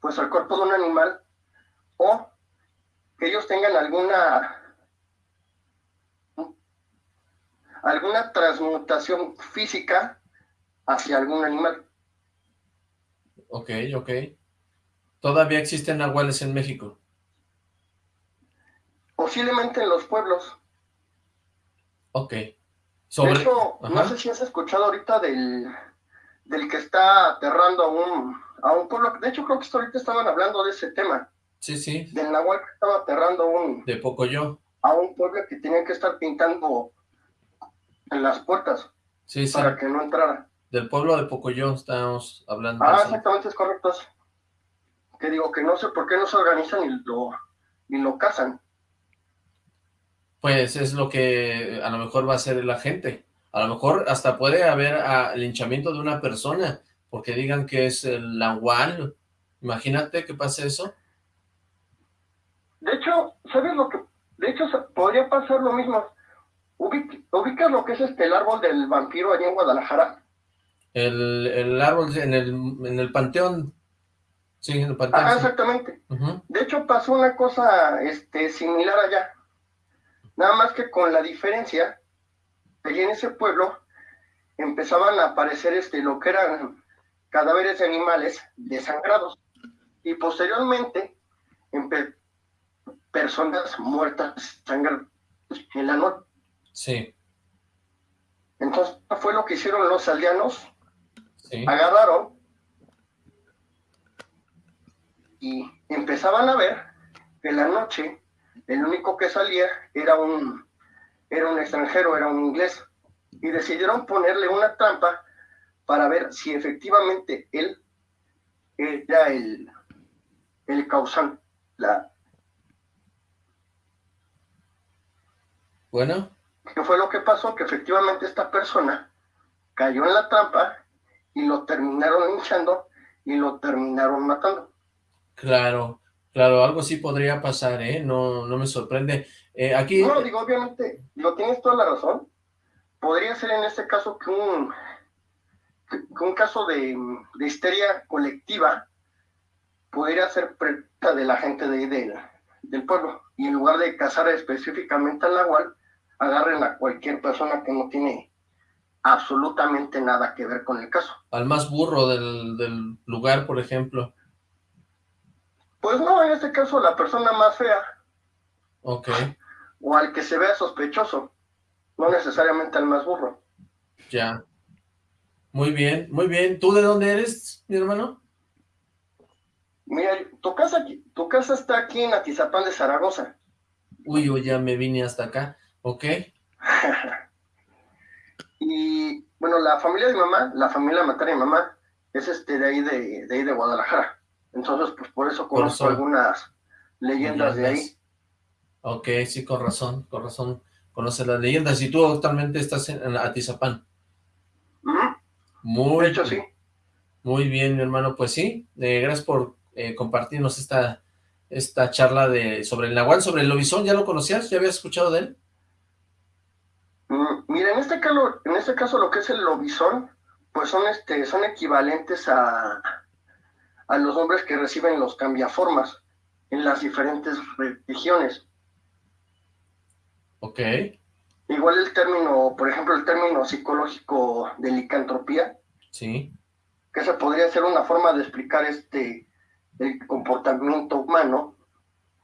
pues al cuerpo de un animal, o que ellos tengan alguna alguna transmutación física hacia algún animal. Ok, ok. ¿Todavía existen nahuales en México? Posiblemente en los pueblos. Ok. Sobre... De hecho, no sé si has escuchado ahorita del, del que está aterrando a un, a un pueblo. De hecho, creo que ahorita estaban hablando de ese tema. Sí, sí. Del nahual que estaba aterrando a un... De Pocoyo. A un pueblo que tenían que estar pintando en las puertas. Sí, sí. Para que no entrara. Del pueblo de Pocoyo estábamos hablando. Ah, exactamente, es correcto. Que digo que no sé por qué no se organizan y lo, y lo cazan. Pues es lo que a lo mejor va a hacer la gente. A lo mejor hasta puede haber a, linchamiento de una persona, porque digan que es el nahual. Imagínate que pase eso. De hecho, ¿sabes lo que...? De hecho, podría pasar lo mismo. ¿Ubicas lo que es este el árbol del vampiro allá en Guadalajara? El, el árbol en el, en el panteón. Sí, en el panteón. Ah, exactamente. De hecho, pasó una cosa este, similar allá. Nada más que con la diferencia, allí en ese pueblo empezaban a aparecer este, lo que eran cadáveres de animales desangrados. Y posteriormente, personas muertas sangradas en la noche. Sí. Entonces fue lo que hicieron los aldeanos. Agarraron y empezaban a ver que en la noche el único que salía era un, era un extranjero, era un inglés. Y decidieron ponerle una trampa para ver si efectivamente él era el, el causante. La... Bueno. ¿Qué fue lo que pasó? Que efectivamente esta persona cayó en la trampa y lo terminaron hinchando y lo terminaron matando. Claro, claro, algo sí podría pasar, ¿eh? No, no me sorprende. Eh, aquí... No, digo, obviamente, lo tienes toda la razón. Podría ser en este caso que un, un caso de, de, histeria colectiva podría ser preta de la gente de, de, del pueblo. Y en lugar de cazar específicamente al nahual, agarren a cualquier persona que no tiene absolutamente nada que ver con el caso. Al más burro del, del lugar, por ejemplo. Pues no, en este caso la persona más fea. Ok. O al que se vea sospechoso, no necesariamente al más burro. Ya. Muy bien, muy bien. ¿Tú de dónde eres, mi hermano? Mira, tu casa, tu casa está aquí en Atizapán de Zaragoza. Uy, uy, ya me vine hasta acá. Ok. y bueno, la familia de mi mamá, la familia materna de mi mamá, es este de ahí de, de ahí de Guadalajara. Entonces, pues por eso conozco algunas leyendas, de ahí. Ok, sí, con razón, con razón. Conoces las leyendas. Y tú actualmente estás en, Atizapán. Muy de hecho, sí. Muy bien, mi hermano. Pues sí, eh, gracias por eh, compartirnos esta, esta charla de sobre el Nahual, sobre el lobizón. ¿Ya lo conocías? ¿Ya habías escuchado de él? Mm, mira, en este, caso, en este caso lo que es el lobizón, pues son, este, son equivalentes a, a los hombres que reciben los cambiaformas en las diferentes religiones. Ok. Igual el término, por ejemplo, el término psicológico de licantropía. Sí. Que se podría ser una forma de explicar este el comportamiento humano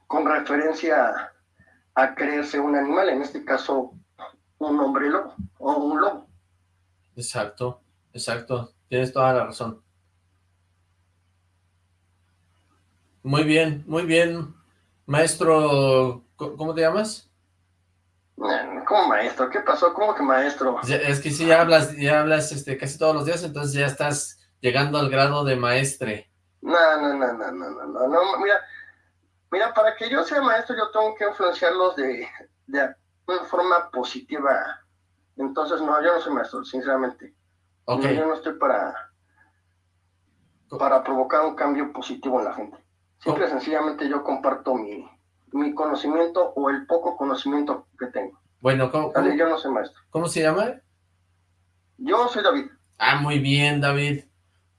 con referencia a creerse un animal, en este caso un hombre lobo o un lobo. Exacto, exacto, tienes toda la razón. Muy bien, muy bien. Maestro, ¿cómo te llamas? ¿Cómo maestro? ¿Qué pasó? ¿Cómo que maestro? Es que si ya hablas, ya hablas este, casi todos los días, entonces ya estás llegando al grado de maestre. No, no, no, no, no, no, no, mira, mira, para que yo sea maestro yo tengo que influenciarlos de, de una forma positiva. Entonces, no, yo no soy maestro, sinceramente. Okay. yo no estoy para, para provocar un cambio positivo en la gente. Simple y sencillamente yo comparto mi, mi conocimiento o el poco conocimiento que tengo. Bueno, ¿cómo, yo no soy maestro. ¿Cómo se llama? Yo soy David. Ah, muy bien, David.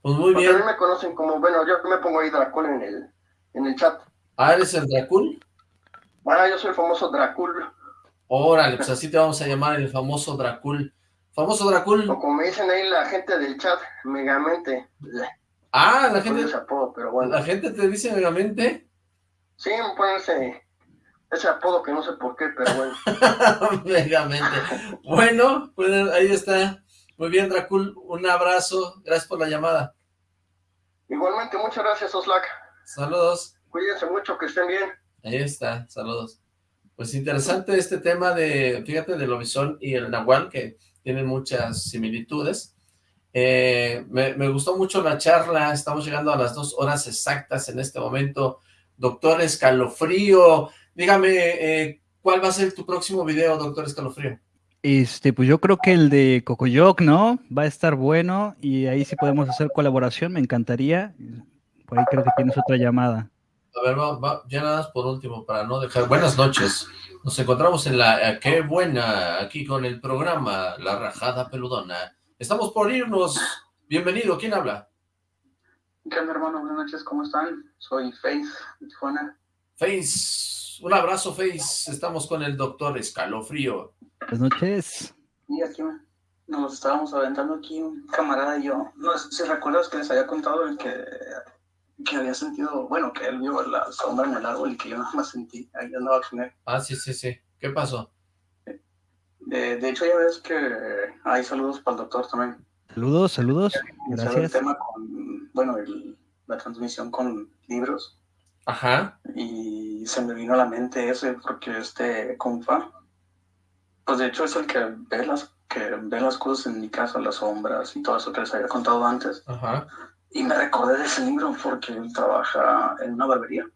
Pues muy Porque bien. a mí me conocen como, bueno, yo me pongo ahí Dracul en el, en el chat. Ah, ¿eres el Dracul? Ah, yo soy el famoso Dracul. Órale, pues así te vamos a llamar el famoso Dracul. Famoso Dracul. O como me dicen ahí la gente del chat, Megamente. Ah, la gente, apodo, pero bueno. la gente te dice megamente. Sí, me ponen ese, ese apodo que no sé por qué, pero bueno. megamente. Bueno, pues ahí está. Muy bien, Dracul. Un abrazo. Gracias por la llamada. Igualmente, muchas gracias, Oslac. Saludos. Cuídense mucho, que estén bien. Ahí está, saludos. Pues interesante este tema de, fíjate, del lobizón y el nahual, que tienen muchas similitudes. Eh, me, me gustó mucho la charla, estamos llegando a las dos horas exactas en este momento. Doctor Escalofrío, dígame, eh, ¿cuál va a ser tu próximo video, doctor Escalofrío? Este, pues yo creo que el de Cocoyoc, ¿no? Va a estar bueno y ahí sí podemos hacer colaboración, me encantaría. Por ahí creo que tienes otra llamada. A ver, va, va, ya nada más por último, para no dejar... Buenas noches. Nos encontramos en la... eh, ¡Qué buena! Aquí con el programa La Rajada Peludona. Estamos por irnos. Bienvenido. ¿Quién habla? ¿Qué onda, hermano? Buenas noches, ¿cómo están? Soy Face de Tijuana. Face. Un abrazo, Face. Estamos con el doctor Escalofrío. Buenas noches. Y aquí nos estábamos aventando aquí un camarada y yo. No sé si recuerdas que les había contado el que, que había sentido, bueno, que él vio la sombra en el árbol y que yo nada más sentí. Ahí andaba con él. Ah, sí, sí, sí. ¿Qué pasó? De, de hecho, ya ves que hay saludos para el doctor también. Saludos, saludos. Gracias. el tema con, bueno, el- la transmisión con libros. Ajá. Y se me vino a la mente ese porque este compa, pues de hecho es el que ve las, que ve las cosas en mi casa, las sombras y todo eso que les había contado antes. Ajá. Y me recordé de ese libro porque él trabaja en una barbería.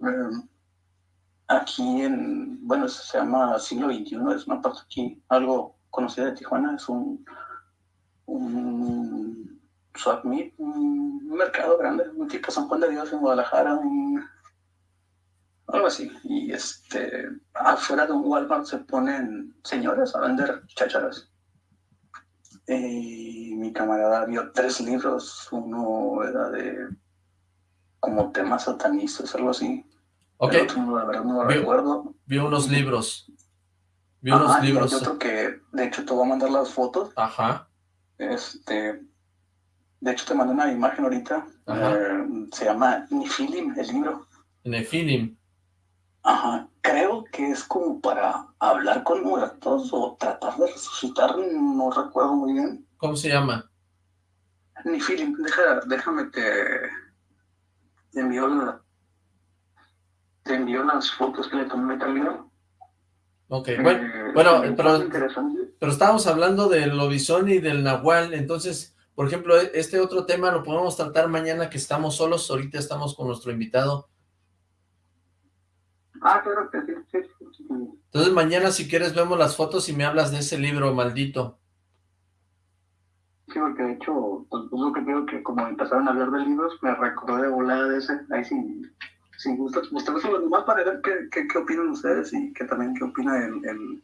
Eh, aquí en, bueno, se llama Siglo XXI, es una parte aquí, algo conocida de Tijuana, es un, un swap meet, un mercado grande, un tipo San Juan de Dios en Guadalajara, un- algo así. Y este, afuera de un Walmart se ponen señores a vender chácharas. Y mi camarada vio tres libros, uno era de como temas satanistas, algo así. Ok. Otro, la verdad, no lo Vio- recuerdo. Vio unos libros. Vio unos y libros. hay otro que, de hecho, te voy a mandar las fotos. Ajá. Este, de hecho, te mandé una imagen ahorita. Ajá. Eh, se llama Nifilim, el libro. Nefilim. Ajá. Creo que es como para hablar con muertos o tratar de resucitar, no recuerdo muy bien. ¿Cómo se llama? Nifilim, deja, déjame te, te envío la, te envío las fotos que le tomé libro. Ok, Eh, bueno, bueno, pero, pero estábamos hablando del lobizón y del nahual, entonces, por ejemplo, e- este otro tema lo podemos tratar mañana que estamos solos, ahorita estamos con nuestro invitado. Ah, claro que sí, sí, sí. Entonces mañana si quieres vemos las fotos y me hablas de ese libro maldito. Sí, porque de hecho, pues, es lo que creo que como empezaron a hablar de libros, me recordé de volada de ese. Ahí sí, sin gusto, los demás para ver qué, qué, qué opinan ustedes y que también qué opina el, el,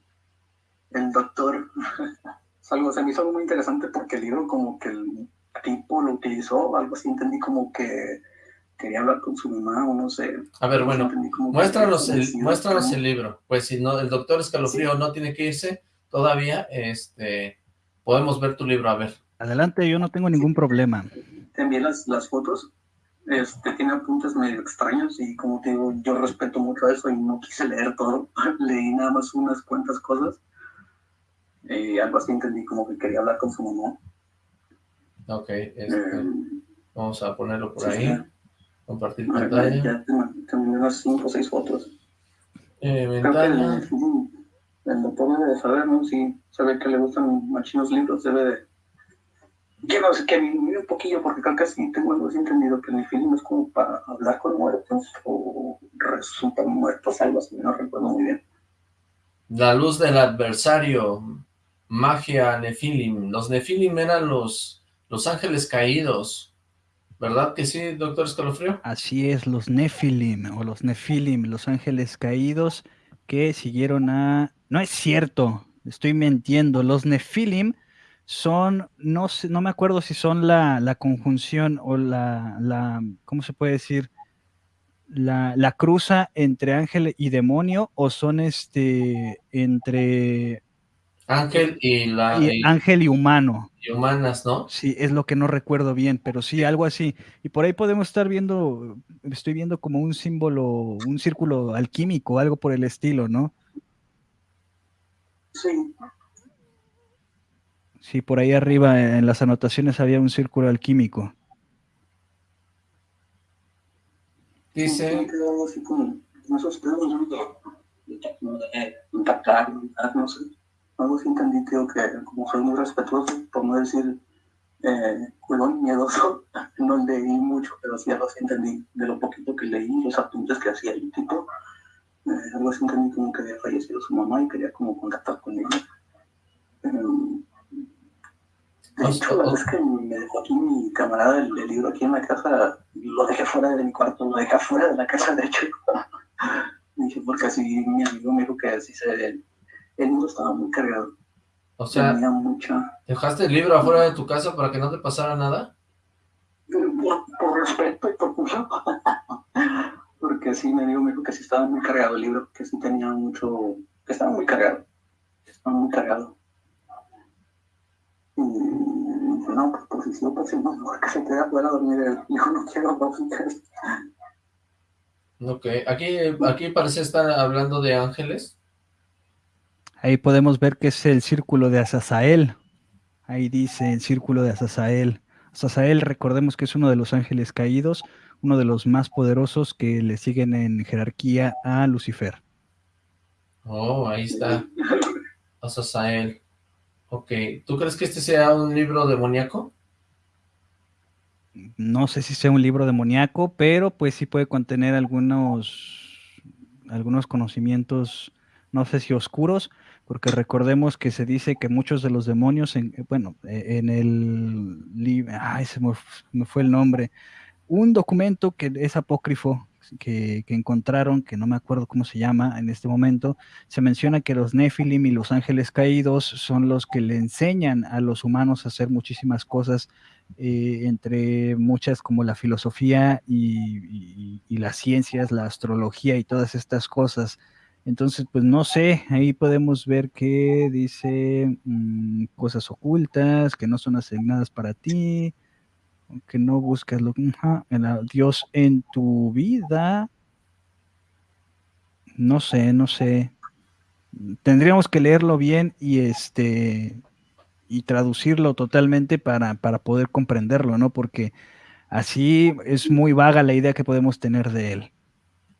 el doctor. Algo, se me hizo algo muy interesante porque el libro como que el tipo lo utilizó, algo así, entendí como que quería hablar con su mamá o no sé. A ver, bueno, muéstranos el, muéstranos ¿no? el libro. Pues si no, el doctor Escalofrío no tiene que irse todavía, este, podemos ver tu libro, a ver. Adelante, yo no tengo ningún problema. te envié las, las fotos. Este, tiene apuntes medio extraños y como te digo, yo respeto mucho eso y no quise leer todo. Leí nada más unas cuantas cosas. Y algo así entendí como que quería hablar con su mamá. Ok, este, Eh, vamos a ponerlo por sí, ahí. Compartir A ver, pantalla. ya te, te envié unas cinco o seis fotos. Eh, ventana. el, el doctor debe de saber, ¿no? Si sabe que le gustan machinos libros, debe de... Que no sé, que mire un poquillo, porque creo que sí tengo algo así entendido, que mi film es como para hablar con muertos o resucitar muertos, algo así, no recuerdo muy bien. La luz del adversario, magia, nefilim. Los nefilim eran los, los ángeles caídos, ¿verdad que sí, doctor Escalofrío? Así es, los Nephilim o los Nephilim, los ángeles caídos que siguieron a... No es cierto, estoy mintiendo. Los Nephilim son, no sé, no me acuerdo si son la, la conjunción o la, la, ¿cómo se puede decir? La, la, cruza entre ángel y demonio o son este entre ángel y la y, ángel y humano y humanas, ¿no? Sí, es lo que no recuerdo bien, pero sí algo así. Y por ahí podemos estar viendo, estoy viendo como un símbolo, un círculo alquímico, algo por el estilo, ¿no? Sí. Sí, por ahí arriba en las anotaciones había un círculo alquímico. Dice. así Algo así entendí, creo que como soy muy respetuoso, por no decir eh, culón, miedoso, no leí mucho, pero sí algo así entendí de lo poquito que leí, los apuntes que hacía el tipo. Eh, algo así entendí como que había fallecido su mamá y quería como contactar con ella. Eh, de hecho, la vez que me dejó aquí mi camarada el, el, libro aquí en la casa, lo dejé fuera de mi cuarto, lo dejé fuera de la casa, de hecho. dije, porque así mi amigo me dijo que así se... El libro estaba muy cargado. O sea, Tenía mucha... ¿dejaste el libro afuera de tu casa para que no te pasara nada? Por, por respeto y por curso. porque sí, mi amigo me dijo que sí estaba muy cargado el libro, que sí tenía mucho... que estaba muy cargado. Estaba muy cargado. Y no, pues, pues sí, pues sí, no, mejor que se quede afuera a dormir. Yo no quiero básicamente. Ok, aquí, aquí parece estar hablando de ángeles. Ahí podemos ver que es el círculo de Azazael. Ahí dice el círculo de Azazael. Azazael, recordemos que es uno de los ángeles caídos, uno de los más poderosos que le siguen en jerarquía a Lucifer. Oh, ahí está. Azazael. Ok, ¿tú crees que este sea un libro demoníaco? No sé si sea un libro demoníaco, pero pues sí puede contener algunos, algunos conocimientos, no sé si oscuros, porque recordemos que se dice que muchos de los demonios, en, bueno, en el ay, se me, me, fue el nombre, un documento que es apócrifo, que, que, encontraron, que no me acuerdo cómo se llama en este momento, se menciona que los Nephilim y los ángeles caídos son los que le enseñan a los humanos a hacer muchísimas cosas, eh, entre muchas como la filosofía y las ciencias, la astrología y todas estas cosas. Entonces, pues no sé, ahí podemos ver que dice mmm, cosas ocultas, que no son asignadas para ti, que no buscas lo, uh, el Dios en tu vida. No sé, no sé. Tendríamos que leerlo bien y este y traducirlo totalmente para, para poder comprenderlo, ¿no? Porque así es muy vaga la idea que podemos tener de él.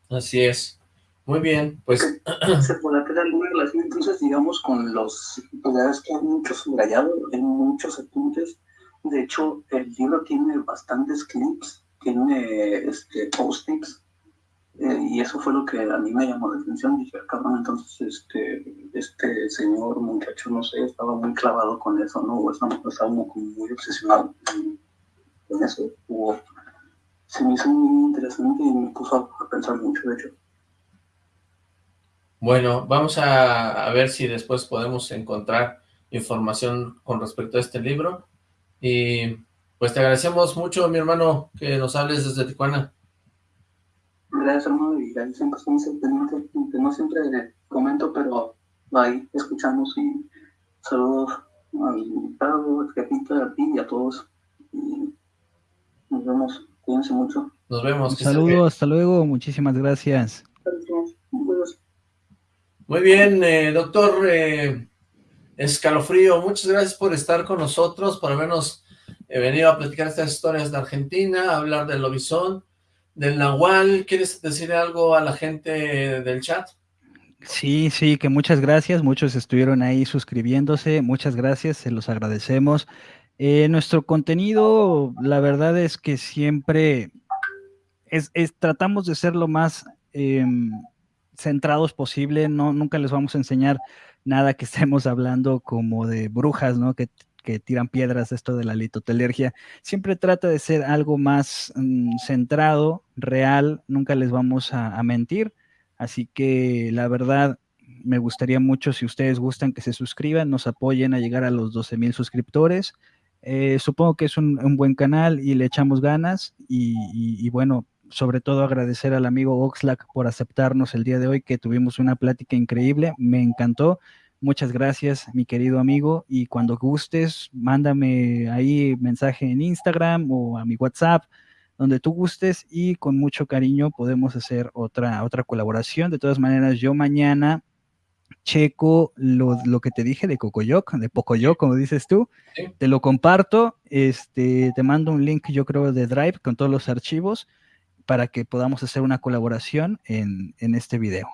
Así es. Muy bien, pues... Se podrá crear alguna relación entonces, digamos, con los... Pues ya ves que hay muchos subrayados, hay muchos apuntes. De hecho, el libro tiene bastantes clips, tiene este, post-its, eh, y eso fue lo que a mí me llamó la atención. Dije, cabrón, entonces este, este señor, muchacho, no sé, estaba muy clavado con eso, ¿no? O estaba, muy obsesionado con eso. O, se me hizo muy interesante y me puso a pensar mucho, de hecho. Bueno, vamos a, a, ver si después podemos encontrar información con respecto a este libro. Y pues te agradecemos mucho, mi hermano, que nos hables desde Tijuana. Gracias, hermano, y gracias siempre estamos pendientes. No siempre comento, pero ahí escuchamos y saludos al invitado, al jefito, a ti y a todos. Y nos vemos, cuídense mucho. Nos vemos. Saludos, hasta luego, muchísimas gracias. Gracias. Muy bien, eh, doctor eh, Escalofrío, muchas gracias por estar con nosotros, por habernos eh, venido a platicar estas historias de Argentina, hablar del lobizón, del nahual. ¿Quieres decir algo a la gente del chat? Sí, sí, que muchas gracias, muchos estuvieron ahí suscribiéndose, muchas gracias, se los agradecemos. Eh, nuestro contenido, la verdad es que siempre es, es tratamos de ser lo más... Centrados posible, no, nunca les vamos a enseñar nada que estemos hablando como de brujas, ¿no? Que, que tiran piedras, esto de la litotelergia. Siempre trata de ser algo más mmm, centrado, real, nunca les vamos a, a, mentir. Así que la verdad, me gustaría mucho si ustedes gustan que se suscriban, nos apoyen a llegar a los 12 mil suscriptores. Eh, supongo que es un, buen canal y le echamos ganas y, bueno, sobre todo agradecer al amigo Oxlack por aceptarnos el día de hoy, que tuvimos una plática increíble, me encantó. Muchas gracias, mi querido amigo, y cuando gustes, mándame ahí mensaje en Instagram o a mi WhatsApp, donde tú gustes y con mucho cariño podemos hacer otra, otra colaboración. De todas maneras, yo mañana checo lo, que te dije de Cocoyoc, de Pocoyoc, como dices tú, te lo comparto, este, te mando un link, yo creo, de Drive con todos los archivos para que podamos hacer una colaboración en, en este video.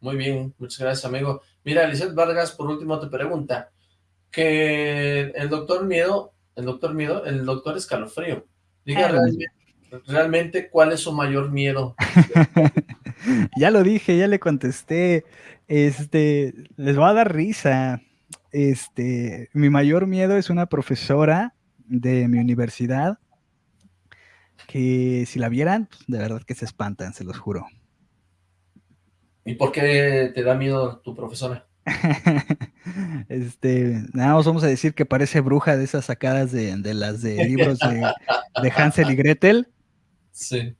Muy bien, muchas gracias, amigo. Mira, Lizeth Vargas, por último, te pregunta que el doctor Miedo, el doctor Miedo, el doctor Escalofrío, diga realmente, realmente cuál es su mayor miedo. ya lo dije, ya le contesté. Este, les va a dar risa. Este, mi mayor miedo es una profesora de mi universidad que si la vieran, pues, de verdad que se espantan, se los juro. ¿Y por qué te da miedo tu profesora? este, nada más vamos a decir que parece bruja de esas sacadas de, las de libros de, de Hansel y Gretel. Sí.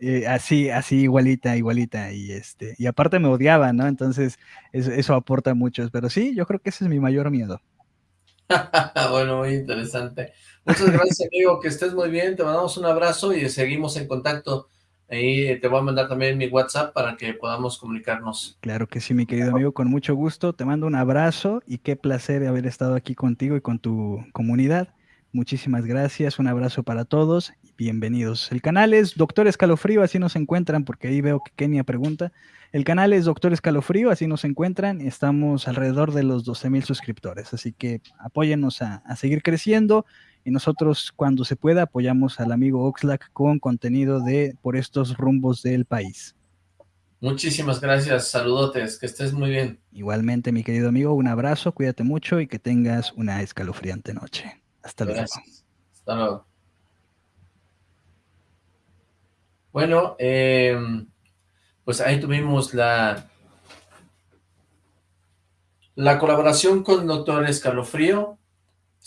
Eh, así, así igualita, igualita, y este, y aparte me odiaba, ¿no? Entonces, eso, aporta mucho, pero sí, yo creo que ese es mi mayor miedo. bueno, muy interesante. Muchas gracias, amigo, que estés muy bien, te mandamos un abrazo y seguimos en contacto. Ahí te voy a mandar también mi WhatsApp para que podamos comunicarnos. Claro que sí, mi querido amigo, con mucho gusto. Te mando un abrazo y qué placer haber estado aquí contigo y con tu comunidad. Muchísimas gracias, un abrazo para todos y bienvenidos. El canal es Doctor Escalofrío, así nos encuentran, porque ahí veo que Kenia pregunta. El canal es Doctor Escalofrío, así nos encuentran. Estamos alrededor de los 12 mil suscriptores, así que apóyennos a, seguir creciendo y nosotros cuando se pueda apoyamos al amigo Oxlack con contenido de por estos rumbos del país. Muchísimas gracias, saludotes, que estés muy bien. Igualmente, mi querido amigo, un abrazo, cuídate mucho y que tengas una escalofriante noche. Hasta luego. Hasta luego. Bueno, em, pues ahí tuvimos la la colaboración con Doctor Escalofrío.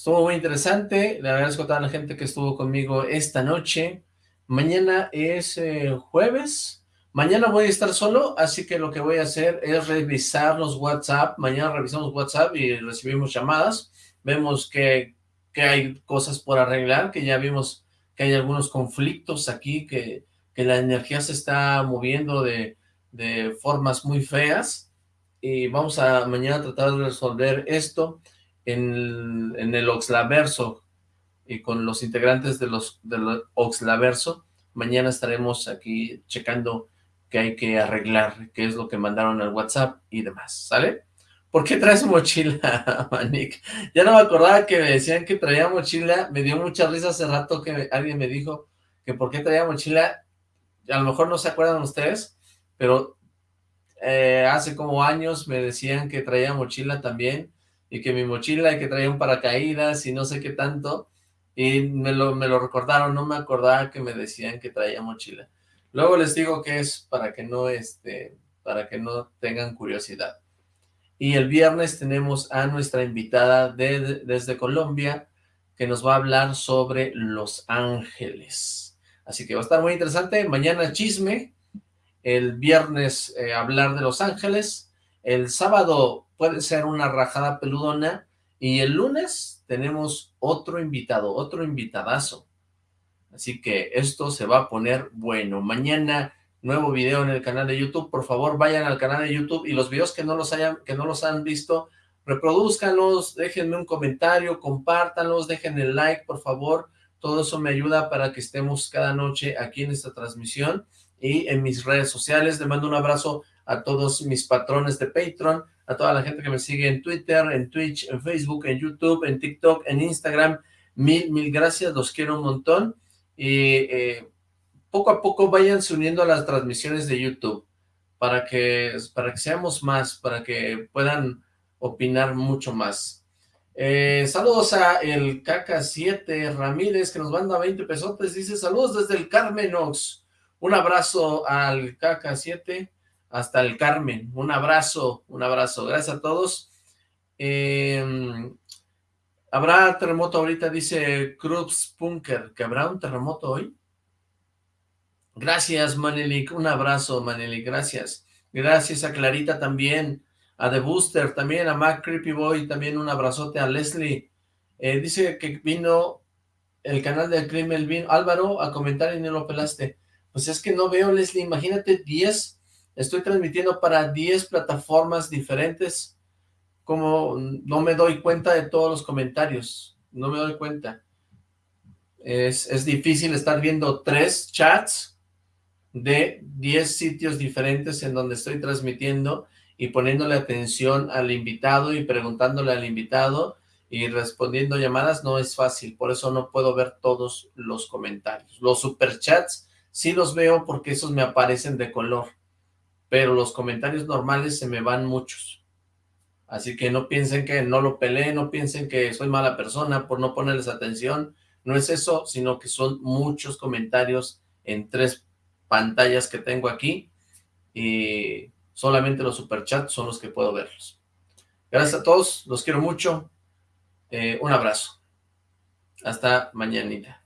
Estuvo muy interesante. Le agradezco a toda la gente que estuvo conmigo esta noche. Mañana es eh, jueves. Mañana voy a estar solo, así que lo que voy a hacer es revisar los WhatsApp. Mañana revisamos WhatsApp y recibimos llamadas. Vemos que que hay cosas por arreglar, que ya vimos que hay algunos conflictos aquí, que, que la energía se está moviendo de, de, formas muy feas, y vamos a mañana tratar de resolver esto en, el Oxlaverso, y con los integrantes de los del Oxlaverso, mañana estaremos aquí checando qué hay que arreglar, qué es lo que mandaron al WhatsApp y demás, ¿sale? ¿Por qué traes mochila, Manik? Ya no me acordaba que me decían que traía mochila. Me dio mucha risa hace rato que alguien me dijo que por qué traía mochila. A lo mejor no se acuerdan ustedes, pero eh, hace como años me decían que traía mochila también y que mi mochila y que traía un paracaídas y no sé qué tanto. Y me lo, me lo recordaron, no me acordaba que me decían que traía mochila. Luego les digo que es para que no, este, para que no tengan curiosidad. Y el viernes tenemos a nuestra invitada desde Colombia, que nos va a hablar sobre Los Ángeles. Así que va a estar muy interesante. Mañana chisme, el viernes eh, hablar de Los Ángeles, el sábado puede ser una rajada peludona, y el lunes tenemos otro invitado, otro invitadazo. Así que esto se va a poner bueno. Mañana nuevo video en el canal de YouTube, por favor vayan al canal de YouTube y los videos que no los hayan, que no los han visto, reproduzcanlos, déjenme un comentario, compártanlos, dejen el like, por favor, todo eso me ayuda para que estemos cada noche aquí en esta transmisión y en mis redes sociales, le mando un abrazo a todos mis patrones de Patreon, a toda la gente que me sigue en Twitter, en Twitch, en Facebook, en YouTube, en TikTok, en Instagram, mil, mil gracias, los quiero un montón, y eh, poco a poco váyanse uniendo a las transmisiones de YouTube para que, para que seamos más, para que puedan opinar mucho más. Eh, saludos a el Caca7 Ramírez que nos manda 20 pesotes, dice saludos desde el Carmenox. Un abrazo al Caca7, hasta el Carmen. Un abrazo, un abrazo. Gracias a todos. Em, ¿Habrá terremoto ahorita? Dice Cruz Punker, ¿que habrá un terremoto hoy? Gracias, Manelik. Un abrazo, Manelik. Gracias. Gracias a Clarita también. A The Booster también. A Mac Creepy Boy también. Un abrazote a Leslie. Eh, dice que vino el canal del crimen, vino Álvaro a comentar y no lo pelaste. Pues es que no veo, Leslie. Imagínate 10. Estoy transmitiendo para 10 plataformas diferentes. Como no me doy cuenta de todos los comentarios. No me doy cuenta. Es, es difícil estar viendo tres chats de 10 sitios diferentes en donde estoy transmitiendo y poniéndole atención al invitado y preguntándole al invitado y respondiendo llamadas no es fácil, por eso no puedo ver todos los comentarios. Los superchats sí los veo porque esos me aparecen de color, pero los comentarios normales se me van muchos. Así que no piensen que no lo peleé, no piensen que soy mala persona por no ponerles atención. No es eso, sino que son muchos comentarios en tres pantallas que tengo aquí y solamente los superchats son los que puedo verlos. Gracias a todos, los quiero mucho. Eh, un abrazo. Hasta mañanita.